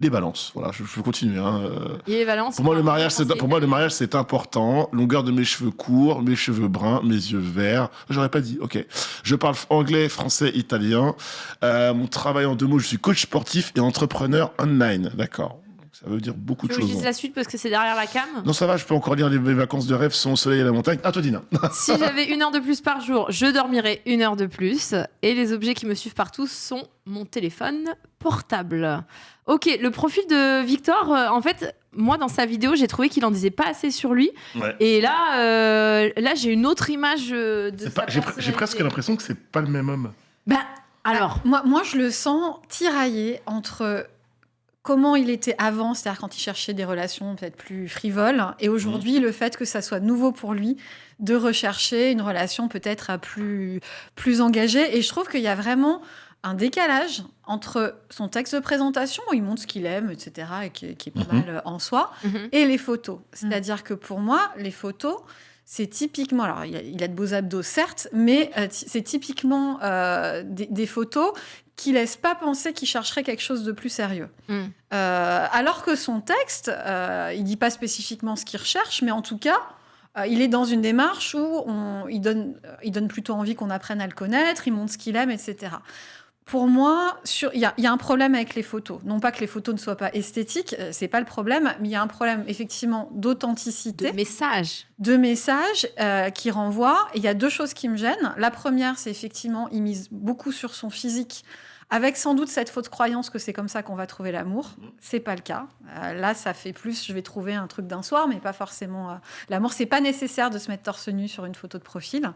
Les balances, voilà, je, continuer. hein, euh. Valence. Pour moi, le mariage, c'est pour moi le mariage c'est important. Longueur de mes cheveux courts, mes cheveux bruns, mes yeux verts. J'aurais pas dit. Ok. Je parle anglais, français, italien. Euh, mon travail en deux mots, je suis coach sportif et entrepreneur online. D'accord. Ça veut dire beaucoup Tu de que je choses. dise la suite parce que c'est derrière la cam? Non, ça va. Je peux encore lire les, mes vacances de rêve, sont au soleil et à la montagne. À toi, Dina. Si j'avais une heure de plus par jour, je dormirais une heure de plus. Et les objets qui me suivent partout sont mon téléphone portable. Ok, le profil de Victor, euh, en fait, moi dans sa vidéo, j'ai trouvé qu'il en disait pas assez sur lui. Ouais. Et là, euh, là j'ai une autre image euh, de C'est sa pas- J'ai pre- j'ai presque l'impression que c'est pas le même homme. Ben, alors, Moi, moi, je le sens tiraillé entre comment il était avant, c'est-à-dire quand il cherchait des relations peut-être plus frivoles, et aujourd'hui, le fait que ça soit nouveau pour lui de rechercher une relation peut-être à plus, plus engagée. Et je trouve qu'il y a vraiment un décalage entre son texte de présentation, où il montre ce qu'il aime, etc., et qui, qui est pas Mhm. mal euh, en soi, Mhm. et les photos. C'est-à-dire que pour moi, les photos, c'est typiquement, alors il a, il a de beaux abdos certes, mais euh, c'est typiquement euh, des, des photos qui laissent pas penser qu'il chercherait quelque chose de plus sérieux. Mm. Euh, alors que son texte, euh, il dit pas spécifiquement ce qu'il recherche, mais en tout cas, euh, il est dans une démarche où on, il, donne, euh, il donne plutôt envie qu'on apprenne à le connaître, il montre ce qu'il aime, etc. Pour moi, il y, y a un problème avec les photos. Non pas que les photos ne soient pas esthétiques, c'est pas le problème, mais il y a un problème effectivement d'authenticité, De message. de messages euh, qui renvoient. Et Il y a deux choses qui me gênent. La première, c'est effectivement, il mise beaucoup sur son physique, avec sans doute cette fausse croyance que c'est comme ça qu'on va trouver l'amour. C'est pas le cas. Euh, là, ça fait plus, je vais trouver un truc d'un soir, mais pas forcément euh, l'amour. C'est pas nécessaire de se mettre torse nu sur une photo de profil.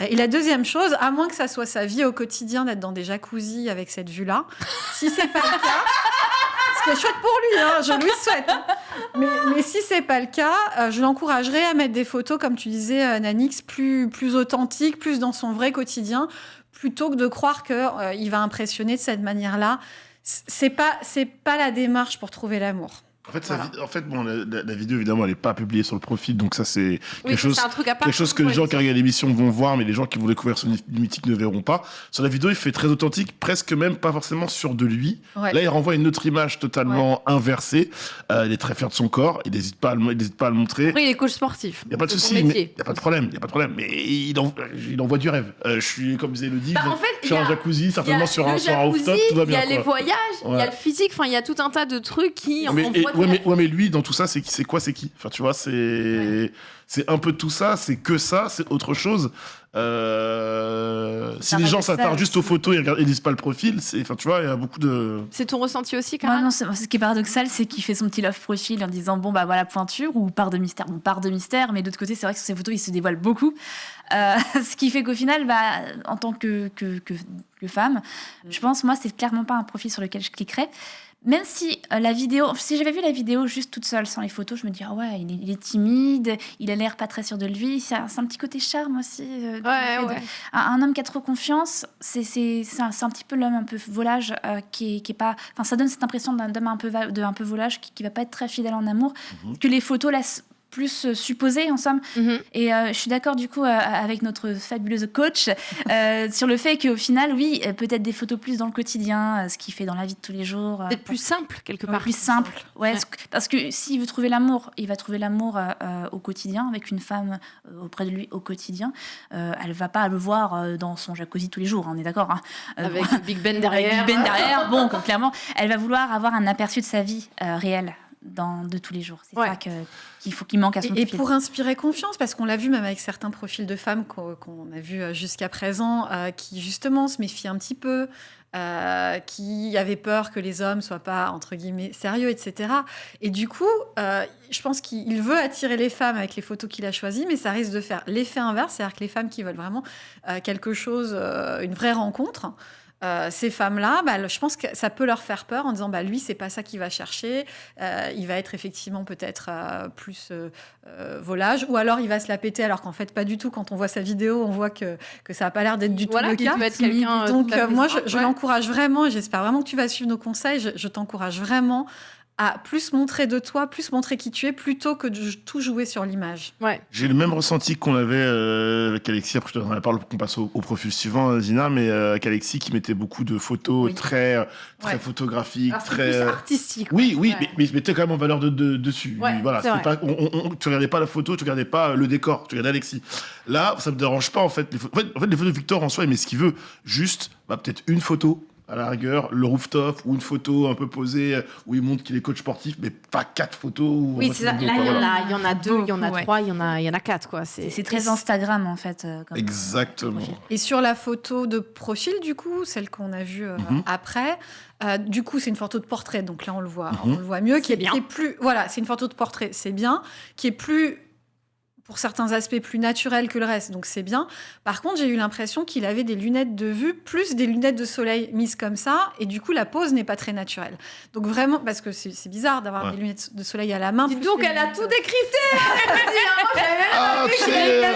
Euh, et la deuxième chose, à moins que ça soit sa vie au quotidien d'être dans des jacuzzis avec cette vue-là, si c'est pas le cas. Ce qui est chouette pour lui, hein, je lui souhaite. Mais, mais si c'est pas le cas, euh, je l'encouragerais à mettre des photos, comme tu disais, euh, Nanix, plus, plus authentiques, plus dans son vrai quotidien, plutôt que de croire qu'il va impressionner de cette manière-là. C'est pas, c'est pas la démarche pour trouver l'amour. En fait, sa vi- en fait bon, la, vidéo, évidemment, elle n'est pas publiée sur le profil, donc ça, c'est quelque, chose, c'est un truc à part. quelque chose que les gens qui regardent l'émission vont voir, mais les gens qui vont découvrir son mythique ne verront pas. Sur la vidéo, il fait très authentique, presque même pas forcément sûr de lui. Ouais. Là, il renvoie une autre image totalement inversée. Euh, il est très fier de son corps, il n'hésite pas, à le- il n'hésite pas à le montrer. Après, il est coach sportif. Il n'y a pas de souci, il n'y a pas de problème, il a pas de problème. Mais il, en- il envoie du rêve. Euh, je suis, comme disait Elodie, Bah, en fait, je suis a- jacuzzi, certainement sur un, sur un jacuzzi, rooftop, tout va bien. Il y a les voyages, il y a le physique, enfin, il y a tout un tas de trucs qui renvoient ouais, mais, ouais, mais lui, dans tout ça, c'est qui- c'est quoi, c'est qui? Enfin, tu vois, c'est c'est un peu tout ça, c'est que ça, c'est autre chose. Euh, si les gens s'attardent juste aux photos et regardent, et lisent pas le profil, c'est, enfin, tu vois, il y a beaucoup de. C'est ton ressenti aussi, Moi, Cara non, ce qui est paradoxal, c'est qu'il fait son petit love profil en disant bon bah voilà pointure ou part de mystère, bon part de mystère, mais d'autre côté c'est vrai que sur ces photos il se dévoile beaucoup, Euh, ce qui fait qu'au final bah en tant que que, que, que femme, je pense moi c'est clairement pas un profil sur lequel je cliquerais. Même si euh, la vidéo, si j'avais vu la vidéo juste toute seule sans les photos, je me dirais ah ouais il est, il est timide, il a l'air pas très sûr de lui, c'est un, petit côté charme aussi. euh, Ouais, de- ouais. un, un homme qui a trop confiance, c'est un, un petit peu l'homme un peu volage euh, qui, est, qui est pas. Enfin, ça donne cette impression d'un homme un peu, va- de, un peu volage qui, qui va pas être très fidèle en amour, que les photos laissent plus euh, supposer en somme. Mhm. Et euh, je suis d'accord du coup euh, avec notre fabuleuse coach euh, sur le fait qu'au final, oui, peut-être des photos plus dans le quotidien, ce qu'il fait dans la vie de tous les jours. Peut-être plus simple, quelque part. plus simple. Ouais, Parce que s'il veut trouver l'amour, il va trouver l'amour au quotidien, avec une femme auprès de lui au quotidien. Elle va pas le voir dans son jacuzzi tous les jours, hein, on est d'accord. hein. Euh, Avec bon, Big Ben derrière. Big Ben derrière. Bon, clairement, elle va vouloir avoir un aperçu de sa vie réelle dans, de tous les jours. C'est Ouais. ça qu'il faut qu'il manque à son Et, et pour inspirer confiance, parce qu'on l'a vu même avec certains profils de femmes qu'on a vus euh, jusqu'à présent, euh, qui justement se méfient un petit peu, euh, qui avaient peur que les hommes soient pas entre guillemets sérieux, etc. Et du coup, euh, je pense qu'il veut attirer les femmes avec les photos qu'il a choisies, mais ça risque de faire l'effet inverse, c'est-à-dire que les femmes qui veulent vraiment quelque chose, une vraie rencontre. Euh, ces femmes-là, bah, je pense que ça peut leur faire peur en disant bah, lui, c'est pas ça qu'il va chercher. Euh, il va être effectivement peut-être euh, plus volage, ou alors il va se la péter, alors qu'en fait, pas du tout. Quand on voit sa vidéo, on voit que, que ça n'a pas l'air d'être du Voilà, tout le cas. peut être quelqu'un, Donc, moi, je, simple, je ouais. l'encourage vraiment, j'espère vraiment que tu vas suivre nos conseils. Je, je t'encourage vraiment à plus montrer de toi, plus montrer qui tu es, plutôt que de tout jouer sur l'image. Ouais. J'ai le même ressenti qu'on avait euh, avec Alexis. Après, je te donnerai la parole pour qu'on passe au, au profil suivant, euh, Zina, mais euh, avec Alexis qui mettait beaucoup de photos Oui. très, très Ouais. photographiques, Alors, très. plus artistique. Oui, oui, Ouais. mais, mais il mettait quand même en valeur de, de- dessus. Ouais, voilà, pas, on, on- on- tu regardais pas la photo, tu regardais pas le décor, tu regardais Alexis. Là, ça me dérange pas en fait. Les photos, en fait, en fait, les photos de Victor en soi, il met ce qu'il veut. Juste, bah, peut-être une photo à la rigueur, le rooftop ou une photo un peu posée euh, où il montre qu'il est coach sportif, mais pas quatre photos. où Oui, c'est ça. Là, il y, en voilà. a, il y en a deux, il y en a ouais. trois, il y en a, il y en a quatre, quoi. C'est c'est très Instagram en fait. euh, comme- Exactement. Et sur la photo de profil, du coup, celle qu'on a vue euh, Mhm. après, euh, du coup, c'est une photo de portrait, donc là, on le voit, Mhm. on le voit mieux, qui C'est est, bien. qui est plus, voilà, c'est une photo de portrait, c'est bien, qui est plus pour certains aspects plus naturel que le reste, donc c'est bien. Par contre, j'ai eu l'impression qu'il avait des lunettes de vue plus des lunettes de soleil mises comme ça, et du coup la pose n'est pas très naturelle. Donc vraiment, parce que c'est c'est bizarre d'avoir Ouais. des lunettes de soleil à la main. Dis donc, elle a lunettes- tout décrypté hein, elle me dit, j'avais même Ah, pas vu tu qu'il sais, avait euh,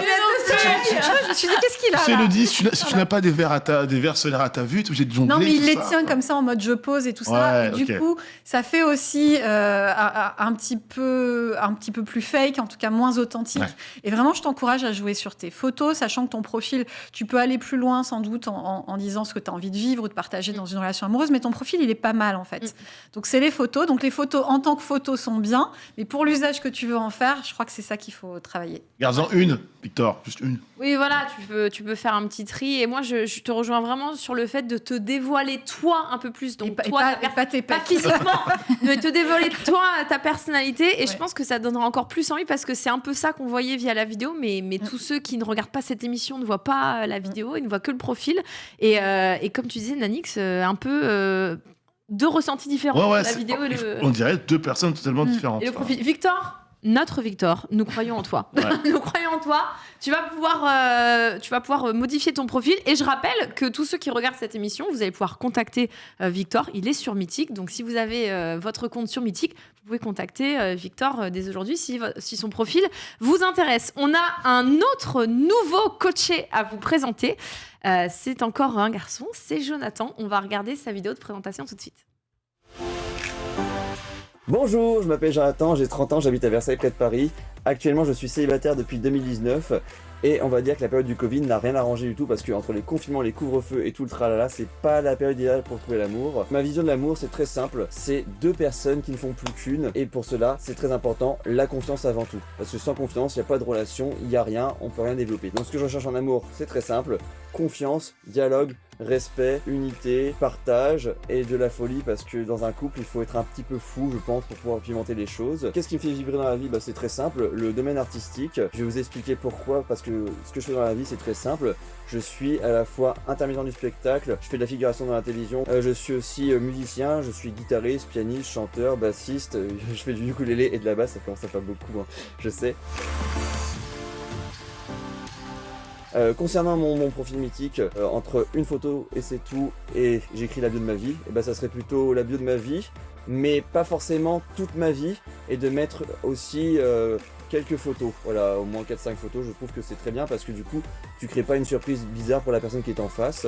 je me suis dit, qu'est-ce qu'il a Tu sais, là Elodie, si tu n'as- pas des verres, à ta, des verres solaires à ta vue, tu es obligé de jongler. Non, mais il les ça. tient comme ça en mode je pose et tout ça. Et du coup, ça fait aussi euh, un, un petit peu, un petit peu plus fake, en tout cas moins authentique. Et vraiment, je t'encourage à jouer sur tes photos, sachant que ton profil, tu peux aller plus loin sans doute en, en- en disant ce que tu as envie de vivre ou de partager dans une relation amoureuse, mais ton profil, il est pas mal en fait. Mm. Donc, c'est les photos. Donc, les photos en tant que photos sont bien, mais pour l'usage que tu veux en faire, je crois que c'est ça qu'il faut travailler. Garde-en une, Victor, juste une. Oui, voilà, tu peux, tu peux faire un petit tri. Et moi, je, je te rejoins vraiment sur le fait de te dévoiler toi un peu plus. Donc, Et pas- et toi, pas- et pas tes pas physiquement, mais te dévoiler toi, ta personnalité. Et je pense que ça donnera encore plus envie parce que c'est un peu ça qu'on voyait via la vidéo. Mais, mais tous ceux qui ne regardent pas cette émission ne voient pas la vidéo, ils ne voient que le profil. Et, euh, et comme tu disais, Nanix, euh, un peu euh, deux ressentis différents. Ouais, ouais, la vidéo et le, On dirait deux personnes totalement différentes. et le profil. Victor, notre Victor, nous croyons en toi. Ouais. nous croyons en toi. Tu vas pouvoir, euh, tu vas pouvoir euh, modifier ton profil. Et je rappelle que tous ceux qui regardent cette émission, vous allez pouvoir contacter euh, Victor. Il est sur Mythique. Donc si vous avez euh, votre compte sur Mythique, vous pouvez contacter Victor dès aujourd'hui si, si son profil vous intéresse. On a un autre nouveau coaché à vous présenter. C'est encore un garçon, c'est Jonathan. On va regarder sa vidéo de présentation tout de suite. Bonjour, je m'appelle Jonathan, j'ai 30 ans, j'habite à Versailles près de Paris. Actuellement, je suis célibataire depuis 2019 et on va dire que la période du Covid n'a rien arrangé du tout parce que entre les confinements, les couvre-feux et tout le tralala, c'est pas la période idéale pour trouver l'amour. Ma vision de l'amour, c'est très simple, c'est deux personnes qui ne font plus qu'une et pour cela, c'est très important, la confiance avant tout. Parce que sans confiance, il n'y a pas de relation, il n'y a rien, on peut rien développer. Donc ce que je recherche en amour, c'est très simple, confiance, dialogue, respect, unité, partage et de la folie parce que dans un couple il faut être un petit peu fou je pense pour pouvoir pimenter les choses. Qu'est-ce qui me fait vibrer dans la vie? Bah, C'est très simple, le domaine artistique. Je vais vous expliquer pourquoi parce que ce que je fais dans la vie c'est très simple. Je suis à la fois intermittent du spectacle, je fais de la figuration dans la télévision, euh, je suis aussi euh, musicien, je suis guitariste, pianiste, chanteur, bassiste, je fais du ukulélé et de la basse, ça commence à faire beaucoup, hein, je sais. Euh, concernant mon, profil mythique, euh, entre une photo et c'est tout, et j'écris la bio de ma vie, et ben ça serait plutôt la bio de ma vie, mais pas forcément toute ma vie, et de mettre aussi euh, quelques photos. Voilà, au moins 4-5 photos, je trouve que c'est très bien parce que du coup, tu crées pas une surprise bizarre pour la personne qui est en face.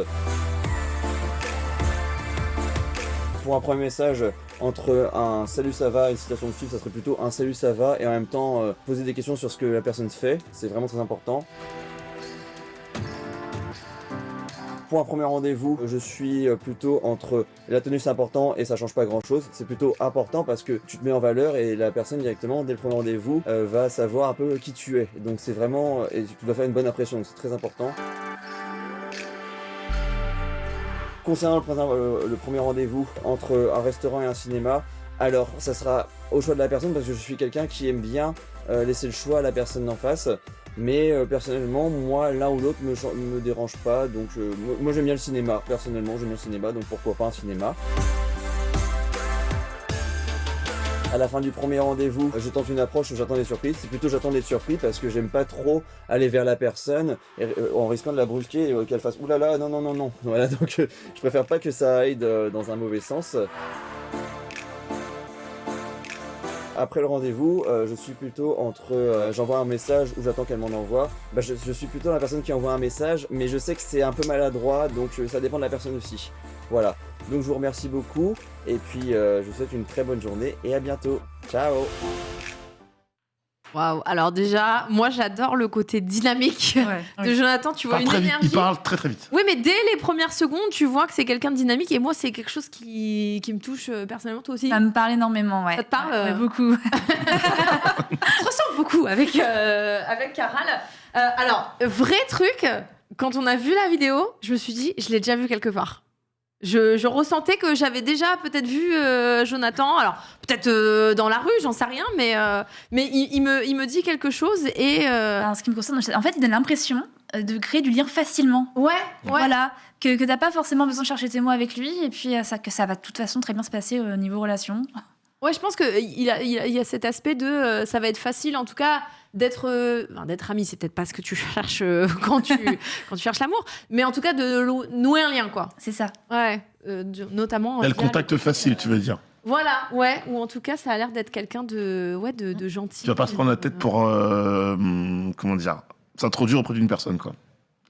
Pour un premier message, entre un salut ça va et une citation de film, ça serait plutôt un salut ça va et en même temps poser des questions sur ce que la personne fait, c'est vraiment très important. Pour un premier rendez-vous, je suis euh, plutôt entre la tenue c'est important et ça change pas grand chose. C'est plutôt important parce que tu te mets en valeur et la personne directement, dès le premier rendez-vous, euh, va savoir un peu qui tu es. Donc c'est vraiment, et tu dois faire une bonne impression, c'est très important. Concernant euh, le premier rendez-vous entre un restaurant et un cinéma, alors ça sera au choix de la personne parce que je suis quelqu'un qui aime bien laisser le choix à la personne d'en face. Mais euh, personnellement, moi, l'un ou l'autre me, me dérange pas. Donc euh, moi, j'aime bien le cinéma. Personnellement, j'aime bien le cinéma. Donc pourquoi pas un cinéma à la fin du premier rendez-vous, je tente une approche où j'attends des surprises. C'est plutôt j'attends d'être surpris parce que j'aime pas trop aller vers la personne euh, en risquant de la brusquer et euh, qu'elle fasse oulala, non, non, non, non. Voilà, donc euh, je préfère pas que ça aille dans un mauvais sens. Après le rendez-vous, euh, je suis plutôt entre euh, j'envoie un message ou j'attends qu'elle m'en envoie. Bah, je, suis plutôt la personne qui envoie un message, mais je sais que c'est un peu maladroit, donc euh, ça dépend de la personne aussi. Voilà. Donc je vous remercie beaucoup et puis je vous souhaite une très bonne journée et à bientôt. Ciao Waouh. Alors déjà, moi j'adore le côté dynamique de oui. Jonathan. Tu vois une vite, énergie. il parle très très vite. Oui, mais dès les premières secondes, tu vois que c'est quelqu'un de dynamique. Et moi, c'est quelque chose qui, qui me touche euh, personnellement, toi aussi. Ça me parle énormément, ouais. Ça te parle Ouais, euh, beaucoup. Se ressemble beaucoup avec, euh, avec Caral. Euh, alors, vrai truc, quand on a vu la vidéo, je me suis dit, je l'ai déjà vu quelque part. Je, je ressentais que j'avais déjà peut-être vu euh, Jonathan, alors peut-être euh, dans la rue, j'en sais rien, mais, euh, mais il, il me, il me dit quelque chose et... En ce qui me concerne, en fait, il donne l'impression de créer du lien facilement. Ouais, Voilà, que, que t'as pas forcément besoin de chercher tes mots avec lui, et puis ça, que ça va de toute façon très bien se passer au niveau relation. Ouais, je pense qu'il il a, il a, il y a cet aspect de euh, ça va être facile, en tout cas, d'être euh, d'être ami. C'est peut-être pas ce que tu cherches euh, quand, tu, quand tu cherches l'amour, mais en tout cas, de nouer un lien, quoi. C'est ça. Ouais, euh, du- notamment. Il y a le contact facile, tu veux dire. Voilà, ouais, ou en tout cas, ça a l'air d'être quelqu'un de, ouais, de, de gentil. Tu vas pas se prendre la tête pour, euh, hum, comment dire, s'introduire auprès d'une personne, quoi.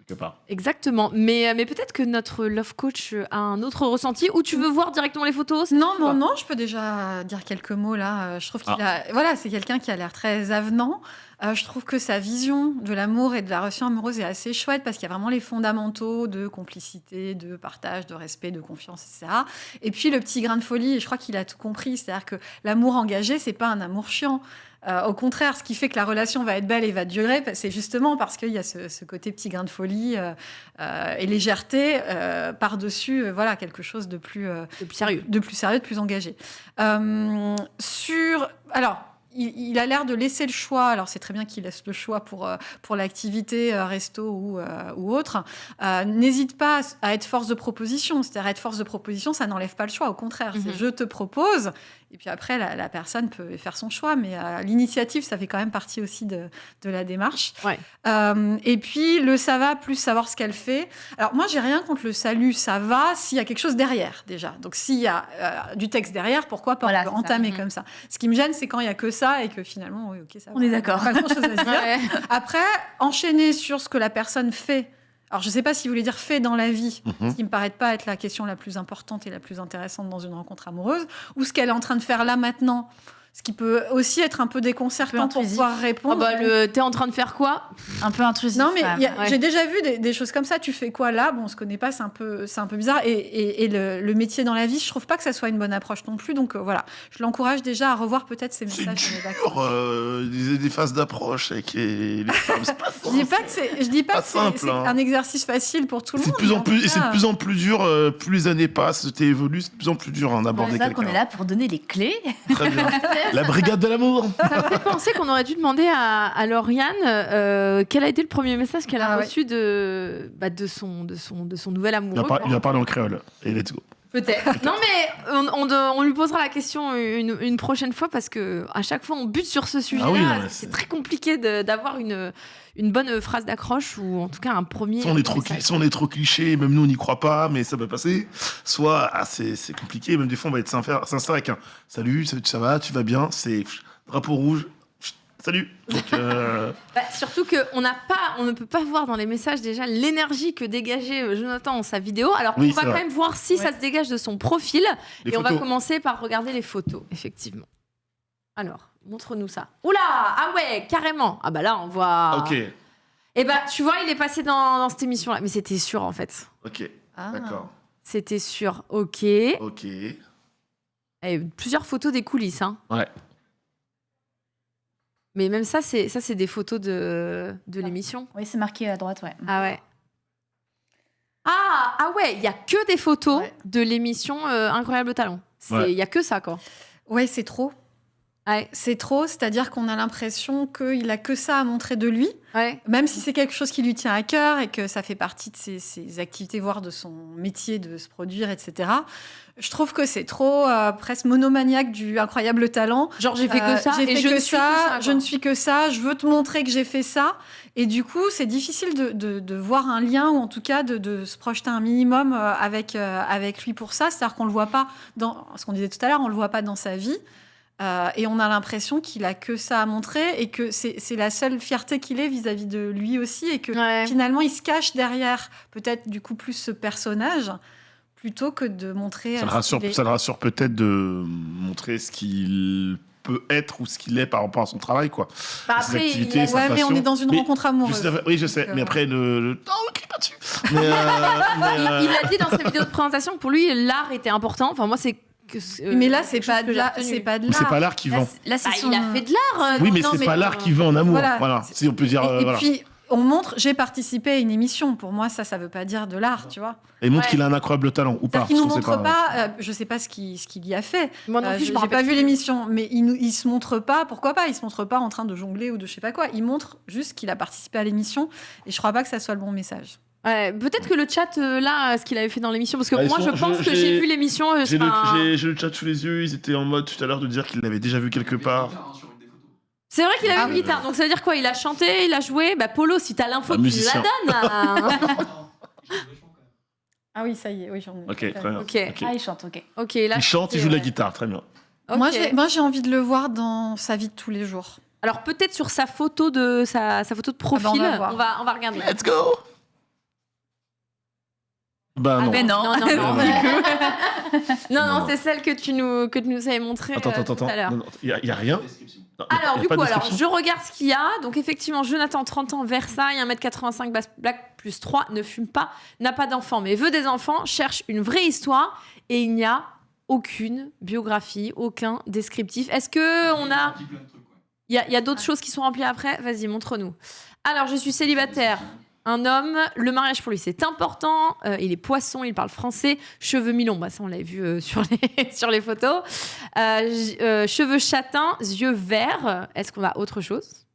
Quelque part. Exactement, mais, euh, mais peut-être que notre love coach a un autre ressenti ou tu veux voir directement les photos Non, non, non, je peux déjà dire quelques mots là. Euh, Je trouve qu'il Ah. a. Voilà, c'est quelqu'un qui a l'air très avenant. Euh, je trouve que sa vision de l'amour et de la relation amoureuse est assez chouette parce qu'il y a vraiment les fondamentaux de complicité, de partage, de respect, de confiance, etc. Et puis le petit grain de folie, et je crois qu'il a tout compris, c'est-à-dire que l'amour engagé, c'est pas un amour chiant. Euh, au contraire, ce qui fait que la relation va être belle et va durer, c'est justement parce qu'il y a ce, ce côté petit grain de folie euh, euh, et légèreté par-dessus, voilà, quelque chose de plus, de plus sérieux, de plus sérieux, de plus engagé. Sur, alors. Il, a l'air de laisser le choix. Alors c'est très bien qu'il laisse le choix pour pour l'activité resto ou euh, ou autre. Euh, N'hésite pas à être force de proposition. C'est-à-dire être force de proposition, ça n'enlève pas le choix. Au contraire, c'est Mhm. je te propose. Et puis après, la, la personne peut faire son choix, mais euh, l'initiative, ça fait quand même partie aussi de, de la démarche. Euh, et puis, le ça va, plus savoir ce qu'elle fait. Alors, moi, j'ai rien contre le salut, ça va, s'il y a quelque chose derrière, déjà. Donc, s'il y a euh, du texte derrière, pourquoi pas Voilà, on ça. entamer Mhm. comme ça? Ce qui me gêne, c'est quand il y a que ça et que finalement, oui, ok, ça On va. est d'accord. Pas grand-chose à se dire. Ouais. Après, enchaîner sur ce que la personne fait. Alors, je ne sais pas si vous voulez dire fait dans la vie, Mhm. ce qui me paraît pas être la question la plus importante et la plus intéressante dans une rencontre amoureuse, ou ce qu'elle est en train de faire là maintenant, ce qui peut aussi être un peu déconcertant pour intrusif. pouvoir répondre. Ah bah, le, t'es en train de faire quoi? Un peu intrusif. Non, mais Ouais. j'ai déjà vu des, des choses comme ça. Tu fais quoi là? Bon, on se connaît pas, c'est un peu, c'est un peu bizarre. Et, et- et le, le métier dans la vie, je trouve pas que ça soit une bonne approche non plus. Donc euh, voilà, je l'encourage déjà à revoir peut-être ses C'est messages. dur, euh, des, des phases d'approche avec les, les femmes, c'est pas Je dis pas que c'est, je dis pas, Pas que c'est- simple, c'est hein. un exercice facile pour tout le C'est monde. de plus en plus, c'est de plus en plus dur, euh, plus les années passent, tu évolues, c'est de plus en plus dur hein, C'est d'aborder ça qu'on quelqu'un. est là pour donner les clés. Très bien. La brigade de l'amour. Ça me fait penser qu'on aurait dû demander à, à Lauriane euh, quel a été le premier message qu'elle a Ah ouais. reçu de, bah, de, son, de, son, de son nouvel Il amoureux. par- il va parler en créole. Et let's go. Peut-être. non, mais on, on de- on lui posera la question une, une prochaine fois parce que à chaque fois on bute sur ce sujet-là. Ah oui, c'est très compliqué d'avoir une, une bonne phrase d'accroche ou en tout cas un premier. Soit on est trop, message. cli- soit on est trop cliché, même nous on n'y croit pas, mais ça peut passer. Soit ah, c'est compliqué, même des fois on va être sincère, sincère avec un salut, ça, ça va, tu vas bien, c'est drapeau rouge, salut. Donc, euh, Bah, surtout qu'on n'a pas, on ne peut pas voir dans les messages déjà l'énergie que dégageait euh, Jonathan dans sa vidéo. Alors Oui, on va quand vrai. même voir si ça se dégage de son profil Les et on va commencer par regarder les photos, effectivement. Alors, montre-nous ça. Oula, ah ouais, carrément. Ah bah là on voit. ok, Et bah tu vois, il est passé dans, dans cette émission-là, mais c'était sûr en fait. ok, Ah. d'accord, C'était sûr. Ok. ok. Et plusieurs photos des coulisses, hein. Ouais. Mais même ça, c'est ça, c'est des photos de, de l'émission. Oui, c'est marqué à droite, ouais. Ah ouais. Ah, ah ouais, il y a que des photos de l'émission euh, Incroyable Talent. Il Ouais. y a que ça, quoi. Ouais, c'est trop. C'est trop, c'est-à-dire qu'on a l'impression qu'il a que ça à montrer de lui, même si c'est quelque chose qui lui tient à cœur et que ça fait partie de ses, ses activités, voire de son métier de se produire, etc. Je trouve que c'est trop euh, presque monomaniaque du incroyable talent. Genre j'ai fait que ça j'ai et fait je que ne suis ça, que ça, je ne suis que ça, je veux te montrer que j'ai fait ça. Et du coup, c'est difficile de, de- de voir un lien ou en tout cas de, de se projeter un minimum euh, avec, euh, avec lui pour ça. C'est-à-dire qu'on le voit pas dans ce qu'on disait tout à l'heure, on le voit pas dans sa vie. Euh, et on a l'impression qu'il a que ça à montrer et que c'est la seule fierté qu'il ait vis-à-vis de lui aussi et que finalement il se cache derrière peut-être du coup plus ce personnage plutôt que de montrer. Ça euh, le rassure, est. ça le rassure peut-être de montrer ce qu'il peut être ou ce qu'il est par rapport à son travail, quoi. Bah Ses après, activités, il a- sa ouais, mais on est dans une Mais rencontre amoureuse. je sais- oui, je sais. Donc, euh, mais après, le, le- non, on crie pas dessus. Mais, euh, mais, euh, Il, il a dit dans sa vidéo de présentation que pour lui, l'art était important. Enfin, moi, c'est. Que euh, mais là, c'est pas de l'art. C'est pas de Mais c'est l'art. pas l'art qui vend. Là, c'est Bah, son- Il a fait de l'art. euh, oui, mais c'est pas l'art qui vend en amour. Voilà. Voilà. Si on peut dire. Et, euh, puis, on montre, j'ai participé à une émission. Pour moi, ça, ça veut pas dire de l'art, tu vois. Et montre Ouais. qu'il a un incroyable talent ou pas. Qu'il nous montre sait pas, euh, je sais pas ce qu'il ce qu'il y a fait. Moi non plus, je n'ai pas vu l'émission, mais il, nous, il se montre pas, pourquoi pas? Il se montre pas en train de jongler ou de je sais pas quoi. Il montre juste qu'il a participé à l'émission et je crois pas que ça soit le bon message. Ouais, peut-être que le chat euh, là, ce qu'il avait fait dans l'émission, parce que Ah, ils moi sont- je pense je- que j'ai- j'ai vu l'émission. euh, J'ai le, enfin, j'ai- j'ai le chat sous les yeux, ils étaient en mode tout à l'heure de dire qu'ils l'avaient déjà vu quelque part. C'est vrai qu'il avait Ah une oui. guitare, donc ça veut dire quoi? Il a chanté, il a joué? Bah Polo, si t'as l'info, tu la donnes. hein. Ah oui, ça y est, oui, j'en ai. Ok, très bien. Ok. Ok. Ah, il chante, ok. Ok, là. Il chante, il joue de la guitare, très bien. Moi, j'ai- moi, j'ai envie de le voir dans sa vie de tous les jours. Alors peut-être sur sa photo de sa, sa photo de profil, Ah bah, on va voir. on va on va regarder. Let's go. Bah Ah non. ben non, non, non, non. non, non, c'est celle que tu nous que tu nous avais montrée Attends, euh, attends, tout attends. à l'heure. Il y, a- il y a rien. Non, il y a- Alors, il y a du coup, alors, je regarde ce qu'il y a. Donc, effectivement, Jonathan, 30 ans, Versailles, 1m85, basse- black plus 3, ne fume pas, n'a pas d'enfant, mais veut des enfants, cherche une vraie histoire et il n'y a aucune biographie, aucun descriptif. Est-ce que on a. Il y a, il y a d'autres choses qui sont remplies après? Vas-y, montre-nous. Alors, je suis célibataire. Un homme, le mariage pour lui c'est important. Euh, il est poisson, il parle français, cheveux mi-longs, bah, ça on l'a vu euh, sur, les, photos. Euh, cheveux châtains, yeux verts. Est-ce qu'on a autre chose?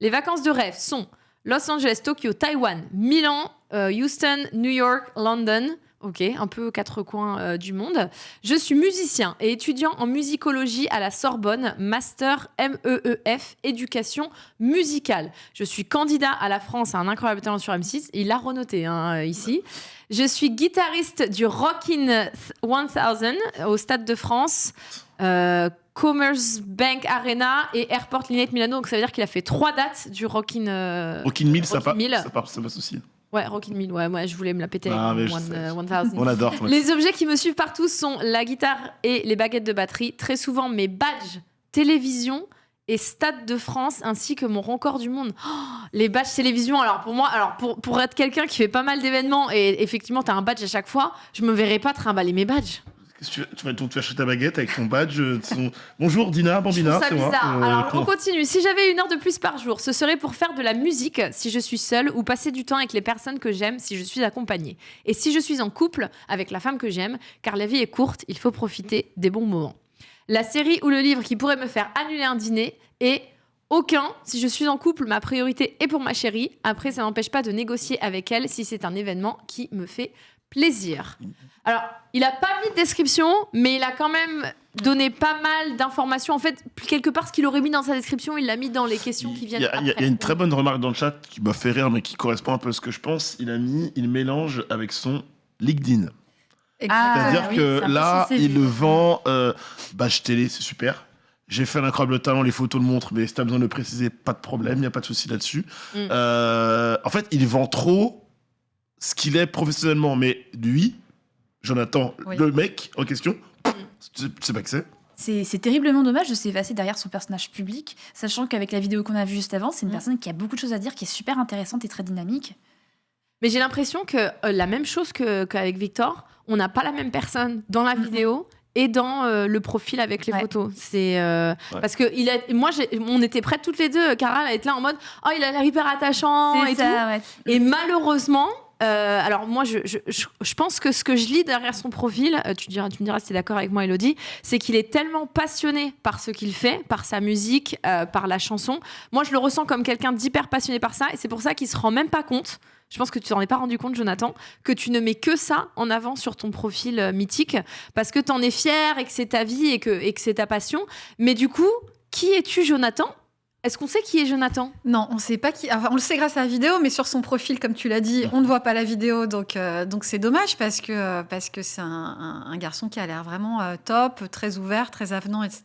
Les vacances de rêve sont Los Angeles, Tokyo, Taïwan, Milan, Houston, New York, London. Ok, un peu quatre coins euh, du monde. Je suis musicien et étudiant en musicologie à la Sorbonne, master MEEF, éducation musicale. Je suis candidat à la France à un incroyable talent sur M6. Il l'a renoté hein, ici. Je suis guitariste du Rockin' 1000 au Stade de France. euh, Commerce Bank Arena et Airport Linate Milano. Donc ça veut dire qu'il a fait trois dates du Rockin' euh, Rockin' Mill, ça, Rockin' ça, part, ça passe aussi. Ouais, Rockin' Mill. Ouais, moi je voulais me la péter. Ah, avec mais je One- sais. euh, 1000. On adore. toi. Les objets qui me suivent partout sont la guitare et les baguettes de batterie. Très souvent, mes badges télévision et Stade de France, ainsi que mon record du monde. Oh, les badges télévision, alors pour moi, alors pour, pour être quelqu'un qui fait pas mal d'événements et effectivement, tu as un badge à chaque fois, je me verrais pas trimballer mes badges. Tu, vas- donc tu vas acheter ta baguette avec ton badge. euh, ton- Bonjour Dina, Bambina, c'est moi. Euh, Alors, on continue. Si j'avais une heure de plus par jour, ce serait pour faire de la musique si je suis seule ou passer du temps avec les personnes que j'aime si je suis accompagnée. Et si je suis en couple avec la femme que j'aime, car la vie est courte, il faut profiter des bons moments. La série ou le livre qui pourrait me faire annuler un dîner est aucun. Si je suis en couple, ma priorité est pour ma chérie. Après, ça n'empêche pas de négocier avec elle si c'est un événement qui me fait plaisir. Alors, il a pas mis de description, mais il a quand même donné pas mal d'informations. En fait, quelque part, ce qu'il aurait mis dans sa description, il l'a mis dans les questions qui viennent il y a- y une très bonne remarque dans le chat qui m'a fait rire, mais qui correspond un peu à ce que je pense. Il a mis, il mélange avec son LinkedIn. Ah, C'est-à-dire oui, que là, il le vend. Euh, badge télé, c'est super. J'ai fait un incroyable talent, les photos le montrent, mais si t'as besoin de le préciser, pas de problème, il n'y a pas de souci là-dessus. Mm. Euh, en fait, il vend trop ce qu'il est professionnellement, mais lui, Jonathan, Oui. le mec en question, tu sais pas que c'est. C'est terriblement dommage de s'effacer derrière son personnage public, sachant qu'avec la vidéo qu'on a vue juste avant, c'est une personne qui a beaucoup de choses à dire, qui est super intéressante et très dynamique. Mais j'ai l'impression que euh, la même chose qu'avec Victor, on n'a pas la même personne dans la vidéo et dans euh, le profil avec les photos. C'est euh, Ouais. parce que il a, moi, on était prêtes toutes les deux, Cara, à être là en mode, oh, il a l'air hyper attachant et ça, tout. ouais. Et malheureusement. Euh, alors moi, je, pense que ce que je lis derrière son profil, euh, tu, me diras si tu es d'accord avec moi, Elodie, c'est qu'il est tellement passionné par ce qu'il fait, par sa musique, euh, par la chanson. Moi, je le ressens comme quelqu'un d'hyper passionné par ça, et c'est pour ça qu'il se rend même pas compte. Je pense que tu t'en es pas rendu compte, Jonathan, que tu ne mets que ça en avant sur ton profil mythique, parce que tu en es fier et que c'est ta vie et que c'est ta passion. Mais du coup, qui es-tu, Jonathan? Est-ce qu'on sait qui est Jonathan? Non, on sait pas qui. Enfin, on le sait grâce à la vidéo, mais sur son profil, comme tu l'as dit, on ne voit pas la vidéo, donc euh, donc c'est dommage parce que euh, parce que c'est un, un- un garçon qui a l'air vraiment euh, top, très ouvert, très avenant, etc.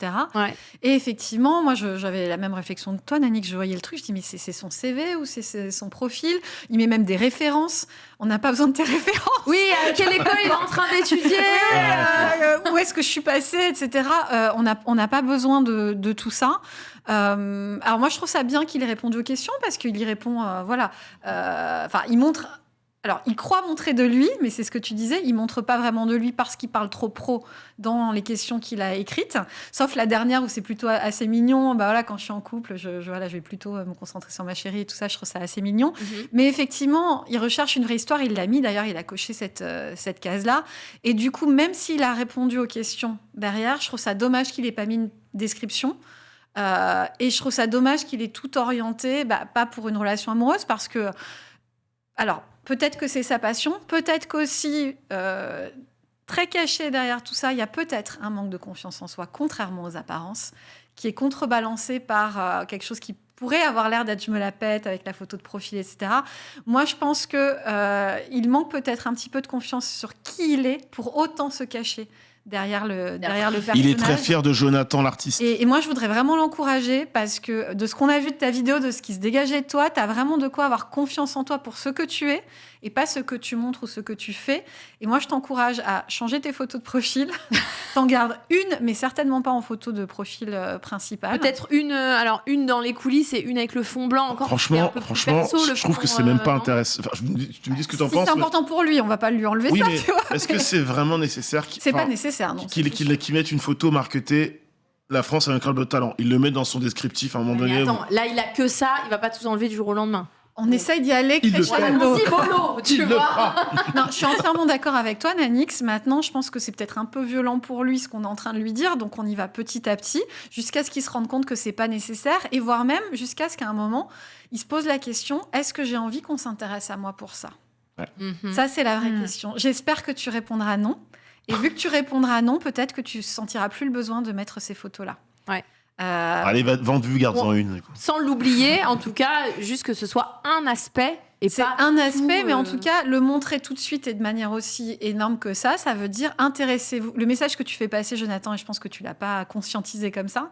Et effectivement, moi, j'avais la même réflexion que toi, Nani, que je voyais le truc. Je dis mais c'est c'est son CV ou c'est- son profil? Il met même des références. On n'a pas besoin de tes références. Oui, à quelle école il est en train d'étudier? Euh, Où est-ce que je suis passée, etc. Euh, on n'a on n'a pas besoin de, de tout ça. Euh, alors moi, je trouve ça bien qu'il ait répondu aux questions parce qu'il y répond, euh, voilà. Euh, Enfin, il montre. Alors, il croit montrer de lui, mais c'est ce que tu disais, il montre pas vraiment de lui parce qu'il parle trop pro dans les questions qu'il a écrites. Sauf la dernière où c'est plutôt assez mignon. Bah voilà, quand je suis en couple, je, je- voilà, je vais plutôt me concentrer sur ma chérie et tout ça. Je trouve ça assez mignon. Mais effectivement, il recherche une vraie histoire. Il l'a mis. D'ailleurs, il a coché cette, euh, cette case-là. Et du coup, même s'il a répondu aux questions derrière, je trouve ça dommage qu'il ait pas mis une description. Euh, et je trouve ça dommage qu'il ait tout orienté, bah, pas pour une relation amoureuse, parce que, alors, peut-être que c'est sa passion, peut-être qu'aussi, euh, très caché derrière tout ça, il y a peut-être un manque de confiance en soi, contrairement aux apparences, qui est contrebalancé par euh, quelque chose qui pourrait avoir l'air d'être je me la pète avec la photo de profil, etc. Moi, je pense que euh, il manque peut-être un petit peu de confiance sur qui il est pour autant se cacher derrière le, derrière le personnage. Il est très fier de Jonathan, l'artiste. Et, et moi, je voudrais vraiment l'encourager parce que de ce qu'on a vu de ta vidéo, de ce qui se dégageait de toi, tu as vraiment de quoi avoir confiance en toi pour ce que tu es et pas ce que tu montres ou ce que tu fais. Et moi, je t'encourage à changer tes photos de profil. T'en gardes une, mais certainement pas en photo de profil euh, principal. Peut-être une, euh, alors une dans les coulisses et une avec le fond blanc encore. Franchement, franchement, perso, je trouve fond, que c'est euh, même pas intéressant. Enfin, tu me dis ce que t'en Si penses. c'est mais- important pour lui, on va pas lui enlever Oui, ça, mais est-ce que c'est vraiment nécessaire qu'il C'est pas nécessaire, non. qu'il qu'il mette une photo marketée La France a un club de talent. Il le met dans son descriptif à un moment Mais donné. attends, là, il a que ça, il va pas tout enlever du jour au lendemain. On essaye d'y aller crescendo. mollo, tu vois. Non, je suis entièrement d'accord avec toi, Nanix. Maintenant, je pense que c'est peut-être un peu violent pour lui ce qu'on est en train de lui dire, donc on y va petit à petit, jusqu'à ce qu'il se rende compte que c'est pas nécessaire, et voire même jusqu'à ce qu'à un moment, il se pose la question est-ce que j'ai envie qu'on s'intéresse à moi pour ça? Ça, c'est la vraie Mm. question. J'espère que tu répondras non. Et vu que tu répondras non, peut-être que tu sentiras plus le besoin de mettre ces photos-là. Ouais. Euh, Allez, va vendu, garde-en une. Sans l'oublier, en tout cas, juste que ce soit un aspect et C'est pas un aspect, tout, mais en euh, tout cas, le montrer tout de suite et de manière aussi énorme que ça, ça veut dire intéressez-vous. Le message que tu fais passer, Jonathan, et je pense que tu l'as pas conscientisé comme ça,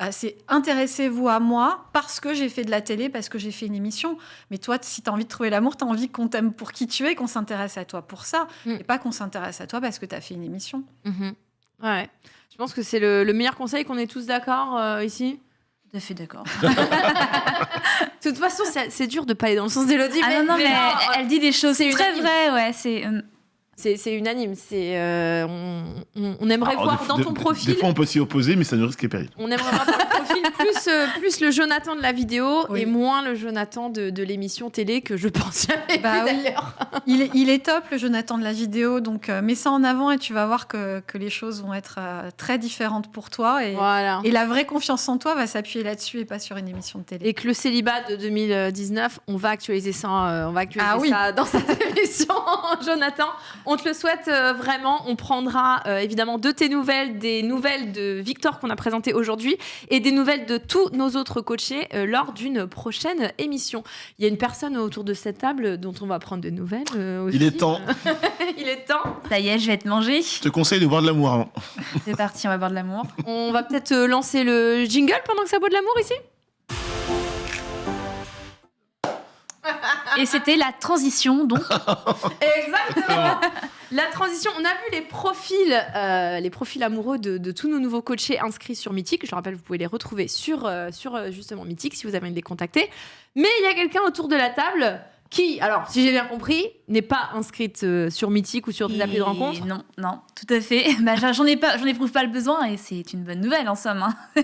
euh, c'est intéressez-vous à moi parce que j'ai fait de la télé, parce que j'ai fait une émission. Mais toi, si tu as envie de trouver l'amour, tu as envie qu'on t'aime pour qui tu es, qu'on s'intéresse à toi pour ça, Mm. et pas qu'on s'intéresse à toi parce que tu as fait une émission. Mhm. Ouais. Je pense que c'est le, le meilleur conseil qu'on est tous d'accord euh, ici. Tout à fait d'accord. De toute façon, c'est dur de pas aller dans le sens d'Elodie. Ah non, non, mais elle, elle dit des choses c'est très vraies, ouais. C'est. euh, C'est c'est unanime. C'est euh, on, on- aimerait Alors, voir des- dans ton des- profil. Des fois, on peut s'y opposer, mais ça ne risque et péril. On aimerait voir dans le profil plus, euh, plus le Jonathan de la vidéo et moins le Jonathan de, de l'émission télé que je pense jamais Bah oui. d'ailleurs. Il est, il est top, le Jonathan de la vidéo, donc euh, mets ça en avant et tu vas voir que, que les choses vont être euh, très différentes pour toi. Et, Voilà. et la vraie confiance en toi va s'appuyer là-dessus et pas sur une émission de télé. Et que le célibat de 2019, on va actualiser ça, euh, on va actualiser Ah oui. ça dans cette émission, Jonathan. On te le souhaite euh, vraiment. On prendra euh, évidemment de tes nouvelles, des nouvelles de Victor qu'on a présenté aujourd'hui et des nouvelles de tous nos autres coachés euh, lors d'une prochaine émission. Il y a une personne autour de cette table dont on va prendre de nouvelles. euh, aussi. Il est temps. Il est temps. Ça y est, je vais être mangée. Je te conseille de boire de l'amour avant. C'est parti, on va boire de l'amour. On va peut-être euh, lancer le jingle pendant que ça boit de l'amour ici Et c'était la transition, donc. Exactement. La transition, on a vu les profils, euh, les profils amoureux de, de tous nos nouveaux coachés inscrits sur Mythique. Je le rappelle, vous pouvez les retrouver sur, euh, sur euh, justement Mythique si vous avez envie de les contacter. Mais il y a quelqu'un autour de la table qui, alors si j'ai bien compris, n'est pas inscrite euh, sur Mythique ou sur des applis de rencontre. Non, non, tout à fait. Bah, j'en ai pas, j'en éprouve pas le besoin et c'est une bonne nouvelle en somme. hein.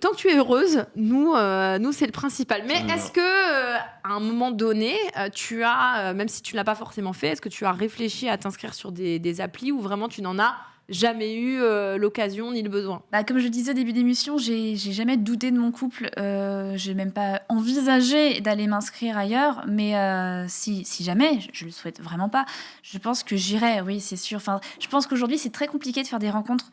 Tant que tu es heureuse, nous, euh, nous c'est le principal. Mais est-ce que euh, à un moment donné, euh, tu as, euh, même si tu ne l'as pas forcément fait, est-ce que tu as réfléchi à t'inscrire sur des, des applis où vraiment tu n'en as jamais eu euh, l'occasion ni le besoin? Bah, comme je disais au début d'émission, j'ai j'ai jamais douté de mon couple. Euh, j'ai même pas envisagé d'aller m'inscrire ailleurs. Mais euh, si, si jamais, je, je le souhaite vraiment pas, je pense que j'irai, oui, c'est sûr. Enfin, je pense qu'aujourd'hui, c'est très compliqué de faire des rencontres.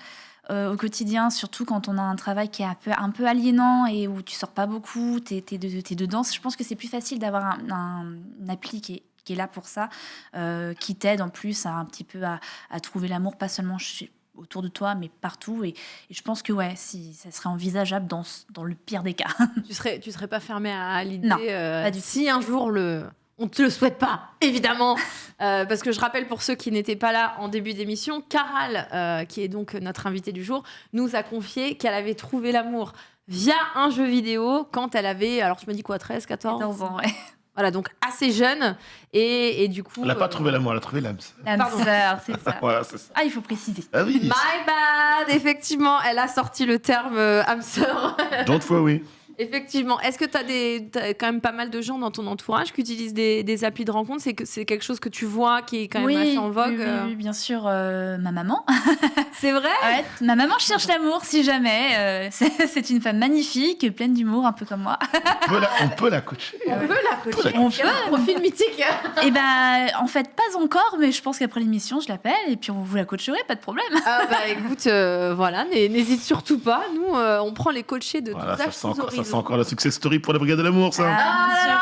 Euh, au quotidien, surtout quand on a un travail qui est un peu, un peu aliénant et où tu sors pas beaucoup, tu es, dedans. Je pense que c'est plus facile d'avoir un, un- une appli qui est, qui est là pour ça, euh, qui t'aide en plus à un petit peu à, à trouver l'amour, pas seulement chez- autour de toi, mais partout. Et, et je pense que ouais, si ça serait envisageable dans, dans le pire des cas. tu serais, tu serais pas fermé à l'idée euh, si un jour le on te le souhaite pas, évidemment, Euh, parce que je rappelle pour ceux qui n'étaient pas là en début d'émission, Caral, euh, qui est donc notre invitée du jour, nous a confié qu'elle avait trouvé l'amour via un jeu vidéo quand elle avait, alors tu m'as dit quoi, 13, 14 14 ans, ouais. Voilà, donc assez jeune, et, et du coup... Elle n'a pas euh, trouvé l'amour, elle a trouvé l'âme. L'âme sœur, c'est ça. Voilà, c'est ça. Ah, il faut préciser. Ah oui. My bad, effectivement, elle a sorti le terme âme sœur. Don't worry. Effectivement. Est-ce que tu as, des, quand même pas mal de gens dans ton entourage qui utilisent des, des applis de rencontre? C'est que c'est quelque chose que tu vois qui est quand même oui, assez en vogue. oui, oui, euh. bien sûr, euh, ma maman. C'est vrai? Ouais, ma maman cherche l'amour, si jamais. euh, c'est une femme magnifique, pleine d'humour, un peu comme moi. On peut la, on peut la coacher. On peut la coacher. On a un profil mythique. Et ben, en fait, pas encore, mais je pense qu'après l'émission, je l'appelle et puis on vous la coacherait, pas de problème. Ah bah écoute, euh, voilà, n'hé- n'hésite surtout pas. Nous, euh, on prend les coachés de Voilà, encore, ça sent encore la success story pour la brigade de l'amour, ça. Ah là là,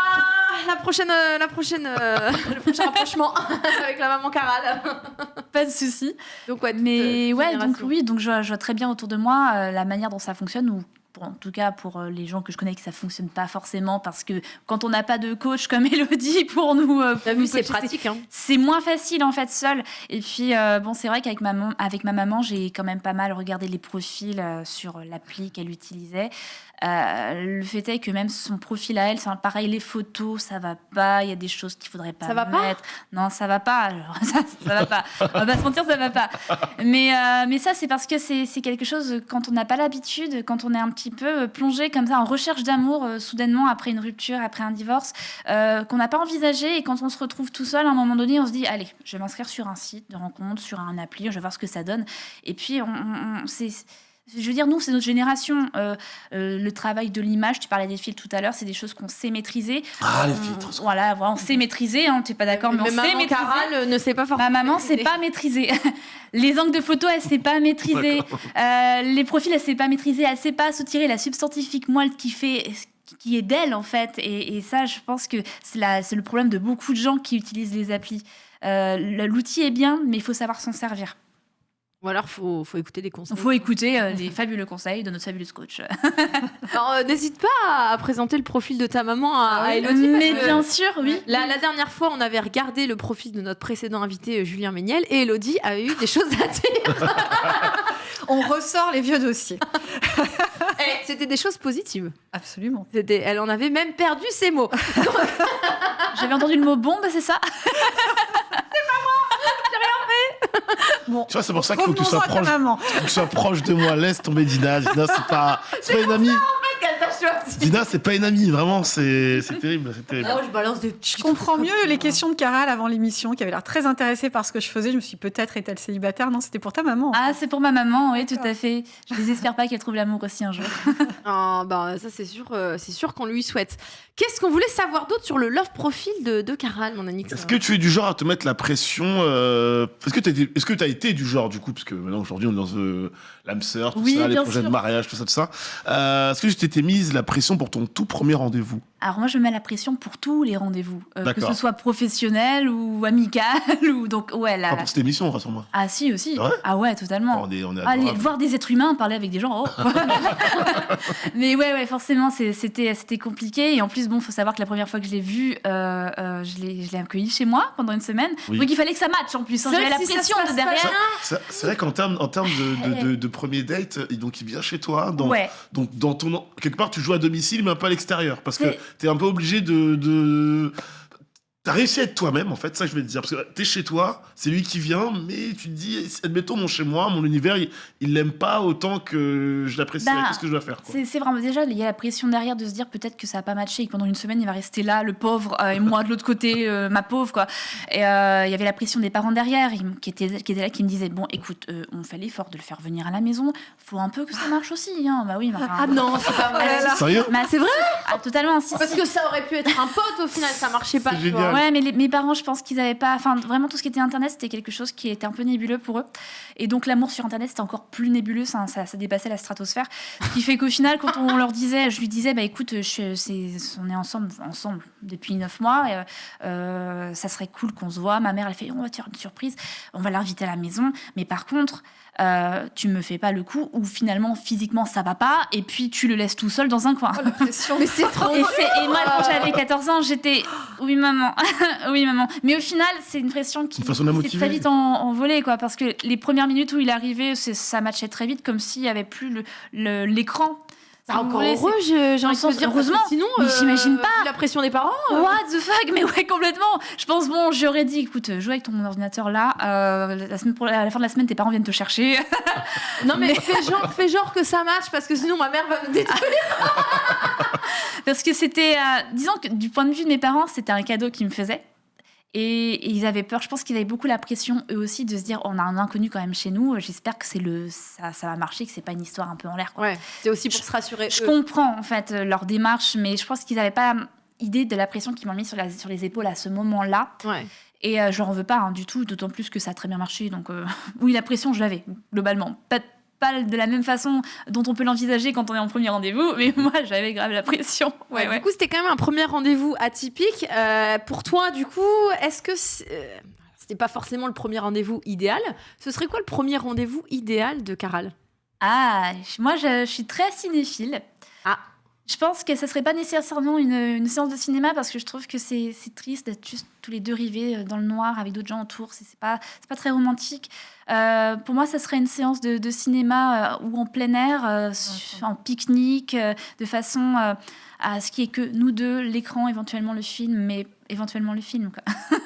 la prochaine, euh, la prochaine, euh, le prochain rapprochement avec la maman Caral. Pas de souci. Donc ouais, Mais euh, ouais, donc oui, donc je vois, je vois très bien autour de moi euh, la manière dont ça fonctionne ou pour- en tout cas pour les gens que je connais que ça fonctionne pas forcément parce que quand on n'a pas de coach comme Elodie pour nous, euh, c'est pratique. Hein. c'est moins facile en fait seul. Et puis euh, bon, c'est vrai qu'avec ma, mam- avec ma maman, j'ai quand même pas mal regardé les profils euh, sur l'appli qu'elle utilisait. Euh, le fait est que même son profil à elle, c'est pareil, les photos, ça va pas. Il y a des choses qu'il faudrait pas Ça va pas non, ça va pas. Alors, ça, ça va pas. On va pas se mentir, ça va pas. Mais, euh, mais ça, c'est parce que c'est quelque chose, quand on n'a pas l'habitude, quand on est un petit peu plongé comme ça en recherche d'amour, euh, soudainement, après une rupture, après un divorce, euh, qu'on n'a pas envisagé. Et quand on se retrouve tout seul, à un moment donné, on se dit allez, je vais m'inscrire sur un site de rencontre, sur un appli, je vais voir ce que ça donne. Et puis, on, on- c'est. Je veux dire, nous, c'est notre génération. Euh, euh, le travail de l'image, tu parlais des filtres tout à l'heure, c'est des choses qu'on sait maîtriser. Ah, les On- filtres. Voilà, voilà, on sait maîtriser, hein, tu n'es pas d'accord, mais, on Mais sait maman maîtriser. Caral ne sait pas forcément. Ma maman sait pas maîtriser. Les angles de photo, elle sait pas maîtriser. Euh, les profils, elle sait pas maîtriser. Elle sait pas soutirer la substantifique moelle qui fait qui est d'elle en fait. Et, et ça, je pense que c'est c'est le problème de beaucoup de gens qui utilisent les applis. Euh, L'outil est bien, mais il faut savoir s'en servir. Ou alors, faut, faut écouter des conseils. Il faut écouter euh, les fabuleux conseils de notre fabuleuse coach. Alors, euh, n'hésite pas à présenter le profil de ta maman à, à Elodie. Mais que bien sûr, oui. La, la dernière fois, on avait regardé le profil de notre précédent invité, euh, Julien Méniel, et Elodie avait eu des choses à dire. On ressort les vieux dossiers. Eh, C'était des choses positives. Absolument. C'était- Elle en avait même perdu ses mots. J'avais entendu le mot bombe, c'est ça? Bon, Tu vois, c'est pour ça qu'il faut que tu sois proche, que tu sois proche de moi. Laisse tomber Dina. Dina, c'est pas, c'est pas une amie. Dina, c'est pas une amie. Vraiment, c'est c'est terrible. Terrible. Oh, je balance des petits Je comprends mieux les questions de Caral avant l'émission, qui avait l'air très intéressée par ce que je faisais. Je me suis peut-être est-elle célibataire. Non, c'était pour ta maman. Ah, c'est pour ma maman, oui, tout à fait. Je désespère pas qu'elle trouve l'amour aussi un jour. Ah, bah, ça, c'est sûr, euh, c'est sûr qu'on lui souhaite. Qu'est-ce qu'on voulait savoir d'autre sur le love profil de, de Caral, mon Annick Est-ce que tu es du genre à te mettre la pression euh, Est-ce que tu as, été du genre, du coup, parce que maintenant, aujourd'hui, on est dans euh, l'âme sœur, tout Oui, ça, les projets de mariage, tout ça, tout ça. Euh, Est-ce que tu t'étais mise la pression pour ton tout premier rendez-vous? Alors moi, je mets la pression pour tous les rendez-vous, euh, que ce soit professionnel ou amical ou donc ouais là. Pas pour cette émission, rassure-moi. Ah si aussi. Ah ouais, totalement. On est, on est Aller adorable. voir des êtres humains, parler avec des gens. oh. Mais ouais, ouais, forcément, c'était c'était compliqué. Et en plus, bon, faut savoir que la première fois que je l'ai vu, euh, euh, je l'ai je l'ai accueilli chez moi pendant une semaine. Oui. Donc il fallait que ça matche en plus. hein. C'est J'avais vrai la si pression de pas derrière. C'est vrai qu'en termes en termes de, de, de- de premier date, donc il vient chez toi, dans, Ouais. donc dans ton quelque part tu joues à domicile mais un peu à l'extérieur parce que C'est- tu es un peu obligé de T'as réussi à être toi-même, en fait, ça je vais te dire. Parce que t'es chez toi, c'est lui qui vient, mais tu te dis, admettons, mon chez moi, mon univers, il- il l'aime pas autant que je l'apprécie. Bah, Qu'est-ce que je dois faire quoi? C'est c'est vraiment déjà, il y a la pression derrière de se dire peut-être que ça n'a pas matché et que pendant une semaine il va rester là, le pauvre, euh, et moi de l'autre côté, euh, ma pauvre quoi. Et euh, il y avait la pression des parents derrière qui étaient, qui étaient là, qui me disaient bon écoute, euh, on fait l'effort de le faire venir à la maison, faut un peu que ça marche aussi. Hein. Bah oui, enfin- Ah non, c'est pas vrai. Ah. Sérieux? Bah, C'est vrai ah, Totalement. Si, Parce si. que ça aurait pu être un pote au final, ça marchait pas. C'est tu génial. Ouais, mais mes parents, je pense qu'ils avaient pas. Enfin, vraiment, tout ce qui était Internet, c'était quelque chose qui était un peu nébuleux pour eux. Et donc, l'amour sur Internet, c'était encore plus nébuleux. Ça, ça, dépassait la stratosphère. Ce qui fait qu'au final, quand on leur disait, je lui disais, bah écoute, on est ensemble, ensemble depuis neuf mois. Et, euh, ça serait cool qu'on se voit. Ma mère, elle fait, on va te faire une surprise. On va l'inviter à la maison. Mais par contre. Euh, tu me fais pas le coup ou finalement physiquement ça va pas et puis tu le laisses tout seul dans un coin. Mais c'est trop Et, moi, quand j'avais 14 ans, j'étais oui maman, oui maman. Mais au final, c'est une pression qui s'est très vite en, envolée, quoi, parce que les premières minutes où il arrivait, ça matchait très vite, comme s'il y avait plus l'écran. Ah, vous encore heureux, j'ai envie de dire. heureusement, Sinon, mais euh, j'imagine pas. La pression des parents. euh, What the fuck? Mais ouais, complètement. Je pense, bon, j'aurais dit, écoute, joue avec ton ordinateur là. euh, la semaine, pour, à la fin de la semaine, tes parents viennent te chercher. Non, mais, Fais, genre, fais genre que ça match parce que sinon ma mère va me détruire. Parce que c'était, euh, disons que du point de vue de mes parents, c'était un cadeau qu'ils me faisaient. Et, ils avaient peur. Je pense qu'ils avaient beaucoup la pression, eux aussi, de se dire on a un inconnu quand même chez nous. J'espère que c'est le, ça, ça va marcher, que c'est pas une histoire un peu en l'air. Ouais, c'est aussi pour se rassurer. Je eux. comprends en fait euh, leur démarche, mais je pense qu'ils n'avaient pas idée de la pression qu'ils m'ont mis sur, la- sur les épaules à ce moment-là. Ouais. Et euh, je leur en veux pas hein, du tout, d'autant plus que ça a très bien marché. Donc euh, oui, la pression, je l'avais globalement. Pas, pas de la même façon dont on peut l'envisager quand on est en premier rendez-vous, mais moi j'avais grave la pression. Ouais, Du coup, c'était quand même un premier rendez-vous atypique. Euh, pour toi, du coup, est-ce que c'est- euh, c'était pas forcément le premier rendez-vous idéal Ce serait quoi le premier rendez-vous idéal de Caral? Ah, moi je, je suis très cinéphile. Ah. Je pense que ça serait pas nécessairement une, une séance de cinéma parce que je trouve que c'est triste d'être juste tous les deux rivés euh, dans le noir avec d'autres gens autour. C'est pas, pas très romantique. Euh, pour moi, ça serait une séance de, de cinéma euh, ou en plein air, euh, en pique-nique, de façon à ce qui est que nous deux, l'écran, éventuellement le film, mais éventuellement le film. Quoi.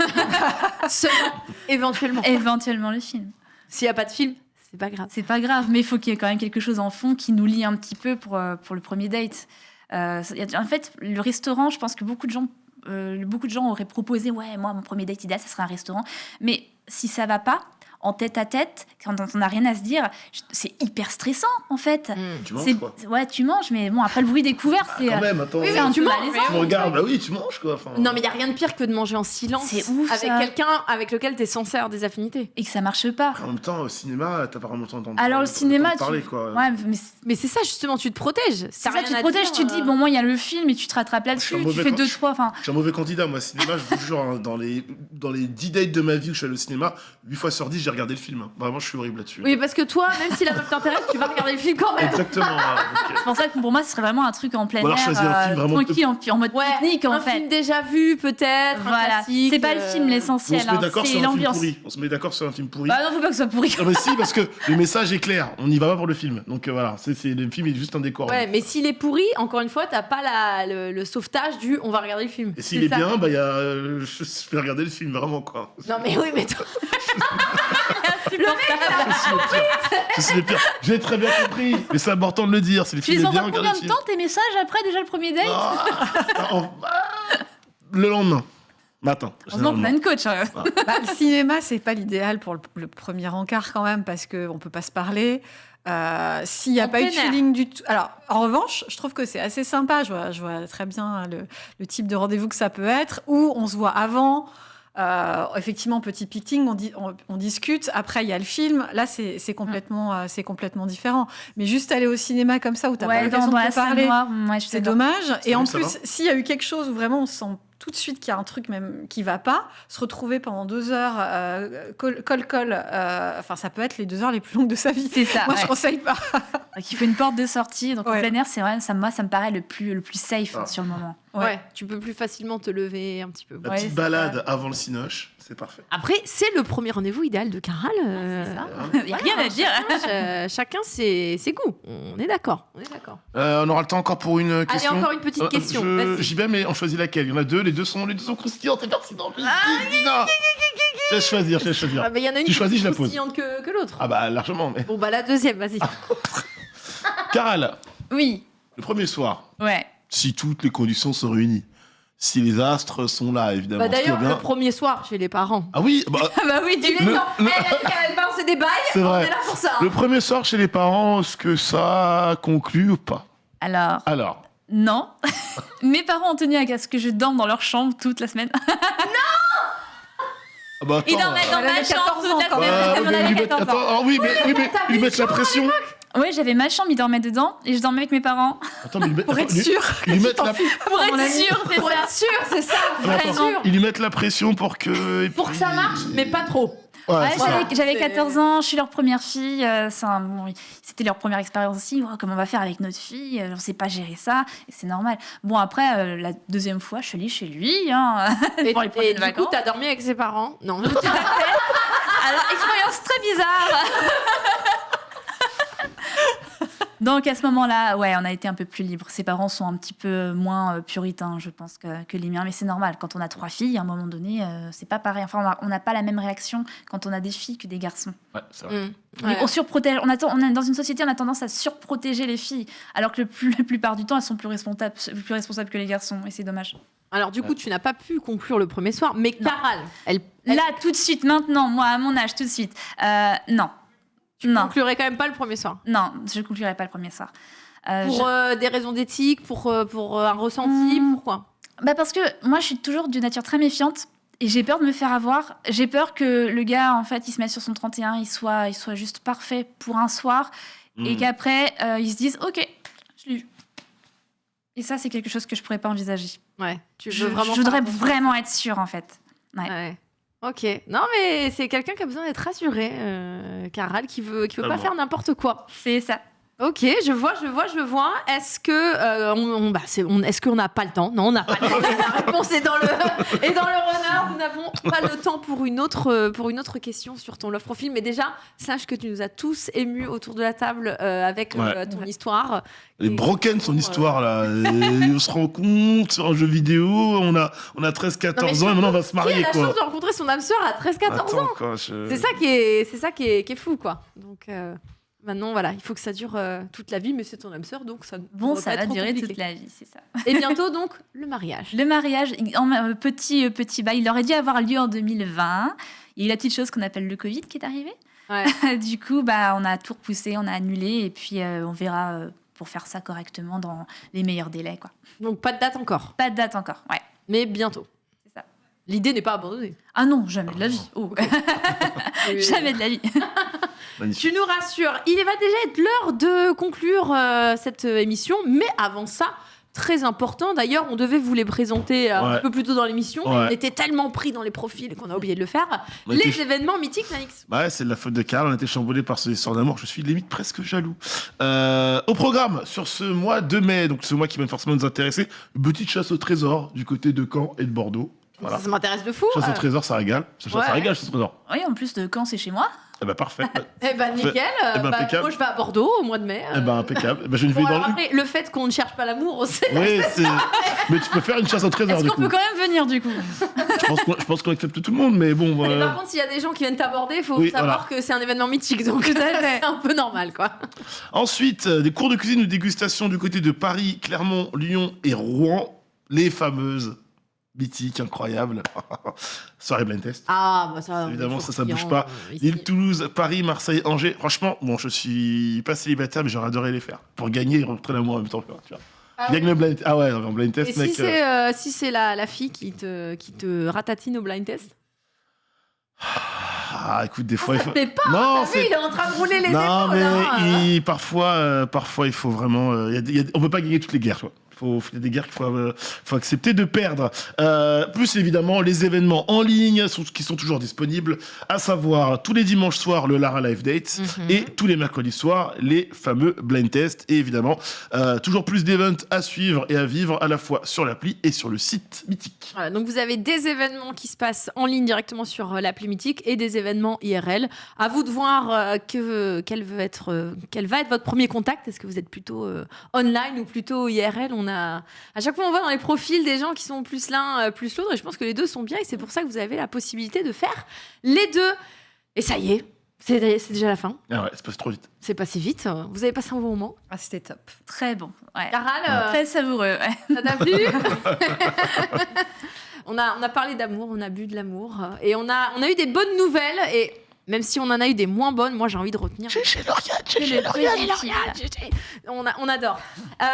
Seulement, éventuellement. éventuellement le film. S'il n'y a pas de film, c'est pas grave. C'est pas grave, mais il faut qu'il y ait quand même quelque chose en fond qui nous lie un petit peu pour, pour le premier date. Euh, en fait, le restaurant, je pense que beaucoup de gens, euh, beaucoup de gens auraient proposé, ouais, moi, mon premier date idéal, ça serait un restaurant. Mais si ça va pas, en tête à tête, quand on n'a rien à se dire, c'est hyper stressant, en fait. Tu manges, quoi. Ouais, tu manges, mais bon, après le bruit des couverts, c'est. Quand euh, même, attends. c'est un tu manges. Tu me regardes, bah oui, tu manges quoi. Enfin, Non, mais il n'y a rien de pire que de manger en silence C'est ouf, avec ça. quelqu'un avec lequel tu es censé avoir des affinités. Et que ça marche pas. En même temps, au cinéma, t'as pas vraiment le temps Alors le cinéma, d'entendre parler tu... quoi. Ouais, mais Mais c'est ça, justement, tu te protèges. c'est ça, tu te protèges, tu te dis, bon, moi, il y a le film et tu te rattrapes là-dessus, tu fais deux, trois. Enfin, Je suis un mauvais candidat, moi, cinéma, je vous jure, hein, dans les, dans les 10 dates de ma vie où je suis allé au cinéma, 8 fois sur 10, j'ai regardé le film. hein. Vraiment, je suis horrible là-dessus. Oui, parce que toi, même si la meuf t'intéresse, tu vas regarder le film quand même. Exactement. hein, c'est pour ça que pour moi, ce serait vraiment un truc en plein Ou alors air, choisir un film euh, vraiment- tranquille, en, en mode pique-nique, en un fait. film déjà vu, peut-être. un Voilà, c'est pas le euh, film on l'essentiel, se met hein, d'accord c'est sur un film l'ambiance. pourri. On se met d'accord sur un film pourri. Bah non, faut pas que ce soit pourri. Non, mais si, parce que le message est clair. On n'y va pas pour le film. Donc euh, voilà, c'est, le film est juste un décor. Ouais, mais s'il est pourri, encore une fois, t'as pas la, le, le sauvetage du on va regarder le film. Et s'il est ça. bien, bah, il y a, euh, je je vais regarder le film, vraiment quoi. Non, mais oui, mais toi. le mec, Je suis le pire. J'ai très bien compris. Mais c'est important de le dire. Si le Tu film les est bien, envoies combien de temps tes messages après déjà le premier date Ah, en- ah, Le lendemain. Matin. Heureusement qu'on a généralement. une coach. hein. Bah, le cinéma, c'est pas l'idéal pour le, le premier encart quand même, parce qu'on peut pas se parler. Euh, S'il n'y a En pas eu de feeling du tout. Alors, en revanche, je trouve que c'est assez sympa. Je vois, je vois très bien le, le type de rendez-vous que ça peut être, où on se voit avant. Euh, effectivement, petit picting, on, dit- on, on discute. Après, il y a le film. Là, c'est c'est complètement, euh, c'est complètement différent. Mais juste aller au cinéma comme ça, où tu Ouais, pas l'occasion de parler, ouais, c'est dommage. Et en plus, s'il y a eu quelque chose où vraiment on sent tout de suite qu'il y a un truc même qui va pas, se retrouver pendant deux heures, euh, col col col, euh, enfin ça peut être les deux heures les plus longues de sa vie. C'est ça. Moi je ouais. conseille pas. Donc, il faut une porte de sortie. Donc Ouais. en plein air, c'est vrai, ça, moi, ça me paraît le plus, le plus safe hein, sur le moment. Ouais. tu peux plus facilement te lever un petit peu. La petite balade avant le cinoche, c'est parfait. Après, c'est le premier rendez-vous idéal de Caral. euh, Il y a rien à dire. Chacun, euh, chacun ses, ses goûts. On est d'accord. On est d'accord. Euh, on aura le temps encore pour une question. encore une petite Euh, question, je- vas-y. J'y vais, mais on choisit laquelle? Il y en a deux, les deux sont, les deux sont croustillantes et pertinentes. Vite, vite, Dina. Je laisse choisir, je laisse choisir. Ah, bah, il y en a une tu qui est choisis, plus je la pose. croustillante que, que l'autre. Ah bah largement, mais. Bon, bah la deuxième, vas-y. Caral, Oui, le premier soir, ouais. si toutes les conditions sont réunies, si les astres sont là, évidemment. Bah, D'ailleurs, bien. le premier soir chez les parents. Ah oui, bah, Ah bah oui, est Le- le- Eh, Caral balance des bails. c'est on vrai. est là pour ça. Le premier soir chez les parents, est-ce que ça conclut ou pas? Alors, Alors, non. Mes parents ont tenu à ce que je dorme dans leur chambre toute la semaine. ah bah, Ils dormaient dans Elle ma avait 14 chambre toute la semaine. euh, parce mais qu'on avait ils mettent- 14 ans. attends, ah oui, mais, oui, mais ils mettent la pression. Oui, j'avais ma chambre, ils dormaient dedans et je dormais avec mes parents. Attends, mais ils mettent- Pour être sûr. Ils lui mettent la, Pour être sûr, c'est Pour ça. être sûr, c'est ça. Vraiment. ils lui mettent la pression pour que. et Pour que ça marche, mais pas trop. Ouais, Ouais, j'avais- j'avais C'est- 14 ans, je suis leur première fille. euh, bon, C'était leur première expérience aussi. Ouais, comment on va faire avec notre fille euh, On ne sait pas gérer ça. Et c'est normal. Bon, après, euh, la deuxième fois, je suis allée chez lui hein, Et, pour les et du vacances. coup, t'as dormi avec ses parents? Non. Alors, expérience très bizarre. Donc à ce moment-là, ouais, on a été un peu plus libre. Ses parents sont un petit peu moins euh, puritains, je pense, que, que les miens. Mais c'est normal. Quand on a trois filles, à un moment donné, euh, c'est pas pareil. Enfin, on n'a pas la même réaction quand on a des filles que des garçons. Ouais, c'est vrai. Mm. Ouais. On surprotège. On, attend, on est dans une société, on a tendance à surprotéger les filles, alors que le plus- la plupart du temps, elles sont plus responsables, plus responsables que les garçons. Et c'est dommage. Alors du coup, tu n'as pas pu conclure le premier soir, mais Caral, elle, Là, tout de suite, maintenant, moi, à mon âge, tout de suite. Euh, non. Tu non. conclurais quand même pas le premier soir. Non, je ne conclurai pas le premier soir. Euh, Pour je- euh, des raisons d'éthique, pour, euh, pour euh, un ressenti, Hmm. pourquoi Bah parce que moi, je suis toujours d'une nature très méfiante. Et j'ai peur de me faire avoir. J'ai peur que le gars, en fait, il se mette sur son 31, il soit, il soit juste parfait pour un soir. Et Hmm. Mm. qu'après, euh, il se dise Ok, je l'ai eu. Et ça, c'est quelque chose que je pourrais pas envisager. Ouais, tu Je, veux vraiment je voudrais faire attention. vraiment être sûre, en fait. Ouais. Ouais. Ok. Non, mais c'est quelqu'un qui a besoin d'être rassuré, euh, Caral, qui veut, qui veut pas Totalement. faire n'importe quoi. C'est ça. Ok, je vois, je vois, je vois. Est-ce que euh, on, on- bah, on- est-ce qu'on n'a pas le temps? Non, on n'a pas le temps. La réponse est dans le et dans le runner. Nous n'avons pas le temps pour une autre euh, pour une autre question sur ton love profile. Mais déjà, sache que tu nous as tous émus autour de la table euh, avec euh, Ouais. ton histoire. Elle est broken son histoire là. Et on se rend compte sur un jeu vidéo, on a, on a 13-14 ans et maintenant on va se Qui marier a la quoi. chance de rencontrer son âme sœur à 13-14 Attends, ans? quoi, je- C'est ça qui est, c'est ça qui est, qui est fou, quoi. Donc euh, maintenant, voilà, il faut que ça dure euh, toute la vie, mais c'est ton âme sœur, donc ça. ne Bon, ça pas va durer compliqué. toute la vie, c'est ça. Et bientôt donc le mariage. Le mariage, en, euh, petit, euh, petit bail, il aurait dû avoir lieu en 2020. Il y a eu la petite chose qu'on appelle le Covid qui est arrivé. du coup, bah, on a tout repoussé, on a annulé, et puis on verra pour faire ça correctement dans les meilleurs délais. Quoi. Donc pas de date encore. Pas de date encore, ouais. Mais bientôt. L'idée n'est pas abandonnée. Ah non, jamais de la vie. Oh. jamais de la vie. Tu nous rassures. Il va déjà être l'heure de conclure euh, cette euh, émission, mais avant ça. Très important. D'ailleurs, on devait vous les présenter euh, un Ouais. petit peu plus tôt dans l'émission. Ouais. On était tellement pris dans les profils qu'on a oublié de le faire. On Les était- événements mythiques, Nanix. Bah ouais, c'est de la faute de Karl, on a été chamboulé par ce histoire d'amour, je suis limite presque jaloux. Euh, au programme, sur ce mois de mai, donc ce mois qui va forcément nous intéresser, petite chasse au trésor du côté de Caen et de Bordeaux. Voilà. Ça m'intéresse de fou. Chasse au euh. trésor, ça régale. Ça, Ouais. ça régale, chasse au trésor. Oui, en plus de quand c'est chez moi. Eh ben parfait. Eh ben nickel. Eh ben, Bah, impeccable. moi, je vais à Bordeaux au mois de mai. Eh ben impeccable. Eh ben, je ne Bon, dans après, le fait qu'on ne cherche pas l'amour, on sait. Oui, c'est... Mais tu peux faire une chasse au trésor Est-ce du qu'on peut quand même venir du coup? Je pense qu'on, je pense qu'on accepte tout le monde, mais bon. Mais euh, par contre, s'il y a des gens qui viennent t'aborder, il faut Oui, savoir voilà. que c'est un événement mythique, donc c'est un peu normal, quoi. Ensuite, euh, des cours de cuisine ou dégustation du côté de Paris, Clermont, Lyon et Rouen. Les fameuses mythiques, incroyables. Soirée blind test. Ah, bah ça. Évidemment, ça, ça bouge pas. euh. Lille, Toulouse, Paris, Marseille, Angers. Franchement, bon, je suis pas célibataire, mais j'aurais adoré les faire. Pour gagner et rentrer l'amour en même temps. Tu vois. Ah oui. le blind Ah ouais, en blind Et test, si mec. c'est euh, euh, si c'est la, la fille qui te, qui te ratatine au blind test? Ah, écoute, des fois, il Ça faut. te plaît pas Non, vu, il est en train de rouler les non, épaules. mais hein. il- parfois, euh, parfois, il faut vraiment. il y a des- il y a- on peut pas gagner toutes les guerres, tu vois. Faut, il y a des guerres qu'il faut, euh, faut accepter de perdre. Euh, plus évidemment, les événements en ligne sont, qui sont toujours disponibles, à savoir tous les dimanches soirs le Lara Live Date Mhm. et tous les mercredis soirs les fameux blind tests. Et évidemment, euh, toujours plus d'events à suivre et à vivre à la fois sur l'appli et sur le site mythique. Voilà, donc vous avez des événements qui se passent en ligne directement sur l'appli Mythique et des événements IRL. À vous de voir que, quel, veut être, quel va être votre premier contact. Est-ce que vous êtes plutôt online ou plutôt IRL On a à chaque fois on voit dans les profils des gens qui sont plus l'un euh, plus l'autre et je pense que les deux sont bien et c'est pour ça que vous avez la possibilité de faire les deux. Et ça y est, c'est déjà la fin. Ah ouais, c'est passé trop vite. C'est passé vite. Vous avez passé un bon moment. Ah, c'était top. Très bon. Ouais. Caral, euh, Très savoureux. ouais. Ça t'a plu on, a, on a parlé d'amour, on a bu de l'amour euh, et on a, on a eu des bonnes nouvelles et même si on en a eu des moins bonnes, moi j'ai envie de retenir. Chez Lauriane, chez Lauriane, on, a- on adore. Euh,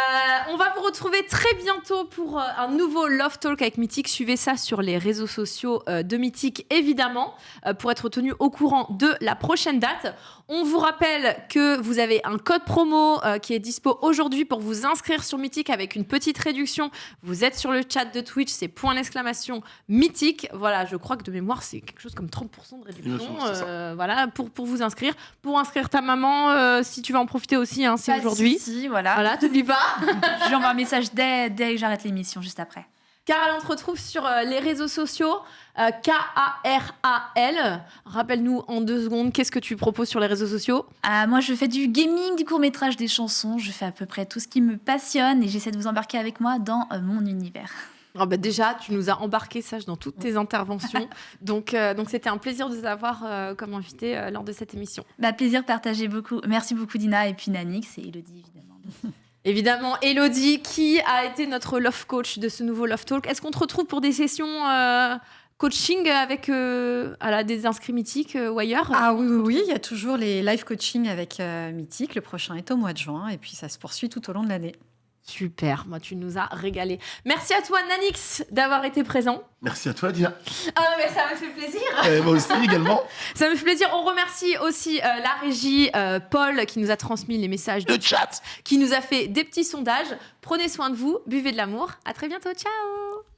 on va vous retrouver très bientôt pour euh, un nouveau Love Talk avec Mythique. Suivez ça sur les réseaux sociaux euh, de Mythique, évidemment, pour être tenu au courant de la prochaine date. On vous rappelle que vous avez un code promo euh, qui est dispo aujourd'hui pour vous inscrire sur Mythique avec une petite réduction. Vous êtes sur le chat de Twitch, c'est point d'exclamation Mythique. Voilà, je crois que de mémoire, c'est quelque chose comme 30% de réduction. euh, voilà, pour, pour vous inscrire. Pour inscrire ta maman, euh, si tu veux en profiter aussi, hein, c'est aujourd'hui. souci, voilà. Voilà, t'oublies pas. Je lui envoie un message dès, dès que j'arrête l'émission, juste après. Caral, on te retrouve sur euh, les réseaux sociaux. euh, K-A-R-A-L. Rappelle-nous en deux secondes, qu'est-ce que tu proposes sur les réseaux sociaux? Ah, moi, je fais du gaming, du court-métrage, des chansons. Je fais à peu près tout ce qui me passionne et j'essaie de vous embarquer avec moi dans euh, mon univers. Ah bah déjà, tu nous as embarqué, sage, dans toutes tes interventions. donc, euh, donc c'était un plaisir de t'avoir euh, comme invité euh, lors de cette émission. Bah, plaisir partagé beaucoup. Merci beaucoup, Dina, et puis Nanix et Elodie, évidemment. Évidemment, Elodie, qui a été notre love coach de ce nouveau Love Talk? Est-ce qu'on te retrouve pour des sessions euh, coaching avec euh, à la- des inscrits mythiques euh, ou ailleurs? Ah oui, oui, oui, il y a toujours les live coaching avec Mythique. Le prochain est au mois de juin et puis ça se poursuit tout au long de l'année. Super, moi tu nous as régalé. Merci à toi Nanix d'avoir été présent. Merci à toi, Dina. Ah mais ça me fait plaisir. Et moi aussi également. Ça me fait plaisir. On remercie aussi euh, la régie euh, Paul qui nous a transmis les messages de chat, qui nous a fait des petits sondages. Prenez soin de vous, buvez de l'amour. À très bientôt. Ciao.